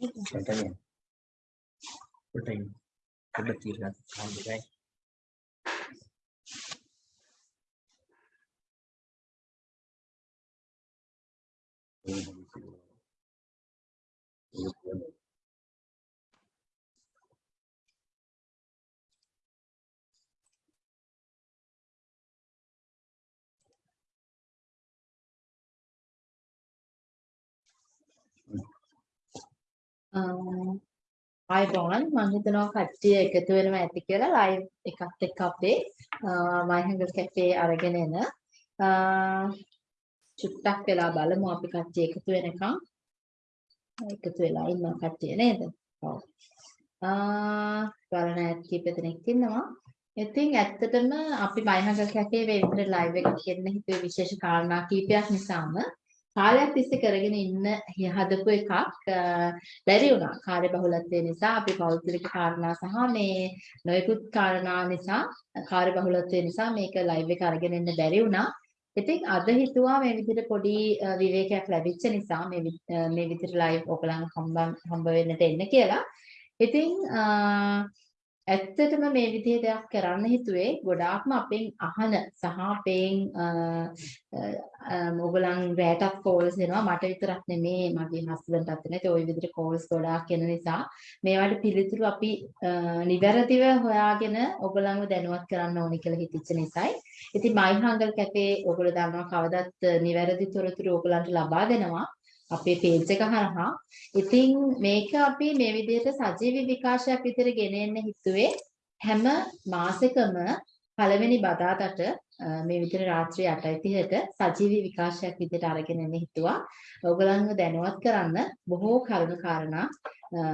Container. Putting the the right. ආයිබෝන් මම හිතනවා කට්ටිය එකතු වෙනවා ඇති කියලා ලයිව් එකත් එක්ක අපේ මයිහංගල් කැෆේ අරගෙන එන චුට්ටක් වෙලා බලමු අපි කට්ටිය එකතු වෙනකම් එකතු වෙලා ඉන්න කට්ටිය නේද? ඔව්. ආ බලන ඇත් කීප දෙනෙක් ඉන්නවා. ඉතින් ඇත්තටම අපි මයිහංගල් කැෆේ වෙබ් ලයිව් එක කියන හිතුවේ විශේෂ කාරණා කීපයක් නිසාම කාලයක් තිස්සේ කරගෙන ඉන්න හදපු එකක් බැරි වුණා. කාර්ය බහුලත්වය නිසා අපි පෞද්ගලික කාරණා සහ මේ නොයෙකුත් කාරණා නිසා කාර්ය බහුලත්වය නිසා මේක ලයිව් එක අරගෙන ඉන්න බැරි වුණා. ඉතින් අද හිතුවා මේ විදිහට පොඩි විවේකයක් ලැබිච්ච නිසා මේ මේ විදිහට ලයිව් ඔයගලන් හම්බ වෙන්නට එන්න කියලා. ඉතින් ඇත්තටම මේ විදිහේ දෙයක් කරන්න හිතුවේ ගොඩාක්ම අපෙන් අහන සහ අපෙන් ඔයගලන් රැටත් කෝල්ස් එනවා මට විතරක් නෙමේ මගේ හස්බන්ඩ්ටත් නේ ඒ විදිහට කෝල්ස් ගොඩාක් එන නිසා මේවට පිළිතුරු අපි නිවැරදිව හොයාගෙන ඔයගලන්ව දැනුවත් කරන්න ඕනි කියලා හිතච්ච නිසායි. ඉතින් මයි හංගල් කැපේ ඔයගොල්ලෝ දන්නවා කවදත් නිවැරදි තොරතුරු ඔයගලන්ට ලබා දෙනවා. අපේ පේජ් එක හරහා. ඉතින් මේක අපි මේ විදිහට සජීවී විකාශයක් විදිහට ගෙන එන්න හිතුවේ හැම මාසෙකම පළවෙනි බදාදට මේ විදිහට රාත්‍රී 8:30ට සජීවී විකාශයක් විදිහට අරගෙන එන්න හිතුවා. ඔයගලන්ව දැනුවත් කරන්න බොහෝ කරුණු කාරණා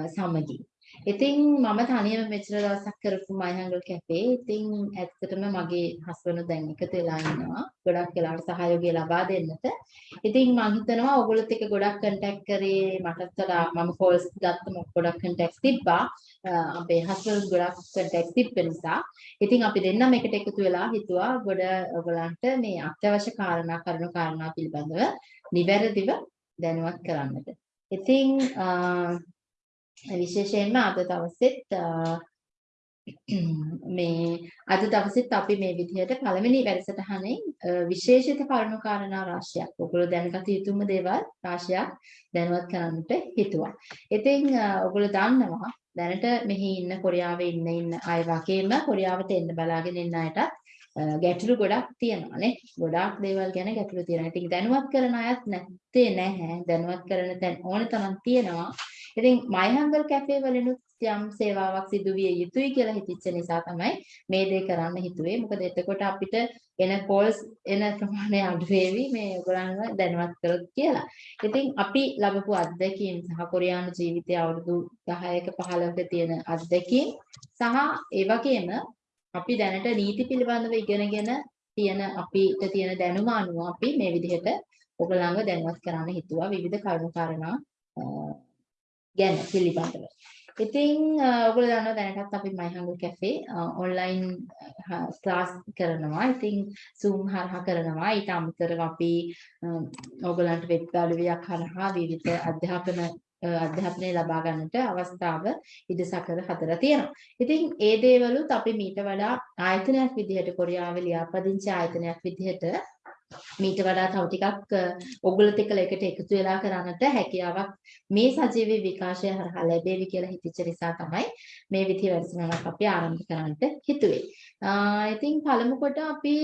සමගි. ඉතින් මම තනියම මෙච්චර දවසක් කරපු මයිහංගල් කැෆේ. ඉතින් ඇත්තටම මගේ හස්බන්ඩ් දැන් එකතු වෙලා ඉන්නවා. ගොඩක් වෙලාවට සහයෝගය ලබා දෙන්නට. ඉතින් මම හිතනවා ඔයගොල්ලොත් එක්ක ගොඩක් කන්ටැක්ට් කරේ මටත් වඩා මම කෝල්ස් ගත්තම ගොඩක් කන්ටැක්ට්ස් තිබ්බා. අපේ හස්බන්ඩ් ගොඩක් කන්ටැක්ට්ස් තිබ්බ නිසා. ඉතින් අපි දෙන්නම එකට එකතු වෙලා හිතුවා ගොඩ ඔයගලන්ට මේ අත්‍යවශ්‍ය කාරණා කරුණු කාරණා පිළිබඳව නිවැරදිව දැනුවත් කරන්නට. ඉතින් විශේෂයෙන්ම අද දවසෙත් මේ අද දවසෙත් අපි මේ විදිහට පළවෙනි වැඩසටහනේ විශේෂිත කරුණු කාරණා රාශියක් ඔයගොල්ලෝ දැනගත යුතුම දේවල් රාශියක් දැනුවත් කරන්නට හිතුවා. ඉතින් ඔයගොල්ලෝ දන්නවා දැනට මෙහි ඉන්න කොරියාවේ ඉන්න ඉන්න අය වගේම කොරියාවට එන්න බලාගෙන ඉන්න අයට ගැටලු ගොඩක් තියෙනවා නේ. ගොඩාක් දේවල් ගැන ගැටලු තියෙනවා. ඉතින් දැනුවත් කරන අයත් නැත්තේ නැහැ. දැනුවත් කරන තැන් ඕන තරම් තියෙනවා. ඉතින් මයිහංගල් කැෆේ වලිනුත් යම් සේවාවක් සිදු විය යුතුයි කියලා හිතච්ච නිසා තමයි මේ දේ කරන්න හිතුවේ. මොකද එතකොට අපිට එන කෝල්ස් එන ප්‍රමාණය අඩු වේවි මේ ඔයගොල්ලන්ව දැනුවත් කරොත් කියලා. ඉතින් අපි ලැබපු අත්දැකීම් සහ කොරියානු ජීවිතයේ අවුරුදු 10ක 15ක තියෙන අත්දැකීම් සහ ඒ වගේම අපි දැනට නීති පිළිබඳව ඉගෙනගෙන තියෙන අපිට තියෙන දැනුම අනුව අපි මේ විදිහට ඔයගොල්ලන්ව දැනුවත් කරන්න හිතුවා විවිධ කරුණු කාරණා ගැන පිළිබඳව. ඉතින් ඔයගොල්ලෝ දන්නවා දැනටත් අපි මයිහංගු කැෆේ ඔන්ලයින් ක්ලාස් කරනවා. ඉතින් Zoom හරහා කරනවා. ඊට අමතරව අපි ඔයගොල්ලන්ට වෙබ් ගාලුවියක් හරහා විවිධ අධ්‍යාපන අධ්‍යාපනය ලබා ගන්නට අවස්ථාව ඉදසකර හදලා තියෙනවා. ඉතින් ඒ දේවලුත් අපි මීට වඩා ආයතනයක් විදිහට කොරියාවේ ලියාපදිංචි ආයතනයක් විදිහට මීට වඩා තව ටිකක් ඔගොල්ලොත් එක්ක එකට එකතු වෙලා කරන්නට හැකියාවක් මේ සජීවී විකාශය හරහා ලැබෙවි කියලා හිතච්ච නිසා තමයි මේ විදිහ වැඩසටහනක් අපි ආරම්භ කරන්නට හිතුවේ. ඉතින් පළමු කොට අපි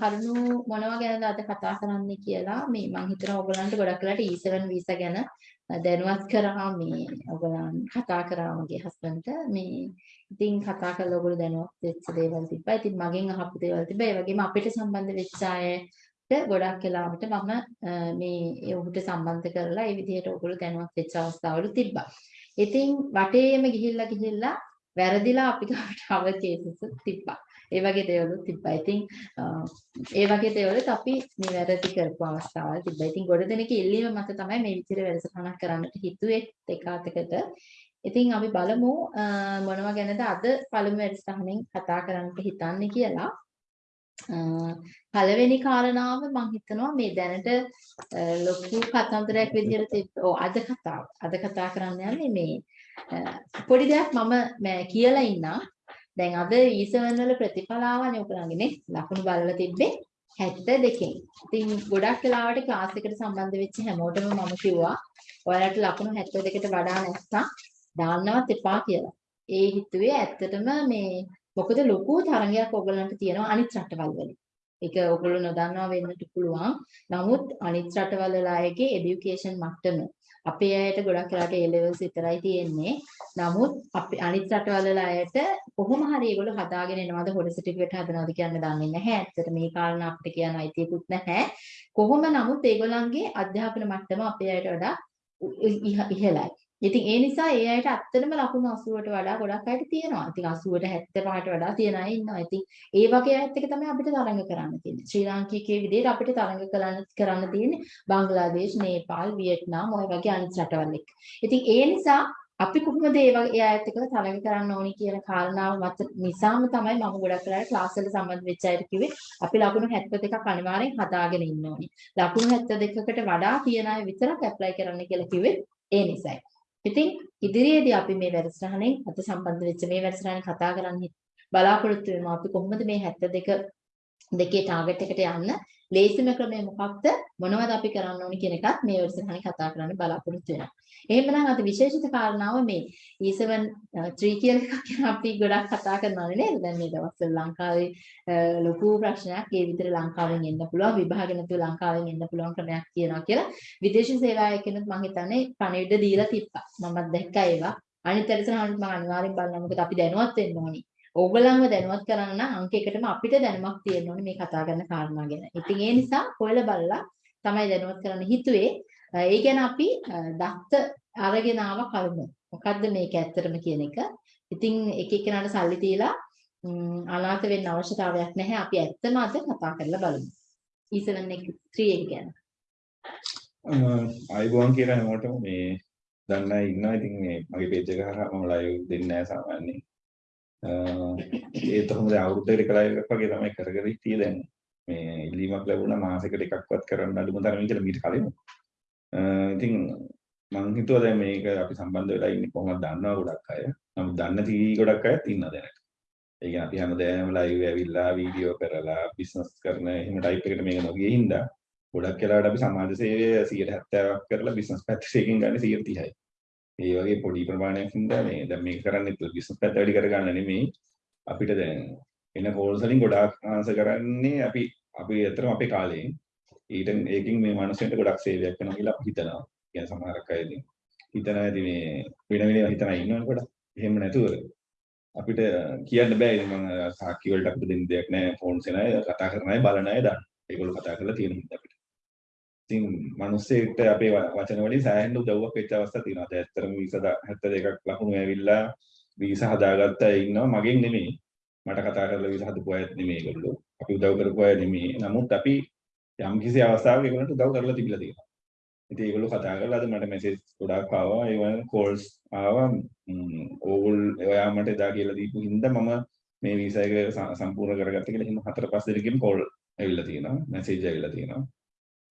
කරුණු මොනවා ගැනද අද කතා කරන්නේ කියලා මේ මම හිතනවා ඔයගලන්ට ගොඩක් වෙලාට E7 වීසා ගැන දැනුවත් කරා මේ ඔයගලන් කතා කරා මගේ හස්බන්ඩ්ට මේ ඉතින් කතා කරලා ඔයගොල්ලෝ දැනුවත් වෙච්ච දේවල් තිබ්බා. ඉතින් මගෙන් අහපු දේවල් තිබ්බා. ඒ වගේම අපිට සම්බන්ධ වෙච්ච අය ගොඩක් වෙලාවට මම මේ ඔහුට සම්බන්ධ කරලා ඒ විදිහට ඔයගොල්ලෝ දැනුවත් වෙච්ච අවස්ථාවලු තිබ්බා. ඉතින් වටේම ගිහිල්ලා ගිහිල්ලා වැරදිලා අපි ගාවට ආව කේසස් තිබ්බා. ඒ වගේ දේවලුත් තිබ්බා. ඉතින් ඒ වගේ දේවලුත් අපි නිවැරදි කරපු අවස්ථාවල් තිබ්බා. ඉතින් ගොඩ දෙනෙක් ඉල්ලීම මත තමයි මේ විදිහට වැඩසටහනක් කරන්නට හිතුවේ දෙකාතකට. ඉතින් අපි බලමු මොනවා ගැනද අද පළමු වැඩසටහනෙන් කතා කරන්නට හිතන්නේ කියලා. පළවෙනි කාරණාව මම හිතනවා මේ දැනට ලොකු කතන්දරයක් විදිහට තිබ්බ ඔව් අද කතාව. අද කතා කරන්න යන්නේ මේ පොඩි දෙයක් මම කියලා ඉන්නම්. දැන් අද ඊසවන් වල ප්‍රතිඵල ආවනේ ඔයගොල්ලන්ගේ නේ. ලකුණු බලලා තිබ්බේ 72කින්. ඉතින් ගොඩක් වෙලාවට ක්ලාස් එකට සම්බන්ධ වෙච්ච හැමෝටම මම කිව්වා ඔයාලට ලකුණු 72කට වඩා නැත්නම් දාන්නවත් එපා කියලා. ඒ හිතුවේ ඇත්තටම මේ මොකද ලොකු තරගයක් ඕගොල්ලන්ට තියෙනවා අනිත් රටවල් වලින්. ඒක ඔයගොල්ලෝ නොදන්නවා වෙන්නත් පුළුවන්. නමුත් අනිත් රටවල් වල අයගේ এඩියුකේෂන් මට්ටම අපේ අයට ගොඩක් වෙලාට A levels විතරයි තියෙන්නේ. නමුත් අපි අනිත් රටවල් වල අයට කොහොම හරි ඒගොල්ලෝ හදාගෙන එනවාද හොඩ සර්ටිෆිකේට් හදනවාද කියන්න දන්නේ නැහැ. ඇත්තට මේ කාරණා අපිට කියන්න අයිතියකුත් නැහැ. කොහොම නමුත් ඒගොල්ලන්ගේ අධ්‍යාපන මට්ටම අපේ අයට වඩා ඉහළයි. ඉතින් ඒ නිසා ඒ අයට ඇත්තටම ලකුණු 80ට වඩා ගොඩක් අයට තියෙනවා. ඉතින් 80ට 75ට වඩා තියන අය ඉන්නවා. ඉතින් ඒ වගේ අයත් එක තමයි අපිට තරඟ කරන්න තියෙන්නේ. ශ්‍රී ලාංකිකයේ විදිහට අපිට තරඟ කරන්න කරන්න තියෙන්නේ බංග්ලාදේශ, නේපාල්, වියට්නාම් ඔය වගේ අනිත් රටවල් එක්ක. ඉතින් ඒ නිසා අපි කොහොමද ඒ වගේ ඒ අයත් එක්ක තරඟ කරන්න ඕනි කියන කාරණාව මත නිසාම තමයි මම ගොඩක් වෙලාවට ක්ලාස් වල සම්බන්ධ වෙච්ච අයට කිව්වේ අපි ලකුණු 72ක් අනිවාර්යෙන් හදාගෙන ඉන්න ඕනි. ලකුණු 72කට වඩා තියන අය විතරක් ඇප්ලයි කරන්න කියලා කිව්වේ ඒ නිසයි. ඉතින් ඉදිරියේදී අපි මේ වැඩසටහනෙන් අත සම්බන්ධ වෙච්ච මේ වැඩසටහන කතා කරන්න බලාපොරොත්තු වෙනවා අපි කොහොමද මේ 72 දෙකේ ටාගට් එකට යන්න? ලේසිම ක්‍රමය මොකක්ද මොනවද අපි කරන්න ඕනි කියන එකත් මේ වැඩසටහනේ කතා කරන්න බලාපොරොත්තු වෙනවා. එහෙමනම් අද විශේෂිත කාරණාව මේ E7 3 කියන එකක් ගැන අපි ගොඩක් කතා කරනවානේ නේද? දැන් මේ දවස්වල ලංකාවේ ලොකු ප්‍රශ්නයක් ඒ විතර ලංකාවෙන් එන්න පුළුවන් විභාග නැතුව ලංකාවෙන් එන්න පුළුවන් ක්‍රමයක් තියෙනවා කියලා විදේශ සේවාවකෙනුත් මම හිතන්නේ පණිවිඩ දීලා තිබ්බා. මමත් දැක්කා ඒවා. අනිත් වැඩසටහනත් මම අනිවාර්යෙන් බලනවා. මොකද අපි දැනුවත් වෙන්න ඕනි. ඕගොල්ලන්ව දැනුවත් කරන්න නම් අංක එකටම අපිට දැනුමක් තියෙන්න ඕනේ මේ කතා කරන කාරණා ගැන. ඉතින් ඒ නිසා හොයලා බලලා තමයි දැනුවත් කරන්න හිතුවේ. ඒ ගැන අපි දත්ත අරගෙන ආව කරුණු. මොකද්ද මේක ඇත්තටම කියන එක. ඉතින් එක එක්කෙනාට සල්ලි දීලා අනාථ වෙන්න අවශ්‍යතාවයක් නැහැ. අපි ඇත්තම අද කතා කරලා බලමු. E7 එක 3 එක ගැන. ආයිබෝන් කියලා හැමෝටම මේ දන්න අය ඉන්නවා. ඉතින් මේ මගේ පේජ් එක හරහා මම ලයිව් දෙන්නේ නැහැ සාමාන්‍යයෙන්. ඒත් හොඳ අවුරුද්දකට එක ලයිව් එකක් වගේ තමයි කර කර හිටියේ දැන්. මේ ඉල්ලීමක් ලැබුණා මාසෙකට එකක්වත් කරන්න අඩුම තරමින් කියලා මීට කලින්. ඉතින් මං හිතුවා දැන් මේක අපි සම්බන්ධ වෙලා ඉන්නේ කොහොමද දන්නවා ගොඩක් අය. නමුත් දන්න තී ගොඩක් අයත් ඉන්නවා දැනට. ඒ කියන්නේ අපි හැමදාම ලයිව් ඇවිල්ලා වීඩියෝ කරලා බිස්නස් කරන එහෙම ටයිප් එකට මේක නොගිය හින්දා ගොඩක් වෙලාවට අපි සමාජ සේවය 170ක් කරලා බිස්නස් පැත්තකින් ගන්න 130යි. ඒ වගේ පොඩි ප්‍රමාණයක් හින්දා මේ දැන් මේක කරන්නේ බිස්නස් පැත්ත වැඩි කරගන්න නෙමෙයි අපිට දැන් එන කෝල්ස් වලින් ගොඩාක් ආන්සර් කරන්නේ අපි අපි ඇත්තටම අපේ කාලේ ඊට ඒකින් මේ මිනිස්සුන්ට ගොඩක් සේවයක් කරනවා කියලා අපි හිතනවා. කියන සමහරක් අය ඉතින් හිතනවා ඉතින් මේ වෙන වෙන හිතනවා ඉන්නවනේ ගොඩක්. එහෙම නැතුව අපිට කියන්න බෑ ඉතින් මම සාක්ෂි වලට අපිට දෙන්න දෙයක් නැහැ ෆෝන්ස් එන අය කතා කරන අය බලන අය දන්න. ඒගොල්ලෝ කතා කරලා තියෙන හින්දා අපිට. ඉතින් මිනිස්සෙක්ට අපේ වචන වලින් සෑහෙන උදව්වක් වෙච්ච අවස්ථා තියෙනවා. දැන් ඇත්තටම වීසා 72ක් ලකුණු ඇවිල්ලා වීසා හදාගත්ත අය ඉන්නවා මගෙන් නෙමෙයි. මට කතා කරලා වීසා හදපු අයත් නෙමෙයි ඒගොල්ලෝ. අපි උදව් කරපු අය නෙමෙයි. නමුත් අපි යම් කිසි අවස්ථාවක ඒගොල්ලන්ට උදව් කරලා තිබිලා තියෙනවා. ඉතින් ඒගොල්ලෝ කතා කරලා අද මට මෙසේජ් ගොඩාක් ආවා. ඒ වගේ කෝල්ස් ආවා. ඕගොල් ඔයා මට එදා කියලා දීපු හින්දා මම මේ වීසා එක සම්පූර්ණ කරගත්ත කියලා හිම හතර පහ දෙනෙක්ගෙන් කෝල් ඇවිල්ලා තියෙනවා. මැසේජ් ඇවිල්ලා තියෙනවා.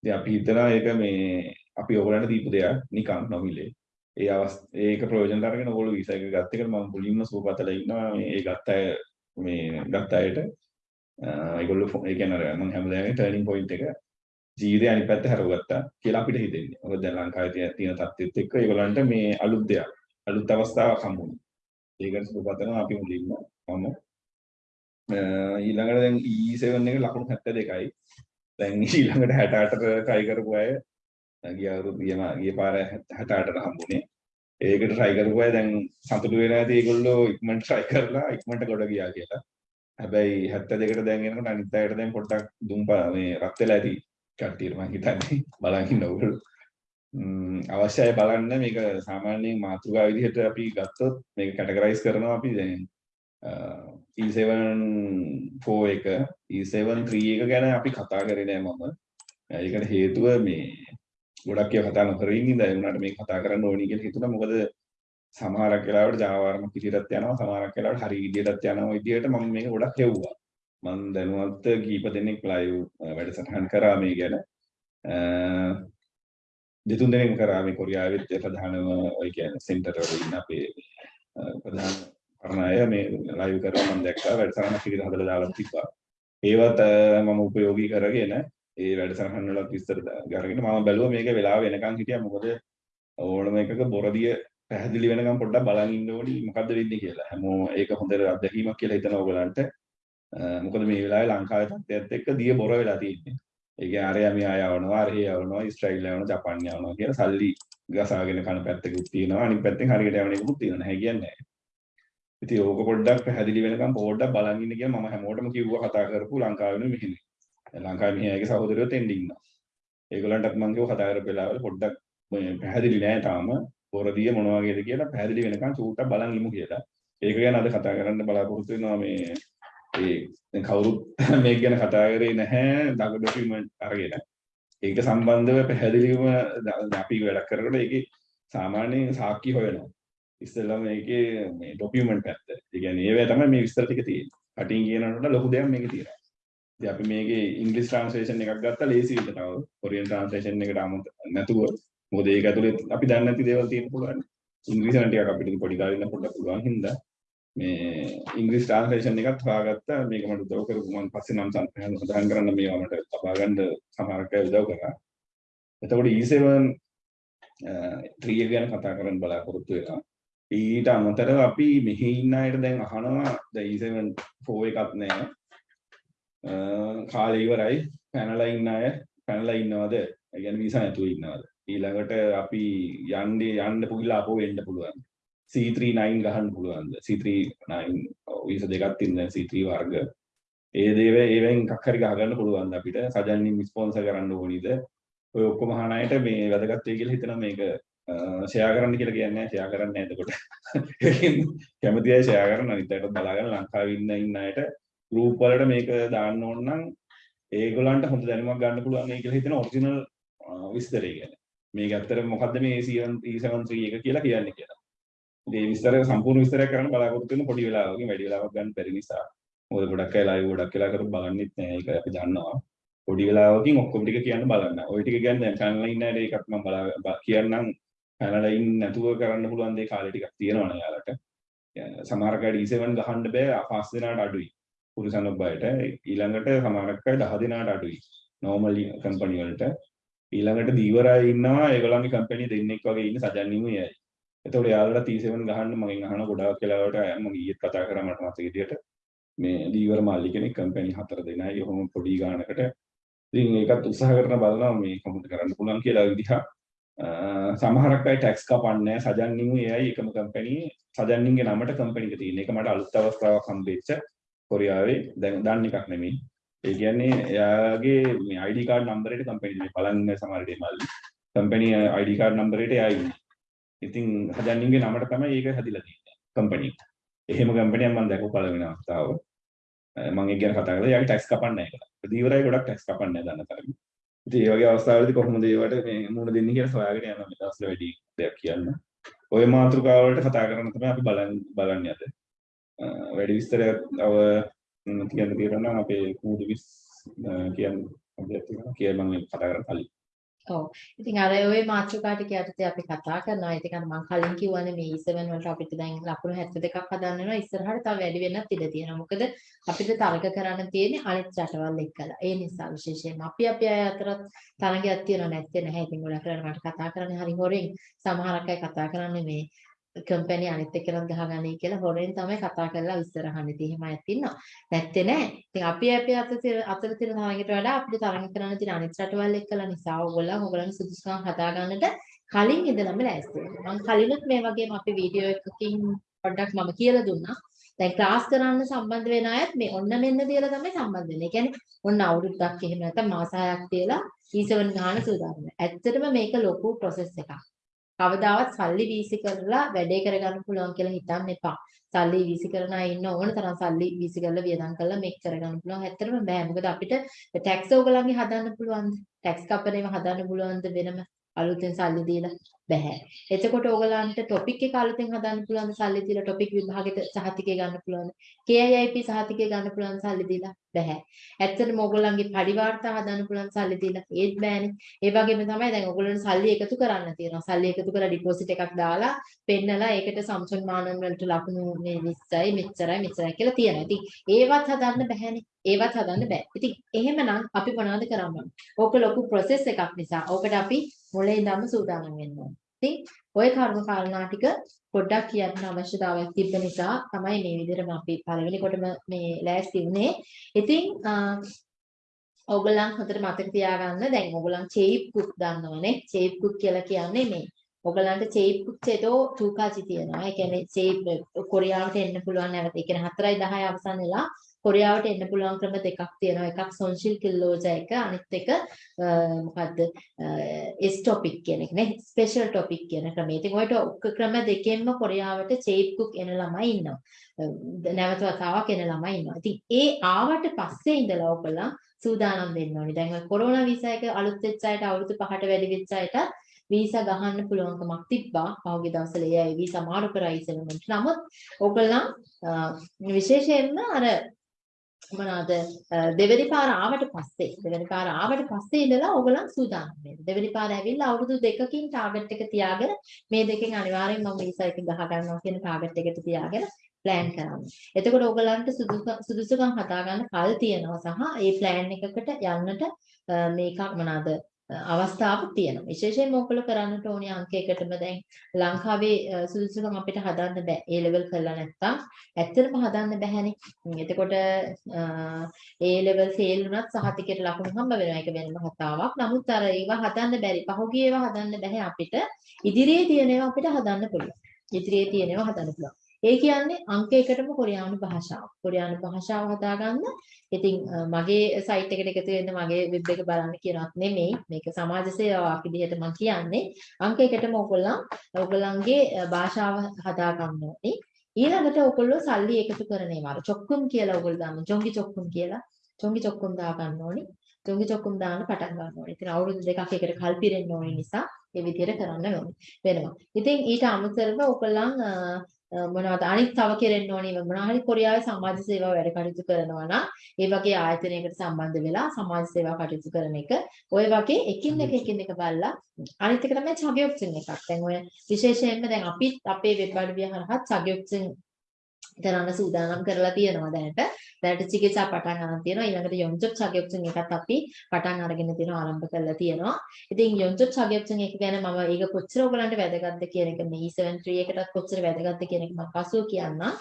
ඉතින් අපි හිතනවා ඒක මේ අපි ඔයගොල්ලන්ට දීපු දෙයක් නිකන් නොමිලේ. ඒ අවස් ඒක ප්‍රයෝජනට අරගෙන ඔයගොල්ලෝ වීසා එක ගත්ත එකට මම මුලින්ම සුවපතලා ඉන්නවා මේ ඒ ගත්ත අය මේ ගත්ත අයට ඒගොල්ලෝ ඒ කියන්නේ මම හැමදාම ටර්නින් පොයින්ට් එක ජීවිතේ අනිත් පැත්ත හරවගත්තා කියලා අපිට හිතෙන්නේ. මොකද දැන් ලංකාවේ තියෙන තත්ත්වෙත් එක්ක ඒගොල්ලන්ට මේ අලුත් දෙයක් අලුත් අවස්ථාවක් හම්බුනේ. ඒකට සුබපතනවා අපි මුලින්ම මම ඊළඟට දැන් E7 එක ලකුණු 72යි. දැන් ඊළඟට 68ට try කරපු අය ගිය අවුරුදු ගිය පාර 68ට හම්බුනේ. ඒකට try කරපු අය දැන් සතුටු වෙලා ඇති ඒගොල්ලෝ ඉක්මනට try කරලා ඉක්මනට ගොඩ ගියා කියලා. හැබැයි 72කට දැන් එනකොට අනිත් අයට දැන් පොඩ්ඩක් දුම් මේ රත් වෙලා ඇති කට්ටියට මම හිතන්නේ බලන් ඉන්න ඕගොල්ලෝ. අවශ්‍යයි බලන්න මේක සාමාන්‍යයෙන් මාතෘකා විදිහට අපි ගත්තොත් මේක කැටගරයිස් කරනවා අපි දැන් E7 4 එක E7 3 එක ගැන අපි කතා කරේ නෑ මම. ඒකට හේතුව මේ ගොඩක් ඒවා කතා නොකර ඉන්න ඉඳලා ඒ වුණාට මේක කතා කරන්න ඕනි කියලා හිතුණා. මොකද සමහරක් වෙලාවට Java වර්ම පිටියටත් යනවා සමහරක් වෙලාවට හරි විදියටත් යනවා විදියට මම මේක ගොඩක් හෙව්වා. මම දැනුවත් කීප දෙනෙක් ලයිව් වැඩසටහන් කරා මේ ගැන දෙතුන් දෙනෙක් කරා මේ කොරියාවෙත් ප්‍රධානම ඔය කියන්නේ සෙන්ටර් වල ඉන්න අපේ ප්‍රධාන කරන අය මේ ලයිව් කරා මම දැක්කා වැඩසටහනක් විදිහට හදලා දාලා තිබ්බා. ඒවත් මම උපයෝගී කරගෙන ඒ වැඩසටහන් වලත් විස්තර අරගෙන මම බැලුවා මේක වෙලාව වෙනකන් හිටියා මොකද ඕනම එකක බොරදිය පැහැදිලි වෙනකම් පොඩ්ඩක් බලන් ඉන්න ඕනි මොකද්ද වෙන්නේ කියලා. හැමෝම ඒක හොඳ අත්දැකීමක් කියලා හිතන ඕගලන්ට මොකද මේ වෙලාවේ ලංකාවේ තත්ත්වයත් එක්ක දිය බොර වෙලා තියෙන්නේ. ඒ කියන්නේ අරයා මෙහා යවනවා, අරහේ යවනවා, ඉස්රායිල් යවනවා, ජපාන් යවනවා කියලා සල්ලි ගසාගෙන කන පැත්තකුත් තියෙනවා. අනිත් පැත්තෙන් හරියට යවන එකකුත් තියෙනවා. නැහැ කියන්නේ නැහැ. ඉතින් ඕක පොඩ්ඩක් පැහැදිලි වෙනකම් පොඩ්ඩක් බලන් ඉන්න කියලා මම හැමෝටම කිව්වා කතා කරපු ලංකාවේ මෙහෙම. ලංකාවේ මෙහාගේ සහෝදරයෝ තෙන්ඩ ඉන්නවා. ඒගොල්ලන්ටත් මම කිව්වා කතා කරපු වෙලාවල පොඩ්ඩක් පැහැදිලි නෑ තාම පොරදිය මොන වගේද කියලා පැහැදිලි වෙනකන් චූට්ටක් බලන් ඉමු කියලා. ඒක ගැන අද කතා කරන්න බලාපොරොත්තු වෙනවා මේ ඒ දැන් කවුරුත් මේක ගැන කතා කරේ නැහැ දඟ ඩොකියුමන්ට් අරගෙන. ඒක සම්බන්ධව පැහැදිලිවම අපි වැඩක් කරනකොට ඒකේ සාමාන්‍යයෙන් සාක්ෂි හොයනවා. ඉස්සෙල්ලා මේකේ මේ ඩොකියුමන්ට් පැත්ත. ඒ කියන්නේ ඒවැ තමයි මේ විස්තර ටික තියෙන්නේ. කටින් කියනකොට ලොකු දෙයක් මේකේ තියෙනවා. ඉතින් අපි මේකේ ඉංග්‍රීසි ට්‍රාන්ස්ලේෂන් එකක් ගත්තා ලේසි විදිහට තව කොරියන් ට්‍රාන්ස්ලේෂන් එකට අමත නැතුව මොකද ඒක ඇතුලේ අපි දන්නේ නැති දේවල් තියෙන්න පුළුවන්. ඉංග්‍රීසි නම් ටිකක් අපිට පොඩි කාලේ ඉන්න පොඩ්ඩක් පුළුවන් හින්දා මේ ඉංග්‍රීසි ට්‍රාන්ස්ලේෂන් එකත් හොයාගත්තා මේක මට උදව් කරපු මම පස්සේ නම් සඳහන් කරන්න මේවා මට ලබා ගන්න සමහරක් අය උදව් කරා. එතකොට E7 3 uh, ගැන කතා කරන්න බලාපොරොත්තු වෙනවා. ඊට අමතරව අපි මෙහි ඉන්න අයට දැන් අහනවා දැන් E7 4 එකක් නැහැ. කාලේ ඉවරයි පැනලා ඉන්න අය පැනලා ඉන්නවද? ඒ කියන්නේ වීසා නැතුව ඉන්නවද? ඊළඟට අපි යන්නේ යන්න පුගිලා අපෝ වෙන්න පුළුවන්. C39 ගහන්න පුළුවන්ද? C39 වීසා දෙකක් තියෙන දැන් C3 වර්ග. ඒ දේව ඒවෙන් එකක් හරි ගහගන්න පුළුවන්ද අපිට? සජන්නින් ස්පොන්සර් කරන්න ඕනිද? ඔය ඔක්කොම අහන අයට මේ වැදගත් වෙයි කියලා හිතනවා මේක ෂෙයා කරන්න කියලා කියන්නේ ෂෙයා කරන්න නැහැ එතකොට. කැමති අය ෂෙයා කරන්න අනිත් අයට බලාගෙන ලංකාවේ ඉන්න ඉන්න අයට ගෲප් වලට මේක දාන්න ඕන නම් ඒගොල්ලන්ට හොඳ දැනුමක් ගන්න පුළුවන් මේ කියලා හිතන ඔරිජිනල් විස්තරය ගැන. මේක ඇත්තට මොකද්ද මේ E73 e එක කියලා කියන්නේ කියලා. ඉතින් මේ විස්තරය සම්පූර්ණ විස්තරයක් කරන්න බලාපොරොත්තු වෙන පොඩි වෙලාවකින් වැඩි වෙලාවක් ගන්න බැරි නිසා. මොකද ගොඩක් අය ලයිව් ගොඩක් වෙලා කරපු බලන්නෙත් නෑ ඒක අපි දන්නවා. පොඩි වෙලාවකින් ඔක්කොම ටික කියන්න බලන්න. ওই ටික කියන්නේ දැන් channel ඉන්න අයට ඒකත් මම බලා කියන්නම් channel ඉන්න නැතුව කරන්න පුළුවන් දේ කාලේ ටිකක් තියෙනවනේ යාලට. සමහර කඩ E7 ගහන්න බෑ පස් දෙනාට අඩුයි. පුරුෂන් බයට ඊළඟට සමහරක් අය 10 දෙනාට අඩුයි. normal කම්පැනි වලට ඊළඟට දීවරයි ඉන්නවා ඒගොල්ලන්ගේ කම්පැනි දෙන්නෙක් වගේ ඉන්න සජන්නිමු යයි. එතකොට යාළුවලා T7 ගහන්න මගෙන් අහන ගොඩාක් වෙලාවට මම ඊයේත් කතා කරා මට මතක විදියට මේ දීවර මාල්ලි කෙනෙක් කම්පැනි හතර දෙනයි ඔහොම පොඩි ගානකට ඉතින් ඒකත් උත්සාහ කරන බලනවා මේ කොහොමද කරන්න පුළුවන් කියලා විදිහ සමහරක් අය ටැක්ස් කපන්නේ සජන්නිමු එයයි එකම කම්පැනි සජන්නින්ගේ නමට කම්පැනි එක තියෙන එක මට අලුත් අවස්ථාවක් හම්බෙච්ච කොරියාවේ දැන් දන්න එකක් නෙමෙයි ඒ කියන්නේ එයාගේ මේ ID කාඩ් නම්බරයට කම්පැනි මේ බලන්න සමහර දේවල් කම්පැනි ID කාඩ් නම්බරයට එයා ඉන්නේ. ඉතින් හදන්නින්ගේ නමට තමයි ඒක හැදිලා තියෙන්නේ කම්පැනි. එහෙම කම්පැනියක් මම දැකපු පළවෙනි අවස්ථාව. මම ඒක ගැන කතා කරලා එයාගේ ටැක්ස් කපන්නේ නැහැ කියලා. දීවරයි ගොඩක් ටැක්ස් කපන්නේ නැහැ දන්න තරම. ඉතින් ඒ වගේ අවස්ථාවලදී කොහොමද ඒවට මේ මුණ දෙන්නේ කියලා හොයාගෙන යනවා මේ දවස්වල වැඩි දෙයක් කියන්න. ওই මාතෘකාව වලට කතා කරන්න තමයි අපි බලන් බලන්නේ අද. වැඩි විස්තරයක් අව කියන්න තියෙනවා අපේ කූඩු විස් කියන්න කිය මම කතා කරන්න කලින්. ඔව්. ඉතින් අර ওই මාතෘකා ටික යටතේ අපි කතා කරනවා. ඒක අර මම කලින් කිව්වනේ මේ E7 වලට අපිට දැන් ලකුණු 72ක් හදන්න වෙනවා. ඉස්සරහට තව වැඩි වෙන්නත් ඉඩ තියෙනවා. මොකද අපිට තරග කරන්න තියෙන්නේ අනිත් රටවල් එක්කලා. ඒ නිසා විශේෂයෙන්ම අපි අපි අය අතරත් තරගයක් තියෙනව නැත්තේ නැහැ. ඉතින් ගොඩක් වෙලාවට මට කතා කරන්නේ හරි හොරෙන්. සමහරක් අය කතා කරන්නේ මේ කම්පැනි අනිත් එක්කෙනත් ගහගන්නේ කියලා හොරෙන් තමයි කතා කරලා විස්තර අහන්නේ. ඉතින් එහෙම අයත් ඉන්නවා. නැත්තේ නෑ. ඉතින් අපි අපි අතර අතර තියෙන තරඟයට වඩා අපිට තරඟ කරන්න තියෙන අනිත් රටවල් එක්කලා නිසා ඕගොල්ලෝ ඕගොල්ලන්ගේ සුදුසුකම් හදාගන්නට කලින් ඉඳලම ලෑස්ති වෙනවා. මම කලිනුත් මේ වගේම අපි වීඩියෝ එකකින් පොඩ්ඩක් මම කියලා දුන්නා. දැන් ක්ලාස් කරන්න සම්බන්ධ වෙන අයත් මේ ඔන්න මෙන්න තියලා තමයි සම්බන්ධ වෙන්නේ. ඒ කියන්නේ ඔන්න අවුරුද්දක් එහෙම නැත්නම් මාස 6ක් තියලා E7 ගන්න සූදානම්. ඇත්තටම මේක ලොකු process එකක්. කවදාවත් සල්ලි වීසි කරලා වැඩේ කරගන්න පුළුවන් කියලා හිතන්න එපා. සල්ලි වීසි කරන අය ඉන්න ඕන තරම් සල්ලි වීසි කරලා වියදම් කරලා මේක කරගන්න පුළුවන්. ඇත්තටම බෑ. මොකද අපිට ටැක්ස් ඕගලන්ගේ හදන්න පුළුවන්ද? ටැක්ස් කපන ඒවා හදන්න පුළුවන්ද වෙනම? අලුතෙන් සල්ලි දීලා බෑ. එතකොට ඕගලන්ට ටොපික් එක අලුතෙන් හදන්න පුළුවන් සල්ලි දීලා ටොපික් විභාගෙට සහතිකය ගන්න පුළුවන්. KIIP සහතිකය ගන්න පුළුවන් සල්ලි දීලා බෑ. ඇත්තටම ඕගොල්ලන්ගේ පරිවාර්තා හදන්න පුළුවන් සල්ලි දීලා ඒත් බෑනේ. ඒ වගේම තමයි දැන් ඕගොල්ලන්ට සල්ලි එකතු කරන්න තියෙනවා. සල්ලි එකතු කරලා ඩිපොසිට් එකක් දාලා පෙන්නලා ඒකට සම්සන් මානන් වලට ලකුණු මේ 20යි මෙච්චරයි මෙච්චරයි කියලා තියෙනවා. ඉතින් ඒවත් හදන්න බෑනේ. ඒවත් හදන්න බෑ. ඉතින් එහෙමනම් අපි මොනවද කරන්න ඕක ලොකු ප්‍රොසෙස් එකක් නිසා. ඕකට අපි මොලේ ඉඳන්ම සූදානම් වෙන්න ඕනේ. ඉතින් ওই කර්ම කාරණා ටික පොඩ්ඩක් කියන්න අවශ්‍යතාවයක් තිබ්බ නිසා තමයි මේ විදිහටම අපි පළවෙනි කොටම මේ ලෑස්ති වුණේ. ඉතින් ඔයගොල්ලන් හොඳට මතක තියාගන්න දැන් ඔයගොල්ලන් චේප් කුක් දන්නවනේ. චේප් කුක් කියලා කියන්නේ මේ ඔයගලන්ට චේප් කුක්චේතෝ චූකාචි තියෙනවා. ඒ කියන්නේ චේප් කොරියාවට එන්න පුළුවන් නැවත. ඒ කියන්නේ 4යි 10යි අවසන් වෙලා කොරියාවට එන්න පුළුවන් ක්‍රම දෙකක් තියෙනවා. එකක් සොන්ෂිල් කිල්ලෝජා එක අනිත් එක මොකද්ද? එස් ටොපික් කියන එක නේ. ස්පෙෂල් ටොපික් කියන ක්‍රමය. ඉතින් ඔයට ක්‍රම දෙකෙන්ම කොරියාවට චේප් කුක් එන ළමයි ඉන්නවා. නැවත වතාවක් එන ළමයි ඉන්නවා. ඉතින් ඒ ආවට පස්සේ ඉඳලා ඔයගොල්ලන් සූදානම් වෙන්න ඕනි. දැන් ඔය කොරෝනා වීසා එක අලුත් වෙච්ච අයට අවුරුදු 5ට වැඩි වෙච්ච අයට වීසා ගහන්න පුළුවන්කමක් තිබ්බා. පහුගිය දවස්වල ඒ අය වීසා මාරු කරා ඉස්සෙල්ලම. නමුත් ඕගොල්ලන් විශේෂයෙන්ම අර මොනවාද දෙවෙනි පාර ආවට පස්සේ දෙවෙනි පාර ආවට පස්සේ ඉඳලා ඕගොල්ලන් සූදානම් වෙන්න. දෙවෙනි පාර ඇවිල්ලා අවුරුදු දෙකකින් ටාගට් එක තියාගෙන මේ දෙකෙන් අනිවාර්යෙන් මම වීසා එක ගහ ගන්නවා කියන ටාගට් එකට තියාගෙන ප්ලෑන් කරන්න. එතකොට ඕගලන්ට සුදුසුකම් හදාගන්න කල් තියෙනවා සහ ඒ ප්ලෑන් එකකට යන්නට මේක මොනවාද අවස්ථාවක් තියෙනවා. විශේෂයෙන්ම ඔයගොල්ලෝ කරන්නට ඕනේ අංක එකටම දැන් ලංකාවේ සුදුසුකම් අපිට හදන්න බෑ. ඒ ලෙවල් කරලා නැත්තම් ඇත්තටම හදන්න බෑනේ. එතකොට ඒ ලෙවල් ෆේල් වුණත් සහතිකයට ලකුණු හම්බ වෙනවා. ඒක වෙනම කතාවක්. නමුත් අර ඒවා හදන්න බැරි. පහුගිය ඒවා හදන්න බෑ අපිට. ඉදිරියේ තියෙන ඒවා අපිට හදන්න පුළුවන්. ඉදිරියේ තියෙන ඒවා හදන්න පුළුවන්. ඒ කියන්නේ අංක එකටම කොරියානු භාෂාව. කොරියානු භාෂාව හදාගන්න. ඉතින් මගේ සයිට් එකට එකතු වෙන්න මගේ වෙබ් එක බලන්න කියනවත් නෙමෙයි. මේක සමාජ සේවාවක් විදිහට මම කියන්නේ. අංක එකටම ඔයගොල්ලන් ඔයගොල්ලන්ගේ භාෂාව හදාගන්න ඕනේ. ඊළඟට ඔයගොල්ලෝ සල්ලි එකතු කරන ඒවා. චොක්කුම් කියලා ඔයගොල්ලෝ දාන්න. ජොංගි චොක්කුම් කියලා. ජොංගි චොක්කුම් දා ගන්න ඕනේ. ජොංගි චොක්කුම් දාන්න පටන් ගන්න ඕනේ. ඉතින් අවුරුදු දෙකක් එකට කල් පිරෙන්න ඕනේ නිසා ඒ විදිහට කරන්න ඕනේ. වෙනවා. ඉතින් ඊට අමතරව ඔයගොල්ලන් මොනවද? අනිත් තව කෙරෙන්න ඕනේ. මොනවා හරි කොරියාවේ සමාජ සේවා වැඩ කටයුතු කරනවා නම් ඒ වගේ ආයතනයකට සම්බන්ධ වෙලා සමාජ සේවා කටයුතු කරන එක. ඔය වගේ එකින් එක එකින් එක බලලා අනිත් එක තමයි චගයොක්සින් එකක්. දැන් ඔය විශේෂයෙන්ම දැන් අපිත් අපේ වෙබ් අඩවිය හරහා චගයොක්සින් කරන්න සූදානම් කරලා තියෙනවා දැනට. දැනට චිකිත්සා පටන් ගන්න තියෙනවා. ඊළඟට යොන්චොප් චගයොක්සන් එකත් අපි පටන් අරගෙන තියෙනවා ආරම්භ කරලා තියෙනවා. ඉතින් යොන්චොප් චගයොක්සන් එක ගැන මම ඒක කොච්චර ඔයගලන්ට වැදගත්ද කියන එක මේ E73 එකටත් කොච්චර වැදගත්ද කියන එක මම පසුව කියන්නම්.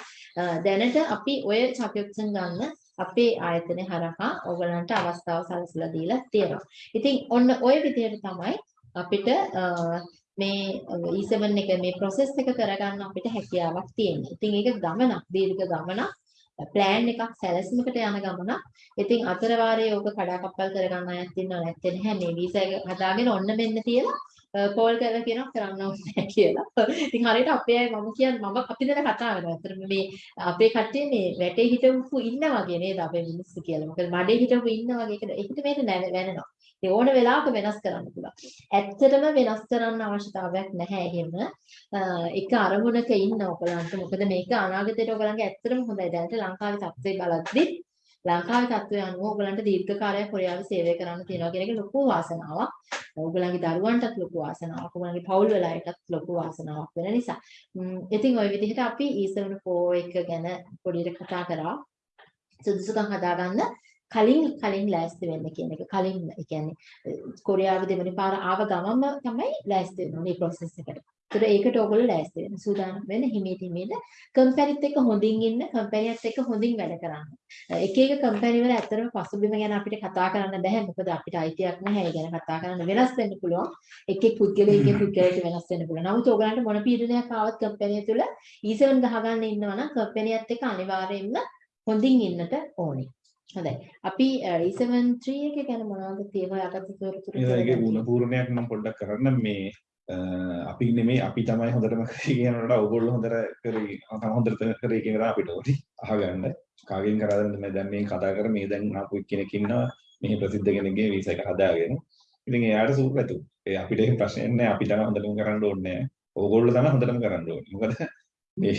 දැනට අපි ඔය චගයොක්සන් ගන්න අපේ ආයතනය හරහා ඔයගලන්ට අවස්ථාව සලසලා දීලා තියෙනවා. ඉතින් ඔන්න ඔය විදිහට තමයි අපිට මේ E7 එක මේ process එක කරගන්න අපිට හැකියාවක් තියෙනවා. ඉතින් ඒක ගමනක් දීර්ඝ ගමනක්. ප්ලෑන් එකක් සැලැස්මකට යන ගමනක්. ඉතින් අතර වාරයේ ඕක කඩාකප්පල් කරගන්න අයත් ඉන්නව නැත්තේ නැහැ. මේ වීසා එක හදාගෙන ඔන්න මෙන්න තියලා කෝල් කරලා කියනවා කරන්න ඕනේ කියලා. ඉතින් හරියට අපේ අය මම කියන්නේ මම අපි දැන කතා කරනවා. අතට මේ අපේ කට්ටිය මේ වැටේ හිටවපු ඉන්න වගේ නේද අපේ මිනිස්සු කියලා. මොකද මඩේ හිටවපු ඉන්න වගේ ඒක ඒකට මේක වැනෙනවා. ඒ ඕන වෙලාවක වෙනස් කරන්න පුළුවන්. ඇත්තටම වෙනස් කරන්න අවශ්‍යතාවයක් නැහැ එහෙම. එක අරමුණක ඉන්න ඔයගලන්ට මොකද මේක අනාගතයට ඔයගලන්ගේ ඇත්තටම හොඳයි. දැනට ලංකාවේ තත්ත්වය බලද්දි ලංකාවේ තත්ත්වය අනුව ඔයගලන්ට දීර්ඝ කාලයක් කොරියාවේ සේවය කරන්න තියෙනවා කියන එක ලොකු වාසනාවක්. ඔයගලන්ගේ දරුවන්ටත් ලොකු වාසනාවක්. ඔයගලන්ගේ පවුල් වල අයටත් ලොකු වාසනාවක් වෙන නිසා. ඉතින් ওই විදිහට අපි E74 එක ගැන පොඩියට කතා කරා. සුදුසුකම් හදාගන්න කලින් කලින් ලෑස්ති වෙන්න කියන එක කලින් ඒ කියන්නේ කොරියාව දෙවෙනි පාර ආව ගමන්ම තමයි ලෑස්ති වෙන්න ඕනේ process එකට. ඒතර ඒකට ඕගොල්ලෝ ලෑස්ති වෙන්න සූදානම් වෙන්න හිමීට හිමීට කම්පැනිත් එක්ක හොඳින් ඉන්න කම්පැනියත් එක්ක හොඳින් වැඩ කරන්න. එක එක කම්පැනි වල ඇත්තටම පසුබිම ගැන අපිට කතා කරන්න බෑ මොකද අපිට අයිතියක් නැහැ ඒ ගැන කතා කරන්න වෙනස් වෙන්න පුළුවන්. එක් එක් පුද්ගලයෙක්ගේ පුද්ගලයට වෙනස් වෙන්න පුළුවන්. නමුත් ඕගලන්ට මොන පීඩනයක් ආවත් කම්පැනිය තුළ E7 ගහගන්න ඉන්නවා නම් කම්පැනියත් එක්ක අනිවාර්යයෙන්ම හොඳින් ඉන්නට ඕනේ. හොඳයි. අපි E73 එක ගැන මොනවද තියෙනවා යටත් තොරතුරු ඒකේ ගුණ පූර්ණයක් නම් පොඩ්ඩක් කරන්න මේ අපි නෙමේ අපි තමයි හොඳටම කියනකොට ඔයගොල්ලෝ හොඳට කරේ හොඳට කරේ කියන අපිට ඕටි අහගන්න කාගෙන් කරාද මේ දැන් මේ කතා කර මේ දැන් ආපු කෙනෙක් ඉන්නවා මේ ප්‍රසිද්ධ කෙනෙක්ගේ වීසා එක හදාගෙන ඉතින් එයාට සූප් ඇතු. ඒ අපිට එහෙම ප්‍රශ්නයක් නැහැ. අපි තමයි හොඳටම කරන්න ඕනේ. ඕගොල්ලෝ තමයි හොඳටම කරන්න ඕනේ. මොකද මේ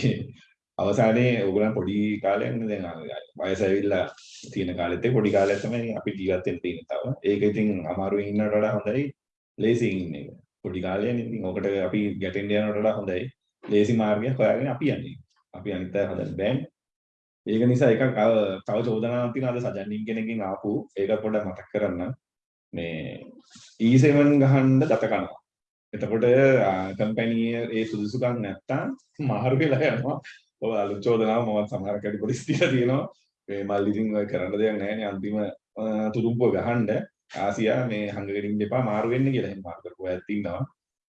අවසානයේ ඕගොල්ලන් පොඩි කාලයක් නේ දැන් වයස ඇවිල්ලා තියෙන කාලෙත් පොඩි කාලයක් තමයි අපි ජීවත් වෙන්න තියෙන්නේ තව. ඒක ඉතින් අමාරුවෙන් ඉන්නවට වඩා හොඳයි ලේසියෙන් ඉන්න එක. පොඩි කාලයනේ ඉතින් ඕකට අපි ගැටෙන්න යනවට වඩා හොඳයි. ලේසි මාර්ගයක් හොයාගෙන අපි යන්නේ. අපි අනිත් අය හදන්න බෑනේ. ඒක නිසා එකක් තව චෝදනාවක් තියෙනවා අද සජන්නින් කෙනකින් ආපු ඒක පොඩ්ඩක් මතක් කරන්න. මේ E7 ගහන්න දත කනවා. එතකොට කම්පැනි ඒ සුදුසුකම් නැත්තම් මාරු වෙලා යනවා. ඔය අලුත් චෝදනාව මම සමහර කැඩි පොලිස් තියලා තියෙනවා. මේ මල් ඉතින් ඔය කරන්න දෙයක් නැහැ නේ. අන්තිම තුරුම්පුව ගහන්න ආසියා මේ හංගගෙන ඉන්න එපා මාරු වෙන්න කියලා එහෙම මාරු කරපුවා ඇත්ත ඉන්නවා.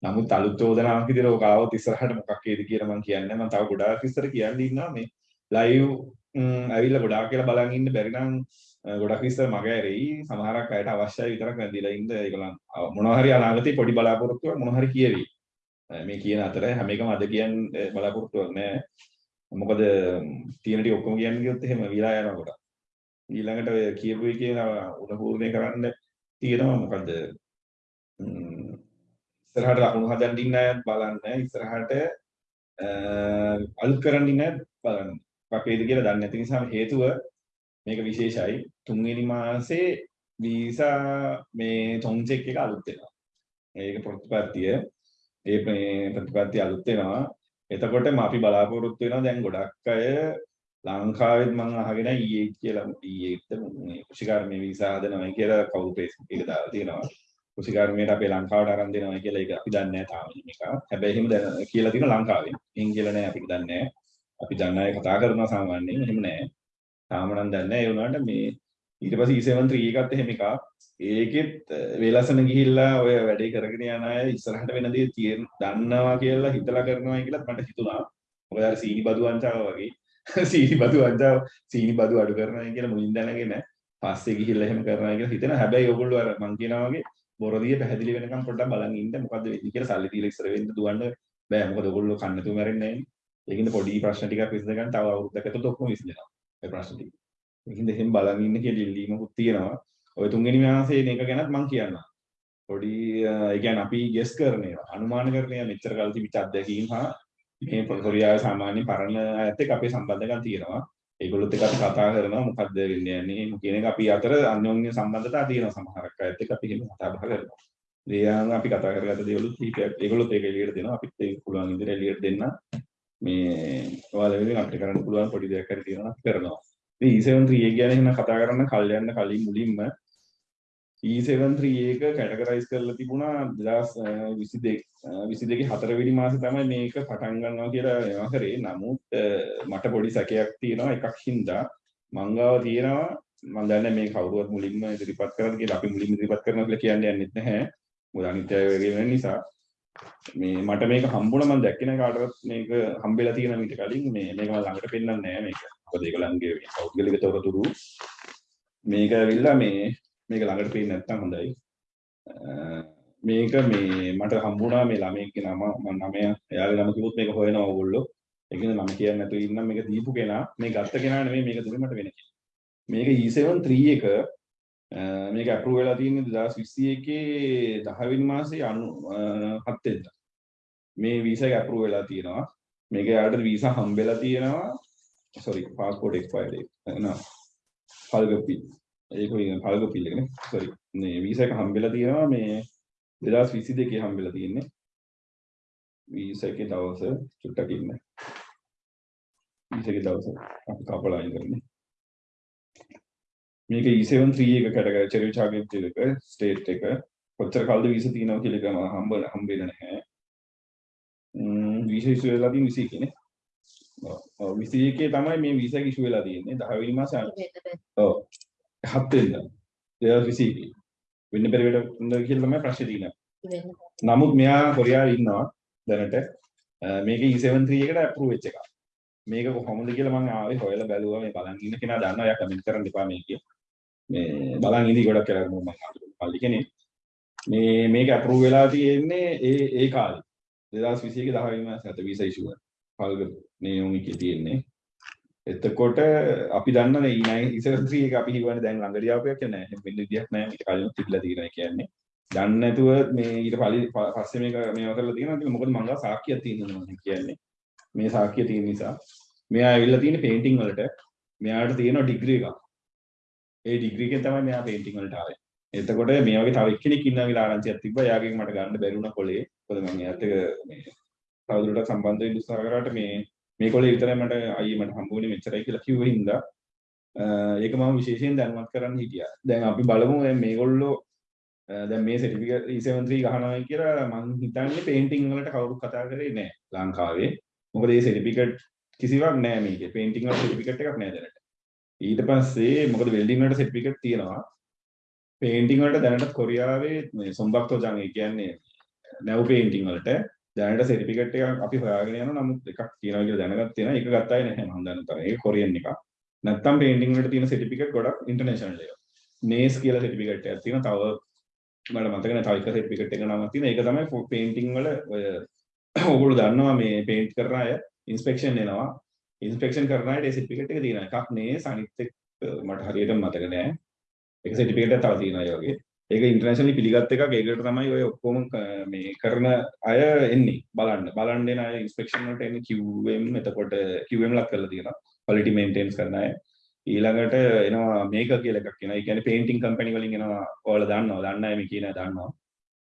නමුත් අලුත් චෝදනාවක් විදිහට ඔක ආවොත් ඉස්සරහට මොකක් වේද කියලා මම කියන්නේ මම තව ගොඩාක් ඉස්සර කියන්න ඉන්නවා. මේ ලයිව් ඇවිල්ලා ගොඩාක් කියලා බලන් ඉන්න බැරි නම් ගොඩක් ඉස්සර මග ඇරෙයි. සමහරක් අයට අවශ්‍යයි විතරක් නැතිලා ඉන්න. ඒගොල්ලන් මොනවා හරි අනාගතේ පොඩි බලාපොරොත්තුවක් මොනවා හරි කියවි. මේ කියන අතර හැම එකම අද කියන්න බලාපොරොත්තුවක් නැහැ. මොකද තියෙන ටික ඔක්කොම කියන්න ගියොත් එහෙම විලා යනවා කොට ඊළඟට ඔය කියපු එකේ උණපූර්ණය කරන්න තියෙනවා මොකද ඉස්සරහට ලකුණු හදන්න ඉන්න අයත් බලන්න ඉස්සරහට අලුත් කරන්න ඉන්න අයත් බලන්න. මොකක්ද කියලා දන්නේ නැති නිසා හේතුව මේක විශේෂයි. තුන්වෙනි මාසේ වීසා මේ තොන්චෙක් එක අලුත් වෙනවා. ඒක ප්‍රතිපත්තිය. ඒ ප්‍රතිපත්තිය අලුත් වෙනවා. එතකොට අපි බලාපොරොත්තු වෙනවා දැන් ගොඩක් අය ලංකාවෙත් මම අහගෙන ඊයේ කියලා ඊයේත් මේ කුෂිකාර්මී වීසා හදනවා කියලා කවුරු Facebook එක දාලා තියෙනවා කුෂිකාර්මීට අපේ ලංකාවට අරන් දෙනවා කියලා ඒක අපි දන්නේ නැහැ තාම මේක. හැබැයි එහෙම කියලා තියෙනවා ලංකාවෙන්. එහෙන් කියලා නෑ අපි දන්නේ නැහැ. අපි දන්න අය කතා කරනවා සාමාන්‍යයෙන් එහෙම නෑ. තාම නම් දන්නේ නැහැ ඒ වුණාට මේ ඊට පස්සේ E73 එකත් එහෙම එකක්. ඒකෙත් වේලසන ගිහිල්ලා ඔය වැඩේ කරගෙන යන අය ඉස්සරහට වෙන දේ තියෙන දන්නවා කියලා හිතලා කරනවා කියලා මට හිතුණා. මොකද අර සීනි බදු වංචාව වගේ සීනි බදු වංචාව සීනි බදු අඩු කරනවා කියලා මුලින් දැනගෙන පස්සේ ගිහිල්ලා එහෙම කරනවා කියලා හිතෙනවා. හැබැයි ඔයගොල්ලෝ අර මං කියනවා වගේ බොරදිය පැහැදිලි වෙනකම් පොඩ්ඩක් බලන් ඉන්න මොකද්ද වෙන්නේ කියලා සල්ලි දීලා ඉස්සර වෙන්න දුවන්න බෑ. මොකද ඔයගොල්ලෝ කන්නතු මැරෙන්නේ නැහැ. ඒකින්ද පොඩි ප්‍රශ්න ටිකක් විසඳ ගන්න තව අවුරුද්දක ඇතුළත ඔක්කොම විසඳෙනවා. ඒ ප්‍රශ්න ටික. ඒකින්ද එහෙම බලන් ඉන්න කියලා ඉල්ලීමකුත් තියෙනවා. ඔය තුන්වෙනි මාසයේ මේක ගැනත් මම කියන්නම්. පොඩි ඒ කියන්නේ අපි ගෙස් කරන ඒවා අනුමාන කරන ඒවා මෙච්චර කල් තිබිච්ච අත්දැකීම් හා මේ කොරියාවේ සාමාන්‍ය පරණ අයත් එක්ක අපේ සම්බන්ධකම් තියෙනවා. ඒගොල්ලොත් එක්ක අපි කතා කරනවා මොකද්ද වෙන්නේ යන්නේ කියන එක අපි අතර අන්‍යෝන්‍ය සම්බන්ධතා තියෙනවා සමහරක් අයත් එක්ක අපි එහෙම කතා බහ කරනවා. ඒ අනුව අපි කතා කරගත්ත දේවලුත් කීපයක් ඒගොල්ලොත් ඒක එළියට දෙනවා අපිත් ඒක පුළුවන් ඉදිරියට එළියට දෙන්න මේ ඔයාලා වෙනුවෙන් අපිට කරන්න පුළුවන් පොඩි දෙයක් හරි තියෙනවා නම් කරනවා. ඉතින් E73 එක ගැන එහෙනම් කතා කරන්න කල් යන්න කලින් මුලින්ම E73 එක කැටගරයිස් කරලා තිබුණා 2022 22 හතරවෙනි මාසේ තමයි මේක පටන් ගන්නවා කියලා එනවා කරේ. නමුත් මට පොඩි සැකයක් තියෙනවා එකක් හින්දා මංගාව තියෙනවා මම දන්නේ මේ කවුරුවත් මුලින්ම ඉදිරිපත් කරන්න කියලා අපි මුලින්ම ඉදිරිපත් කරනවා කියලා කියන්නේ යන්නෙත් නැහැ. මොකද අනිත් අය වගේ වෙන නිසා මේ මට මේක හම්බුණා මම දැක්කේ නැහැ කාටවත් මේක හම්බෙලා තියෙන මීට කලින් මේ මේක මම ළඟට පෙන්නන්නේ නැහැ මේක. මොකද ඒගොල්ලන්ගේ පෞද්ගලික තොරතුරු මේක ඇවිල්ලා මේ මේක ළඟට පේන්නේ නැත්තම් හොඳයි. මේක මේ මට හම්බුණා මේ ළමයෙක්ගේ නම මම නමය එයාගේ නම කිව්වොත් මේක හොයනවා ඕගොල්ලෝ. ඒකනේ නම කියන්නේ නැතුව ඉන්නම් මේක දීපු කෙනා මේ ගත්ත කෙනා නෙමෙයි මේක දුන්නේ මට වෙන කෙනෙක්. මේක E7 3 එක මේක ඇප්‍රූව් වෙලා තියෙන්නේ 2021 10 වෙනි මාසේ 7 වෙනිදා. මේ වීසා එක ඇප්‍රූව් වෙලා තියෙනවා. මේක යාට වීසා හම්බෙලා තියෙනවා. Sorry passport expired එක. නෑ. පල්ගපි. ඒක වෙන පල්ගපිල් එකනේ. sorry. මේ වීසා එක හම්බෙලා තියෙනවා මේ 2022 හම්බෙලා තියෙන්නේ. වීසා එකේ දවස චුට්ටක් ඉන්න. වීසා එකේ දවස අපි කපලා අයින් කරන්නේ. මේක E7 3 එක කැටගරි චෙරි ටාගට් එක ස්ටේට් එක කොච්චර කල්ද වීසා තියෙනවා කියලා එක මම හම්බ හම්බෙන්නේ නැහැ. ම්ම් වීසා ඉෂුව වෙලා තියෙන 21 නේ. ඔව් 21 තමයි මේ වීසා එක ඉෂුව වෙලා තියෙන්නේ. 10 වෙනි මාසේ ඔව් 7 වෙනිදා. 2021 වෙන්න බැරි වෙන්න කියලා තමයි ප්‍රශ්නේ තියෙන්නේ. නමුත් මෙයා කොරියාවේ ඉන්නවා දැනට. මේක E7 3 එකට අප්‍රූව් වෙච්ච එකක්. මේක කොහොමද කියලා මම ආවේ හොයලා බැලුවා. මේ බලන් ඉන්න කෙනා දන්නවා. එයා කමෙන්ට් කරන්න එපා මේකේ. මේ බලන් ඉඳි ගොඩක් කියලා මම පල්ලි කෙනෙක්. මේ මේක අප්‍රූව් වෙලා තියෙන්නේ ඒ ඒ කාලේ. 2021 10 වෙනි මාසේ අත වීසා ඉෂුව. පල්ග මේ එකේ තියෙන්නේ. එතකොට අපි දන්න E9 E73 එක අපි හිවන්නේ දැන් ළඟදී ආපු එකක් නෑ. එහෙම වෙන්න විදියක් නෑ. මේක කලින් තිබිලා තියෙනවා කියන්නේ. දන්නේ නැතුව මේ ඊට පලි ප- පස්සේ මේක මේවා කරලා තියෙනවා කියලා මොකද මං ගාව සාක්කියක් තියෙනවා මම කියන්නේ මේ සාක්කිය තියෙන නිසා මෙයා ඇවිල්ලා තියෙන පේන්ටිං වලට මෙයාට තියෙනවා ඩිග්‍රී එකක් ඒ ඩිග්‍රී එකෙන් තමයි මෙයා පේන්ටිං වලට ආවේ එතකොට මේ වගේ තව එක්කෙනෙක් ඉන්නවා කියලා ආරංචියක් තිබ්බා එයාගෙන් මට ගන්න බැරි වුණා කොලේ මොකද මම එයාත් එක්ක මේ තවදුරටත් සම්බන්ධ වෙන්න උත්සාහ කරාට මේ මේ කොලේ විතරයි මට අයියේ මට හම්බුනේ මෙච්චරයි කියලා කිව්ව හින්දා. අ, ඒක මම විශේෂයෙන් දැනුවත් කරන්න හිටියා. දැන් අපි බලමු දැන් මේගොල්ලෝ අ, දැන් මේ සර්ටිෆිකේට් E73 ගහනවා කියලා මං හිතන්නේ පේන්ටිං වලට කවුරුත් කතා කරේ නෑ ලංකාවේ. මොකද මේ සර්ටිෆිකේට් කිසිවක් නෑ මේකේ. පේන්ටිං වල සර්ටිෆිකේට් එකක් නෑ දැනට. ඊට පස්සේ මොකද වෙල්ඩිං වලට සර්ටිෆිකේට් තියෙනවා. පේන්ටිං වලට දැනට කොරියාවේ මේ සොම්බක්තෝ ජං ඒ කියන්නේ නැව් පේන්ටිං වලට. දැනට සර්ටිෆිකේට් එකක් අපි හොයාගෙන යනවා. නමුත් එකක් තියෙනවා කියලා දැනගත් තියෙනවා. ඒක ගත්තායි නැහැ මම දන්න තරම්. ඒක කොරියන් එකක්. නැත්තම් පේන්ටිං වලට තියෙන සර්ටිෆිකේට් ගොඩක් ඉන්ටර්නැෂනල් ඒවා නේස් කියලා සර්ටිෆිකේට් එකක් තියෙනවා. තව මට මතක නැහැ. තව එක සර්ටිෆිකේට් එක නමක් තියෙනවා. ඒක තමයි පේන්ටිං වල ඔය ඕගොල්ලෝ දන්නවා මේ පේන්ට් කරන අය ඉන්ස්පෙක්ෂන් එනවා. ඉන්ස්පෙක්ෂන් කරන අයට ඒ සර්ටිෆිකේට් එක තියෙනවා. එකක් නේස් අනිත් එක මට හරියට මතක නැහැ. ඒක සර්ටිෆිකේට් එකක් තව තියෙනවා ඒ වගේ. ඒක ඉන්ටර්නැෂනලි පිළිගත් එකක්. ඒකට තමයි ඔය ඔක්කොම ක- මේ කරන අය එන්නේ. බලන්න. බලන්න එන අය ඉන්ස්පෙක්ෂන් වලට එන්නේ QM එතකොට QM ලක් කරලා තියෙනවා. Quality maintains කරන අය. ඊළඟට එනවා මේක කියලා එකක් එනවා. ඒ කියන්නේ පේන්ටිං කම්පැනි වලින් එනවා ඔයාලා දන්නවා. දන්න අය මේ කියන අය දන්නවා.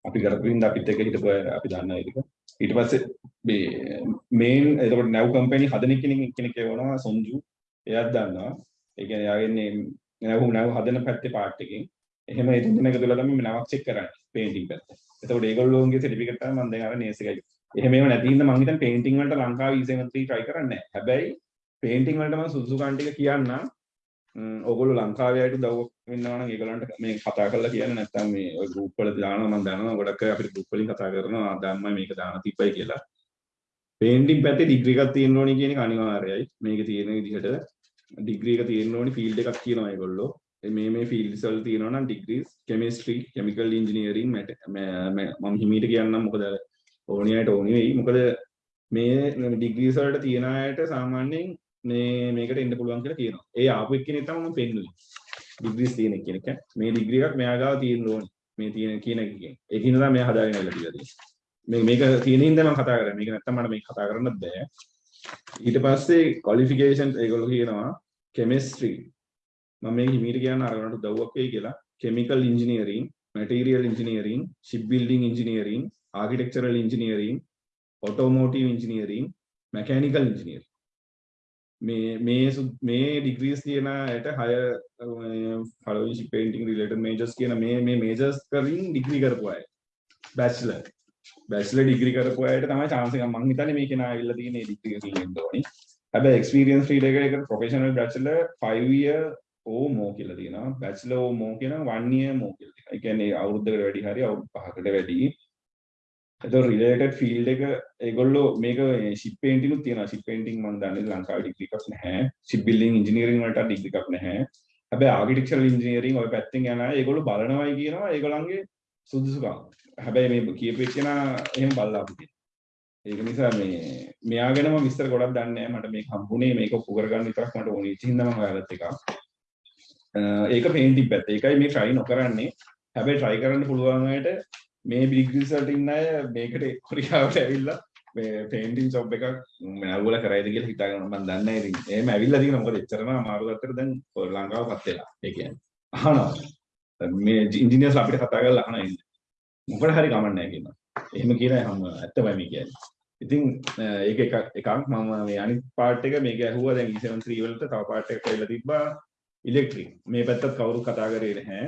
අපි කරපු හින්දා අපිත් එක්ක හිටපු අය අපි දන්නවා ඒක ඊට පස්සේ මේ මේන් එතකොට නැව් කම්පැනි හදන කෙනෙක් කෙනෙක් එවනවා සොන්ජු. එයාත් දන්නවා. ඒ කියන්නේ එයාගෙන්නේ නැව් නැව් හදන පැත්තේ පාර්ට් එකකින් එහෙම ඒ තුන එක තුල තමයි මේ නවක් චෙක් කරන්නේ පේන්ටිං පැත්ත. එතකොට ඒගොල්ලෝගේ සර්ටිෆිකේට් තමයි මම දැන් අර නේස් එකයි. එහෙම ඒව නැති හින්දා මම හිතන්නේ පේන්ටිං වලට ලංකාවේ E73 try කරන්නේ නැහැ. හැබැයි පේන්ටිං වලට මම සුදුසු කන් ටික කියන්නම්. ම්ම් ඕගොල්ලෝ ලංකාවේ අයට උදව්වක් වෙන්නවා නම් ඒගොල්ලන්ට මේ කතා කරලා කියන්න නැත්නම් මේ ඔය ගෲප් වල දානවා මම දන්නවා ගොඩක් අය අපිට ගෲප් වලින් කතා කරනවා දැම්මයි මේක දාන තිබ්බයි කියලා. පේන්ටිං පැත්තේ ඩිග්‍රී එකක් තියෙන්න ඕනි කියන එක අනිවාර්යයි. මේක තියෙන විදිහට ඩිග්‍රී එක තියෙන්න ඕනි ෆීල්ඩ් එකක් කියනවා ඒගොල්ලෝ. මේ මේ ෆීල්ඩ්ස් වල තියෙනවා නම් ඩිග්‍රීස් කෙමිස්ට්‍රි කෙමිකල් ඉන්ජිනියරින් මම හිමීට කියන්නම් මොකද ඕනි අයට ඕනි වෙයි. මොකද මේ ඩිග්‍රීස් වලට තියෙන අයට සාමාන්‍යයෙන් මේ මේකට එන්න පුළුවන් කියලා කියනවා. ඒ ආපු එක්කෙනෙක් තමයි මම පෙන්නුවේ. ඩිග්‍රීස් තියෙන එක්කෙනෙක්. ඈ. මේ ඩිග්‍රී එකක් මෙයා ගාව තියෙන්න ඕනි. මේ තියෙන කියන එකකින් ඒකින් තමයි මෙයා හදාගෙන ඉල්ල කියලා තියෙන්නේ. මේ මේක තියෙන හින්දා මම කතා කරන්නේ. මේක නැත්තම් මට මේක කතා කරන්නත් බෑ. ඊට පස්සේ ක්වොලිෆිකේෂන් ඒගොල්ලෝ කියනවා කෙමිස්ට්‍රි මම මේක හිමීට කියන්න අරගන්නට උදව්වක් වෙයි කියලා. Chemical engineering material engineering shipbuilding engineering architectural engineering automotive engineering mechanical engineering. මේ මේ සු- මේ ඩිග්‍රීස් තියෙන අයට හය following ship painting related majors කියන මේ මේ majors කරින් ඩිග්‍රී කරපු අය. Bachelor. Bachelor degree කරපු අයට තමයි chance එක. මං හිතන්නේ මේකේ නා ඇවිල්ලා තියෙන මේ degree එක තියෙන්න ඕනි. හැබැයි experience field එකකට professional bachelor 5 year ඕ මෝ කියලා තියෙනවා බැචලර් ඕ මෝ කියන 1 year මෝ කියලා තියෙනවා. ඒ කියන්නේ අවුරුද්දකට වැඩි හරි අවුරුදු 5කට වැඩි. එතකොට රිලේටඩ් ෆීල්ඩ් එක ඒගොල්ලෝ මේක ෂිප් පේන්ටින් උත් තියෙනවා. ෂිප් පේන්ටින් මම දන්නේ ලංකාවේ ඩිග්‍රී එකක් නැහැ. ෂිප් බිල්ඩින් ඉංජිනේරින් වලට ඩිග්‍රී එකක් නැහැ. හැබැයි ආකිටෙක්චරල් ඉංජිනේරින් ඔය පැත්තෙන් යන අය ඒගොල්ලෝ බලනවායි කියනවා ඒගොල්ලන්ගේ සුදුසුකම්. හැබැයි මේ කියපු එක්කෙනා එහෙම බලලා අපිට. ඒක නිසා මේ මෙයා ගැන මම විස්තර ගොඩක් දන්නේ නැහැ. මට මේක හම්බුනේ මේක ඔප්පු කරගන්න විතරක් මට ඕනේ. ඉතින් හින්දා මම හොයාගත්ත එකක්. අ, ඒක පේන්ටිං පැත්ත. ඒකයි මේ try නොකරන්නේ. හැබැයි try කරන්න පුළුවන් අයට මේ ඩිග්‍රීස් වලට ඉන්න අය මේකට කොරියාවට ඇවිල්ලා මේ පේන්ටිං ජොබ් එකක් නැවුල කරයිද කියලා හිතාගෙන මම දන්නේ නැහැ ඉතින්. එහෙම ඇවිල්ලා තියෙනවා මොකද එච්චරම අමාරු අතර දැන් ලංකාවපත් වෙලා. ඒ කියන්නේ අහනවා. මේ ඉන්ජිනියර්ස් අපිට කතා කරලා අහනවා ඉන්නේ. මොකද හරි කමක් නැහැ කියනවා. එහෙම කියන හැම ඇත්තමයි මේ කියන්නේ. ඉතින් අ, ඒක එකක් එකක් මම මේ අනිත් පාර්ට් එක මේක ඇහුවා දැන් E73 වලට තව පාර්ට් එකක් කියලා තිබ්බා ඉලෙක්ට්‍රික්. මේ පැත්තත් කවුරු කතා කරේ නැහැ.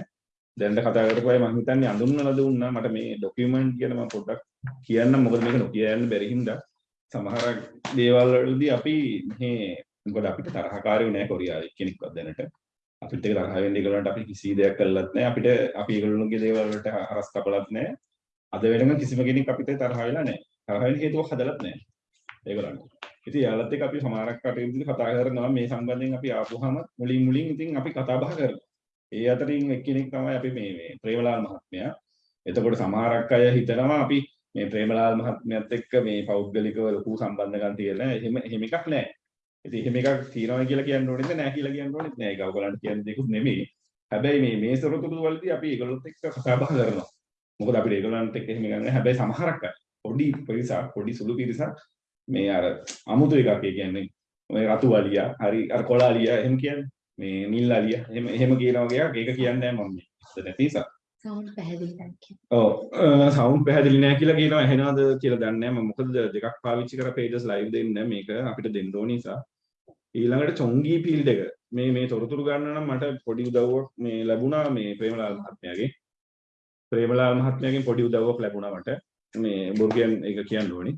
දැන්ට කතා කරපු අය මම හිතන්නේ අඳුන්වලා දුන්නා මට මේ ડોකියුමන්ට් කියන මම පොඩ්ඩක් කියන්නම් මොකද මේක නොකිය යන්න බැරි හින්දා සමහර දේවල් වලදී අපි මේ මොකද අපිට තරහකාරයෝ නෑ කොරියාවේ කෙනෙක්වත් දැනට. අපිට ඒක තරහ වෙන්න ඒගොල්ලන්ට අපි කිසි දෙයක් කළත් නෑ අපිට අපි ඒගොල්ලෝගේ දේවල් වලට හරස් කපලත් නෑ අද වෙනකන් කිසිම කෙනෙක් අපිට තරහ වෙලා නෑ තරහ වෙන්න හේතුවක් හදලත් නෑ ඒගොල්ලන්ට. ඉතින් යාලත් එක්ක අපි සමහරක් කටයුතු කතා කරනවා මේ සම්බන්ධයෙන් අපි ආපුවාම මුලින් මුලින් ඉතින් අපි කතා බහ කරනවා ඒ අතරින් එක්කෙනෙක් තමයි අපි මේ මේ ප්‍රේමලාල් මහත්මයා. එතකොට සමහරක් අය හිතනවා අපි මේ ප්‍රේමලාල් මහත්මයාත් එක්ක මේ පෞද්ගලිකව ලොකු සම්බන්ධකම් තියෙන එහෙම එහෙම එකක් නැහැ. ඉතින් එහෙම එකක් තියෙනවා කියලා කියන්න ඕනෙද නැහැ කියලා කියන්න ඕනෙත් නැහැ. ඒක ඔයගලන්ට කියන්න දෙකුත් නෙමෙයි. හැබැයි මේ මේ සොරතුරු වලදී අපි ඒගොල්ලොත් එක්ක කතා බහ කරනවා. මොකද අපිට ඒගොල්ලන්ට එක්ක එහෙම ගන්න හැබැයි සමහරක් අය පොඩි පිරිසක් පොඩි සුළු පිරිසක් මේ අර අමුතු එකක් කියන්නේ ඔය රතු අලියා හරි අර කොළ අලියා එහෙම කියන්නේ. මේ නිල් අලියා එහෙම එහෙම කියන වගේ එකක්. ඒක කියන්නේ නැහැ මම ඉස්සර නැති නිසා සවුන්ඩ් පැහැදිලි නැහැ කියන. ඔව්. සවුන්ඩ් පැහැදිලි නැහැ කියලා කියනවා. ඇහෙනවද කියලා දන්නේ නැහැ. මම මොකද දෙකක් පාවිච්චි කර pages live දෙන්න. මේක අපිට දෙන්න ඕන නිසා. ඊළඟට චොංගී ෆීල්ඩ් එක. මේ මේ තොරතුරු ගන්න නම් මට පොඩි උදව්වක් මේ ලැබුණා මේ ප්‍රේමලාල් මහත්මයාගේ. ප්‍රේමලාල් මහත්මයාගෙන් පොඩි උදව්වක් ලැබුණා මට. මේ බොර්ගයන් එක කියන්න ඕනි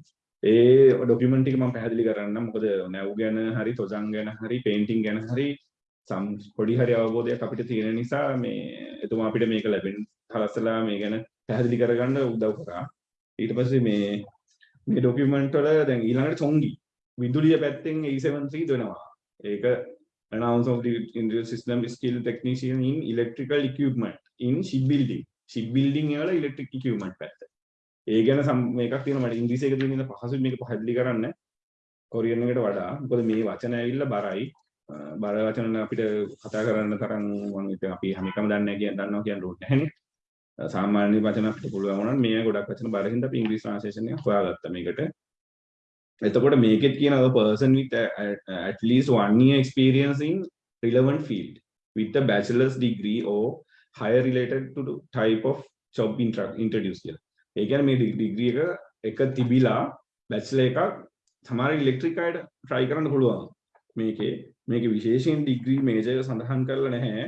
ඒ ඩොකියුමන්ට් එක මම පැහැදිලි කරන්න. මොකද නැව් ගැන හරි තොජන් ගැන හරි පේන්ටිං ගැන හරි සම් පොඩි හරි අවබෝධයක් අපිට තියෙන නිසා මේ එතුමා අපිට මේක ලැබෙන හලස්සලා මේ ගැන පැහැදිලි කරගන්න උදව් කරා. ඊට පස්සේ මේ මේ ඩොකියුමන්ට් වල දැන් ඊළඟට චොංගි විදුලිය පැත්තෙන් A73 දෙනවා. ඒක announce of the Indian system skill technician in electrical equipment in shipbuilding. Shipbuilding වල electric equipment පැත්ත. ඒ ගැන සම් මේකක් තියෙනවා. මට ඉංග්‍රීසි එක තියෙන පහසුවෙන් මේක පැහැදිලි කරන්න. කොරියන් එකට වඩා. මොකද මේ වචන ඇවිල්ලා බරයි. අ, බර වචන අපිට කතා කරන්න තරම් මම හිතුවා අපි හැම එකම දන්නේ නැහැ කියන දන්නවා කියන රූට් නැහැනේ අ, සාමාන්‍ය වචන අපිට පුළුවන් වුණා මේ ගොඩක් වචන බර හින්දා අපි ඉංග්‍රීසි ට්‍රාන්ස්ලේෂන් එක හොයාගත්තා මේකට. එතකොට මේකෙත් කියනවා person with a- a- at least one year experience in relevant field with a bachelor's degree or higher related to the type of job intra- introduced කියලා. ඒ කියන්නේ මේ ඩිග්‍රී එක එක තිබිලා බැචලර් එකක් සමහර ඉලෙක්ට්‍රික් අයට try කරන්න පුළුවන්. මේකේ මේකේ විශේෂයෙන් ඩිග්‍රී මේජර් එක සඳහන් කරලා නැහැ.